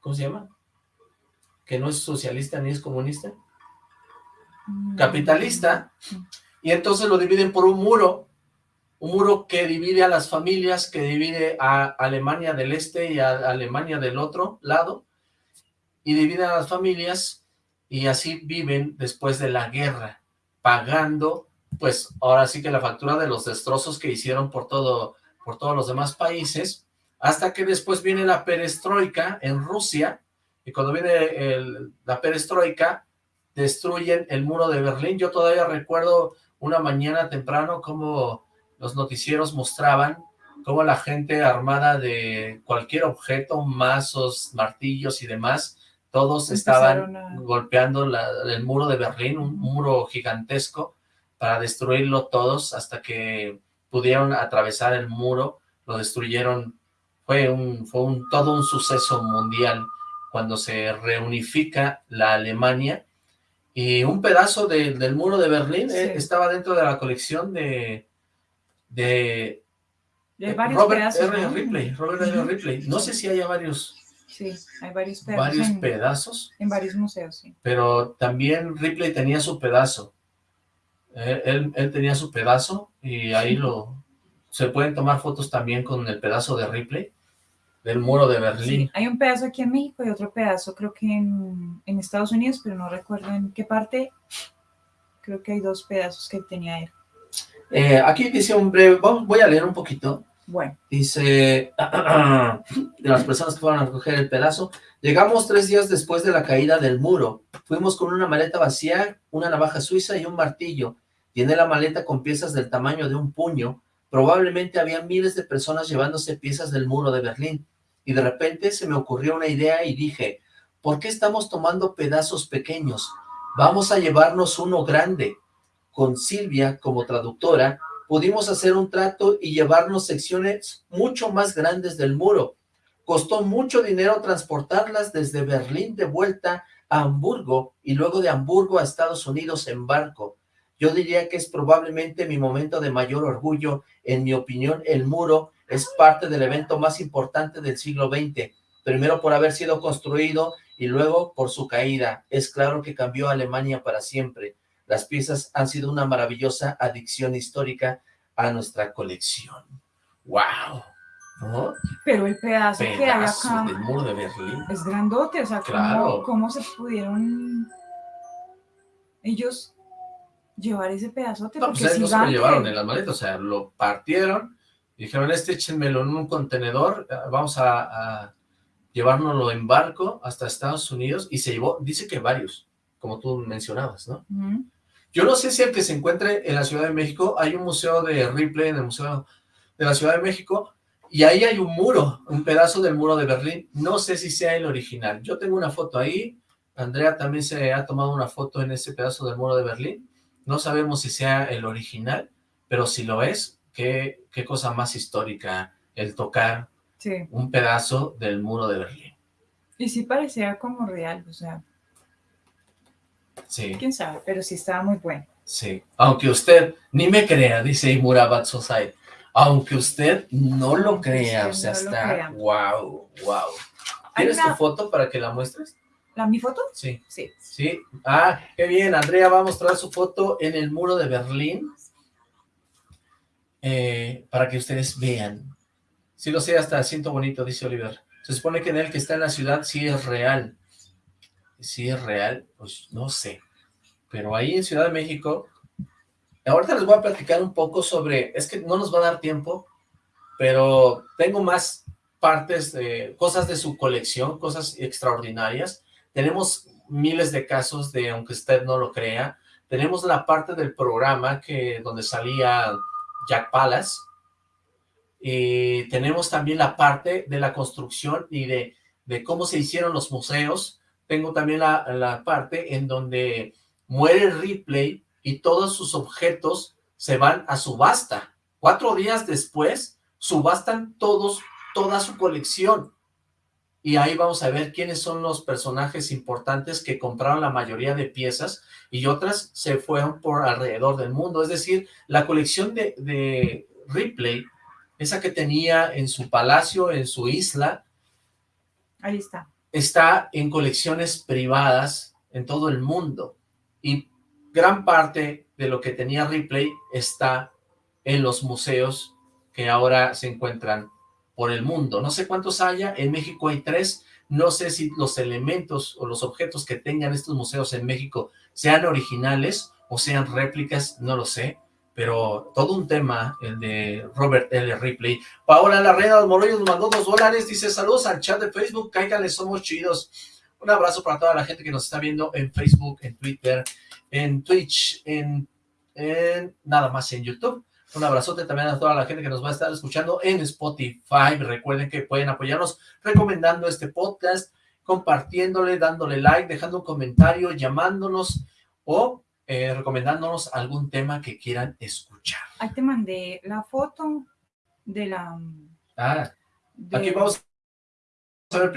¿cómo se llama? Que no es socialista ni es comunista. Mm. capitalista, y entonces lo dividen por un muro, un muro que divide a las familias, que divide a Alemania del este y a Alemania del otro lado, y dividen a las familias, y así viven después de la guerra, pagando, pues ahora sí que la factura de los destrozos que hicieron por todo, por todos los demás países, hasta que después viene la perestroika en Rusia, y cuando viene el- la perestroika, destruyen el muro de Berlín. Yo todavía recuerdo una mañana temprano como los noticieros mostraban cómo la gente armada de cualquier objeto, mazos, martillos y demás, todos estaban a- golpeando la- el muro de Berlín, un muro gigantesco, para destruirlo todos hasta que pudieron atravesar el muro lo destruyeron, fue un, fue un, todo un suceso mundial cuando se reunifica la Alemania y un pedazo del muro de Berlín eh, estaba dentro de la colección de, de, Robert R. Ripley, Robert R. Ripley. No sé si haya varios Sí, hay varios pedazos. Varios en, pedazos. En varios museos, sí. Pero también Ripley tenía su pedazo. Él, él, tenía su pedazo y ahí lo... Se pueden tomar fotos también con el pedazo de Ripley, del muro de Berlín. Sí, hay un pedazo aquí en México y otro pedazo creo que en, en Estados Unidos, pero no recuerdo en qué parte. Creo que hay dos pedazos que tenía él. Eh, aquí dice un breve, voy a leer un poquito. Bueno. Dice, de las personas que fueron a recoger el pedazo, llegamos tres días después de la caída del muro. Fuimos con una maleta vacía, una navaja suiza y un martillo. Llené la maleta con piezas del tamaño de un puño. Probablemente había miles de personas llevándose piezas del muro de Berlín. Y de repente se me ocurrió una idea y dije, ¿por qué estamos tomando pedazos pequeños? Vamos a llevarnos uno grande. Con Silvia como traductora, pudimos hacer un trato y llevarnos secciones mucho más grandes del muro. Costó mucho dinero transportarlas desde Berlín de vuelta a Hamburgo y luego de Hamburgo a Estados Unidos en barco. Yo diría que es probablemente mi momento de mayor orgullo. En mi opinión, el muro es parte del evento más importante del siglo XX. Primero por haber sido construido y luego por su caída. Es claro que cambió Alemania para siempre. Las piezas han sido una maravillosa adicción histórica a nuestra colección. ¡Wow! Pero el pedazo, que hay acá del muro de Berlín es grandote, o sea, ¿cómo, se pudieron ellos llevar ese pedazote? No, pues no se lo llevaron en las maletas, o sea, lo partieron, dijeron, este échenmelo en un contenedor, eh, vamos a, a llevárnoslo en barco hasta Estados Unidos, y se llevó, dice que varios, como tú mencionabas, ¿no? Yo no sé si el que se encuentre en la Ciudad de México, hay un museo de Ripley en el Museo de la Ciudad de México, y ahí hay un muro, un pedazo del muro de Berlín. No sé si sea el original. Yo tengo una foto ahí, Andrea también se ha tomado una foto en ese pedazo del muro de Berlín. No sabemos si sea el original, pero si lo es, qué, qué cosa más histórica el tocar un pedazo del muro de Berlín. Y sí parecía como real, o sea, Sí. Quién sabe, pero sí estaba muy bueno. Sí, aunque usted ni me crea, dice Imura Sosai, aunque usted no lo crea, o sea, está, wow, wow. ¿Tienes tu foto para que la muestres? ¿La mi foto? Sí. Sí. Sí, ah, qué bien, Andrea va a mostrar su foto en el muro de Berlín, eh, para que ustedes vean. Sí lo sé, hasta siento bonito, dice Oliver. Se supone que en el que está en la ciudad sí es real si es real, pues no sé. Pero ahí en Ciudad de México, ahorita les voy a platicar un poco sobre, es que no nos va a dar tiempo, pero tengo más partes de cosas de su colección, cosas extraordinarias. Tenemos miles de casos de, aunque usted no lo crea, tenemos la parte del programa que donde salía Jack Palace, y tenemos también la parte de la construcción y de, de cómo se hicieron los museos, tengo también la, parte en donde muere Ripley y todos sus objetos se van a subasta. Cuatro días después, subastan todos, toda su colección. Y ahí vamos a ver quiénes son los personajes importantes que compraron la mayoría de piezas y otras se fueron por alrededor del mundo. Es decir, la colección de, de Ripley, esa que tenía en su palacio, en su isla. Ahí está está en colecciones privadas en todo el mundo y gran parte de lo que tenía Ripley está en los museos que ahora se encuentran por el mundo. No sé cuántos haya, en México hay tres, no sé si los elementos o los objetos que tengan estos museos en México sean originales o sean réplicas, no lo sé, pero todo un tema, el de Robert L. Ripley. Paola Larreda de nos mandó dos dólares, dice, saludos al chat de Facebook, cáiganle, somos chidos. Un abrazo para toda la gente que nos está viendo en Facebook, en Twitter, en Twitch, en, nada más en YouTube. Un abrazote también a toda la gente que nos va a estar escuchando en Spotify. Recuerden que pueden apoyarnos recomendando este podcast, compartiéndole, dándole like, dejando un comentario, llamándonos o eh, recomendándonos algún tema que quieran escuchar. Ahí te mandé la foto de la Ah, de- aquí vamos a ver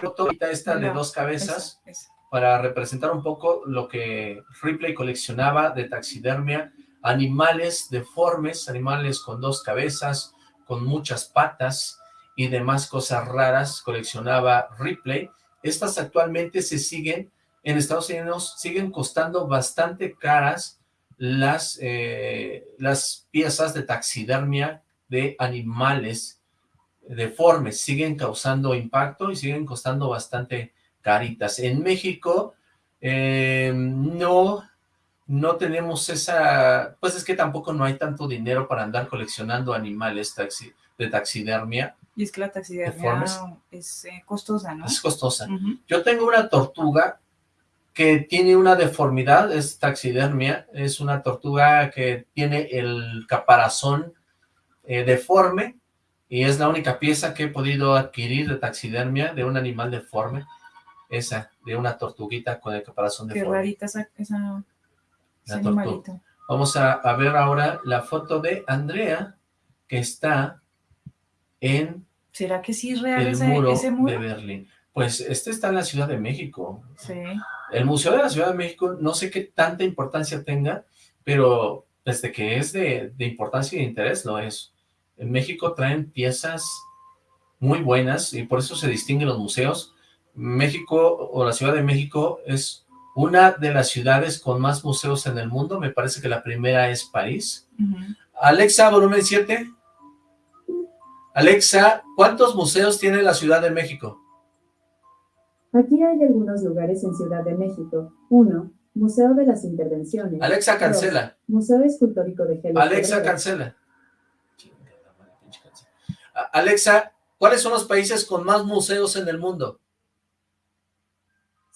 esta de dos cabezas. esa, esa. para representar un poco lo que Ripley coleccionaba de taxidermia, animales deformes, animales con dos cabezas, con muchas patas y demás cosas raras coleccionaba Ripley. Estas actualmente se siguen, en Estados Unidos siguen costando bastante caras las, eh, las piezas de taxidermia de animales deformes, siguen causando impacto y siguen costando bastante caritas. En México eh, no, no tenemos esa, pues es que tampoco no hay tanto dinero para andar coleccionando animales taxi, de taxidermia, Y es que la taxidermia es eh, costosa, ¿no? es costosa. Yo tengo una tortuga que tiene una deformidad, es taxidermia, es una tortuga que tiene el caparazón eh, deforme y es la única pieza que he podido adquirir de taxidermia de un animal deforme, esa, de una tortuguita con el caparazón Qué deforme. rarita esa, La tortuga. Vamos a, a ver ahora la foto de Andrea, que está en ¿Será que sí es real el ese, muro, ese muro? de Berlín. Pues este está en la Ciudad de México. Sí. El Museo de la Ciudad de México no sé qué tanta importancia tenga, pero desde que es de, de importancia y de interés lo es. En México traen piezas muy buenas y por eso se distinguen los museos. México o la Ciudad de México es una de las ciudades con más museos en el mundo. Me parece que la primera es París. Alexa, volumen 7. Alexa, ¿cuántos museos tiene la Ciudad de México? Aquí hay algunos lugares en Ciudad de México. 1. Museo de las Intervenciones. Alexa, Dos, cancela. Museo Escultórico de Gelo. Alexa, cancela. Chingada madre, pinche cancela. A- Alexa, ¿cuáles son los países con más museos en el mundo?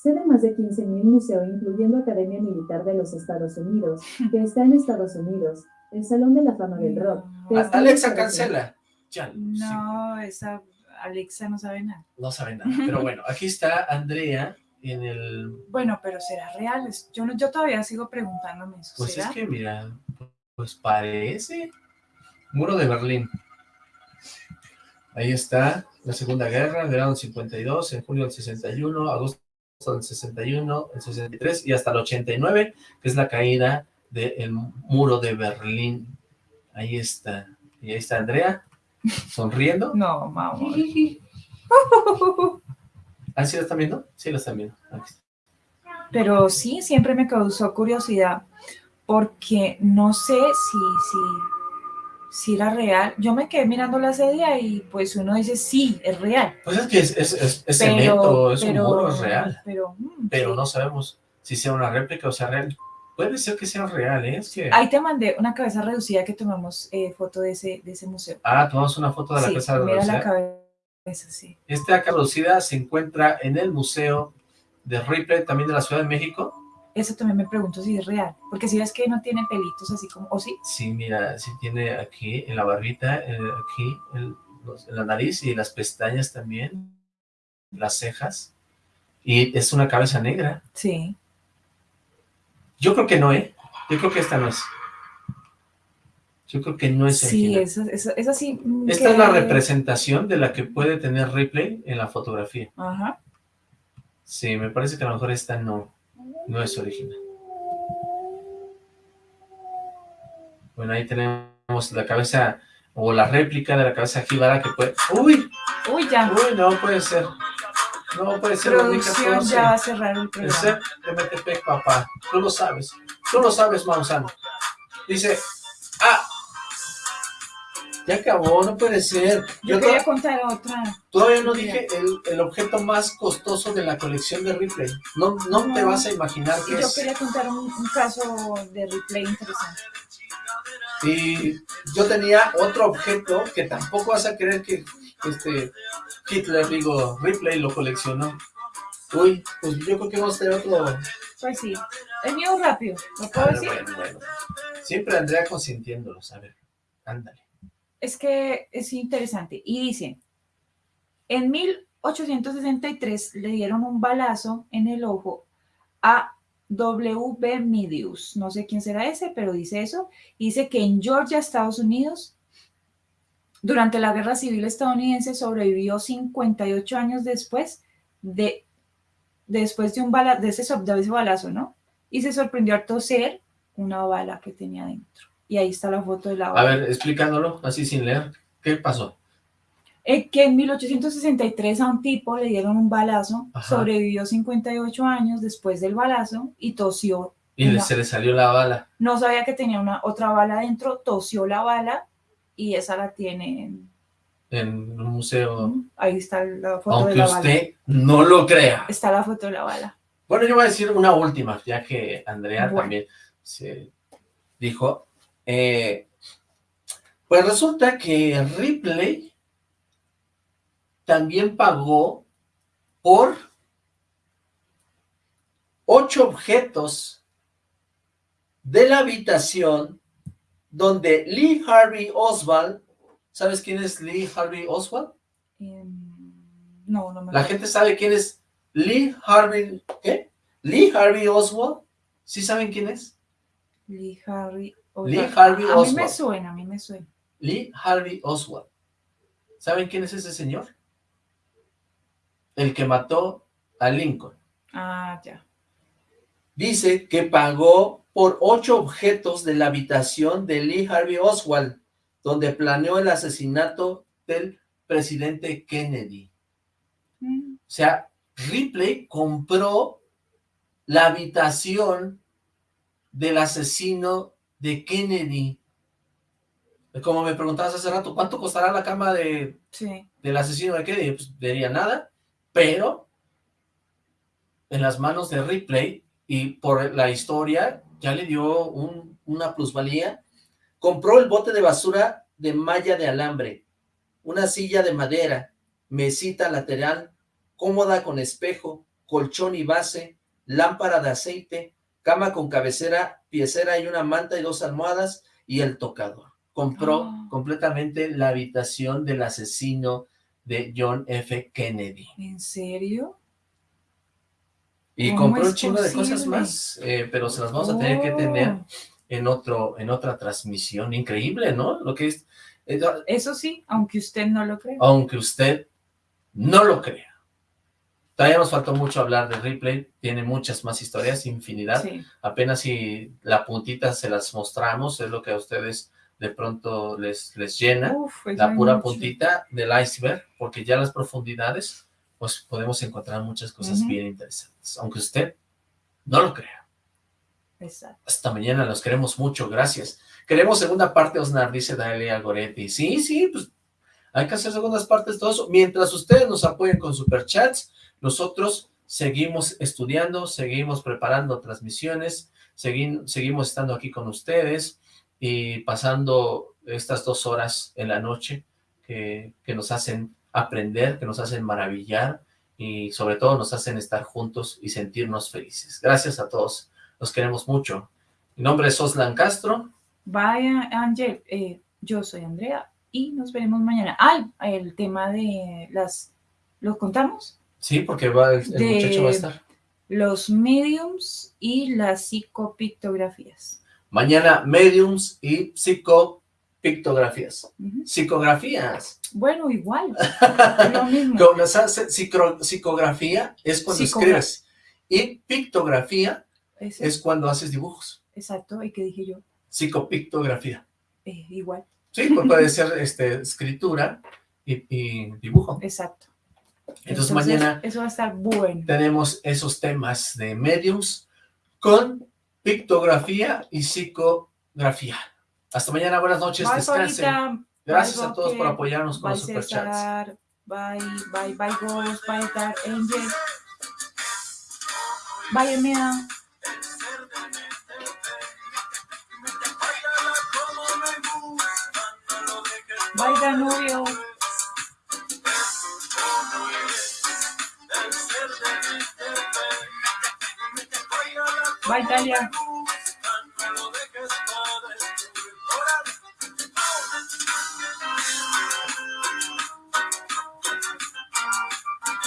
Sé de más de 15.000 museos, incluyendo Academia Militar de los Estados Unidos, que está en Estados Unidos, el Salón de la Fama del Rock, que Alexa, cancela. Ya, sí, No, esa Alexa no sabe nada. no sabe nada. Pero bueno, aquí está Andrea en el... Bueno, pero será real. Yo, no, yo todavía sigo preguntándome eso. Pues ¿será? es que, mira, pues parece Muro de Berlín. Ahí está, la Segunda Guerra, verano del 52, en junio del 61, agosto del 61, el 63 y hasta el 89, que es la caída del Muro de Berlín. Ahí está. Y ahí está Andrea, sonriendo. No, mamá. ¿Ah, sí la están viendo? Sí la están viendo. Pero sí, siempre me causó curiosidad porque no sé si, si, si era real. Yo me quedé mirando la serie y pues uno dice, sí, es real. Pues es que es, es, es- es pero, cemento, es pero- un muro, es real. Pero, mm, pero sí. no sabemos si sea una réplica o sea real. Puede ser que sea real, ¿eh? Es que... Ahí te mandé una cabeza reducida que tomamos eh, foto de ese, de ese museo. Ah, tomamos una foto de la sí, casa de mira la reducida. cabeza, sí. Esta casa reducida se encuentra en el Museo de Ripley, también de la Ciudad de México. Eso también me pregunto si es real. Porque si ves que no tiene pelitos así como, ¿o sí? Sí, mira, sí tiene aquí en la barbita, eh, aquí en, los- en la nariz y las pestañas también, las cejas. Y es una cabeza negra. Sí. Yo creo que no, ¿eh? Yo creo que esta no es. Yo creo que no es Sí, esa, esa, esa sí. Esta es la representación de la que puede tener Ripley en la fotografía. Ajá. Sí, me parece que a lo mejor esta no, no es original. Bueno, ahí tenemos la cabeza, o la réplica de la cabeza jíbara que puede... ¡Uy! Uy, ya. ¡Uy, no puede ser! No puede ser Producción 2014. ya va a cerrar el El programa. CEP de Metepec, papá. Tú lo sabes. Tú lo sabes, Mausano. Dice... ¡Ah! Ya acabó, no puede ser. Yo Yo quería contar otra. todavía no dije el, el objeto más costoso de la colección de Ripley. No, no, te vas a imaginar Y qué yo es. quería contar un, un caso de replay interesante. Y yo tenía otro objeto que tampoco vas a creer que este Hitler, digo, Ripley lo coleccionó. Uy, pues yo creo que vamos a tener otro... Pues sí. El mío rápido. ¿Lo puedo ver, decir? bueno, bueno. Siempre Andrea consintiéndolos, a ver, ándale. Es que es interesante. Y dice, en 1863 le dieron un balazo en el ojo a W. Medius. No sé quién será ese, pero dice eso. Dice que en Georgia, Estados Unidos, Durante la Guerra Civil estadounidense sobrevivió 58 años después de, después de, un bala, de, ese, de ese balazo, ¿no? Y se sorprendió al toser una bala que tenía dentro. Y ahí está la foto de la bala. A ver, explicándolo, así sin leer. ¿Qué pasó? Eh, que en 1863 a un tipo le dieron un balazo, Ajá. sobrevivió 58 años después del balazo y tosió. Y una- se le salió la bala. No sabía que tenía una otra bala dentro, tosió la bala y esa la tiene. en- en un museo, Ahí está la foto de aunque la bala. usted no lo crea. Está la foto de la bala. Bueno, yo voy a decir una última, ya que Andrea Bueno. también se dijo. Eh, pues resulta que Ripley también pagó por ocho objetos de la habitación donde Lee Harvey Oswald, ¿sabes quién es Lee Harvey Oswald? Em, no, no me La gente sabe quién es Lee Harvey, ¿qué? Lee Harvey Oswald. ¿Sí saben quién es? Lee Harvey Lee Oswald. Harvey a, a mí me Oswald. suena, a mí me suena. Lee Harvey Oswald. ¿Saben quién es ese señor? El que mató a Lincoln. Ah, ya. Dice que pagó por ocho objetos de la habitación de Lee Harvey Oswald, donde planeó el asesinato del presidente Kennedy. Mm, O sea, Ripley compró la habitación del asesino de Kennedy. Como me preguntabas hace rato, ¿cuánto costará la cama de, Sí. del asesino de Kennedy? Pues diría nada, pero en las manos de Ripley y por la historia ya le dio un- una plusvalía. Compró el bote de basura de malla de alambre, una silla de madera, mesita lateral, cómoda con espejo, colchón y base, lámpara de aceite, cama con cabecera, piecera y una manta y dos almohadas y el tocador. Compró Ah. completamente la habitación del asesino de John F. Kennedy. ¿En serio? Y ¿Cómo compró un chingo de cosas más, eh, pero se las vamos a tener que tener Oh, en otro, en otra transmisión. Increíble, ¿no? Lo que es, eh, Eso sí, aunque usted no lo crea. aunque usted no lo crea. Todavía nos faltó mucho hablar de Ripley, tiene muchas más historias, infinidad. Sí. Apenas si la puntita se las mostramos, es lo que a ustedes de pronto les, les llena, Uf, eso la pura mucho. puntita del iceberg, porque ya las profundidades, pues podemos encontrar muchas cosas Ujú. bien interesantes, aunque usted no lo crea. Exacto. Hasta mañana, los queremos mucho, gracias. Queremos segunda parte, Osnar, dice Dalia Goretti. Sí, sí, pues hay que hacer segundas partes, todo eso. Mientras ustedes nos apoyen con superchats, nosotros seguimos estudiando, seguimos preparando transmisiones, segui- seguimos estando aquí con ustedes y pasando estas dos horas en la noche que, nos hacen aprender, que nos hacen maravillar y sobre todo nos hacen estar juntos y sentirnos felices. Gracias a todos, los queremos mucho. Mi nombre es Oslan Castro. Vaya, Ángel, eh, yo soy Andrea y nos veremos mañana. Ay, el tema de las, ¿lo contamos? Sí, porque va, el, muchacho va a estar. Los mediums y las psicopictografías. Mañana, mediums y psicopictografías. Psicografías. Bueno, igual, es lo mismo. Cuando hace psicro- psicografía es cuando escribes. Y pictografía es cuando haces dibujos. Exacto, ¿y qué dije yo? Psicopictografía. Eh, igual, Sí, pues puede ser este, escritura y, y dibujo. exacto. Entonces, mañana Eso va a estar bueno. tenemos esos temas de mediums con pictografía y psicografía. Hasta mañana, buenas noches, Bye, descansen. Paulita. Gracias Bye, a todos por apoyarnos con Bye, los superchats. César. Bye, bye, bye, Ghost. Bye, Dark Angel. Bye, Emea. Bye, Danubio. Bye, Talia.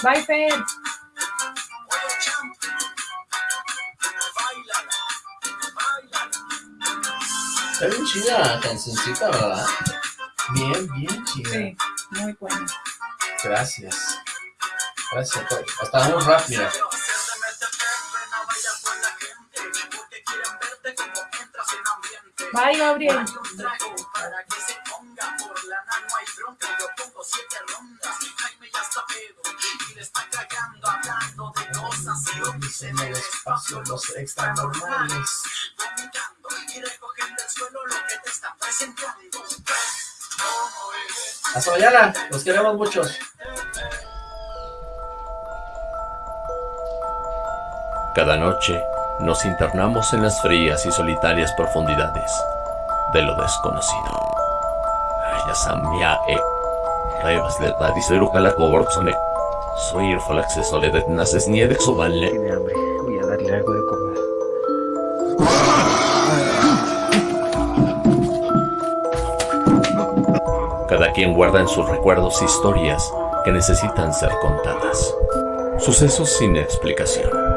Bye, Fer. Está bien chida la cancioncita, ¿verdad? Bien, bien, chica. Sí, muy bueno. Gracias. Gracias a todos. Hasta muy rápida. Bye, Gabriel. En el espacio los extra normales. Hasta mañana. Los queremos muchos. Cada noche nos internamos en las frías y solitarias profundidades de lo desconocido. Ya samia e revas de la disero la coborzone. Soy el falaxe soledad naces ni de exoballe. Tiene hambre. Voy a darle algo de comer. Cada quien guarda en sus recuerdos historias que necesitan ser contadas. Sucesos sin explicación.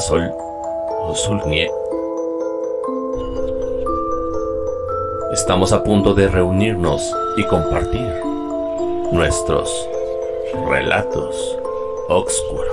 Sol. Estamos a punto de reunirnos y compartir nuestros relatos oscuros.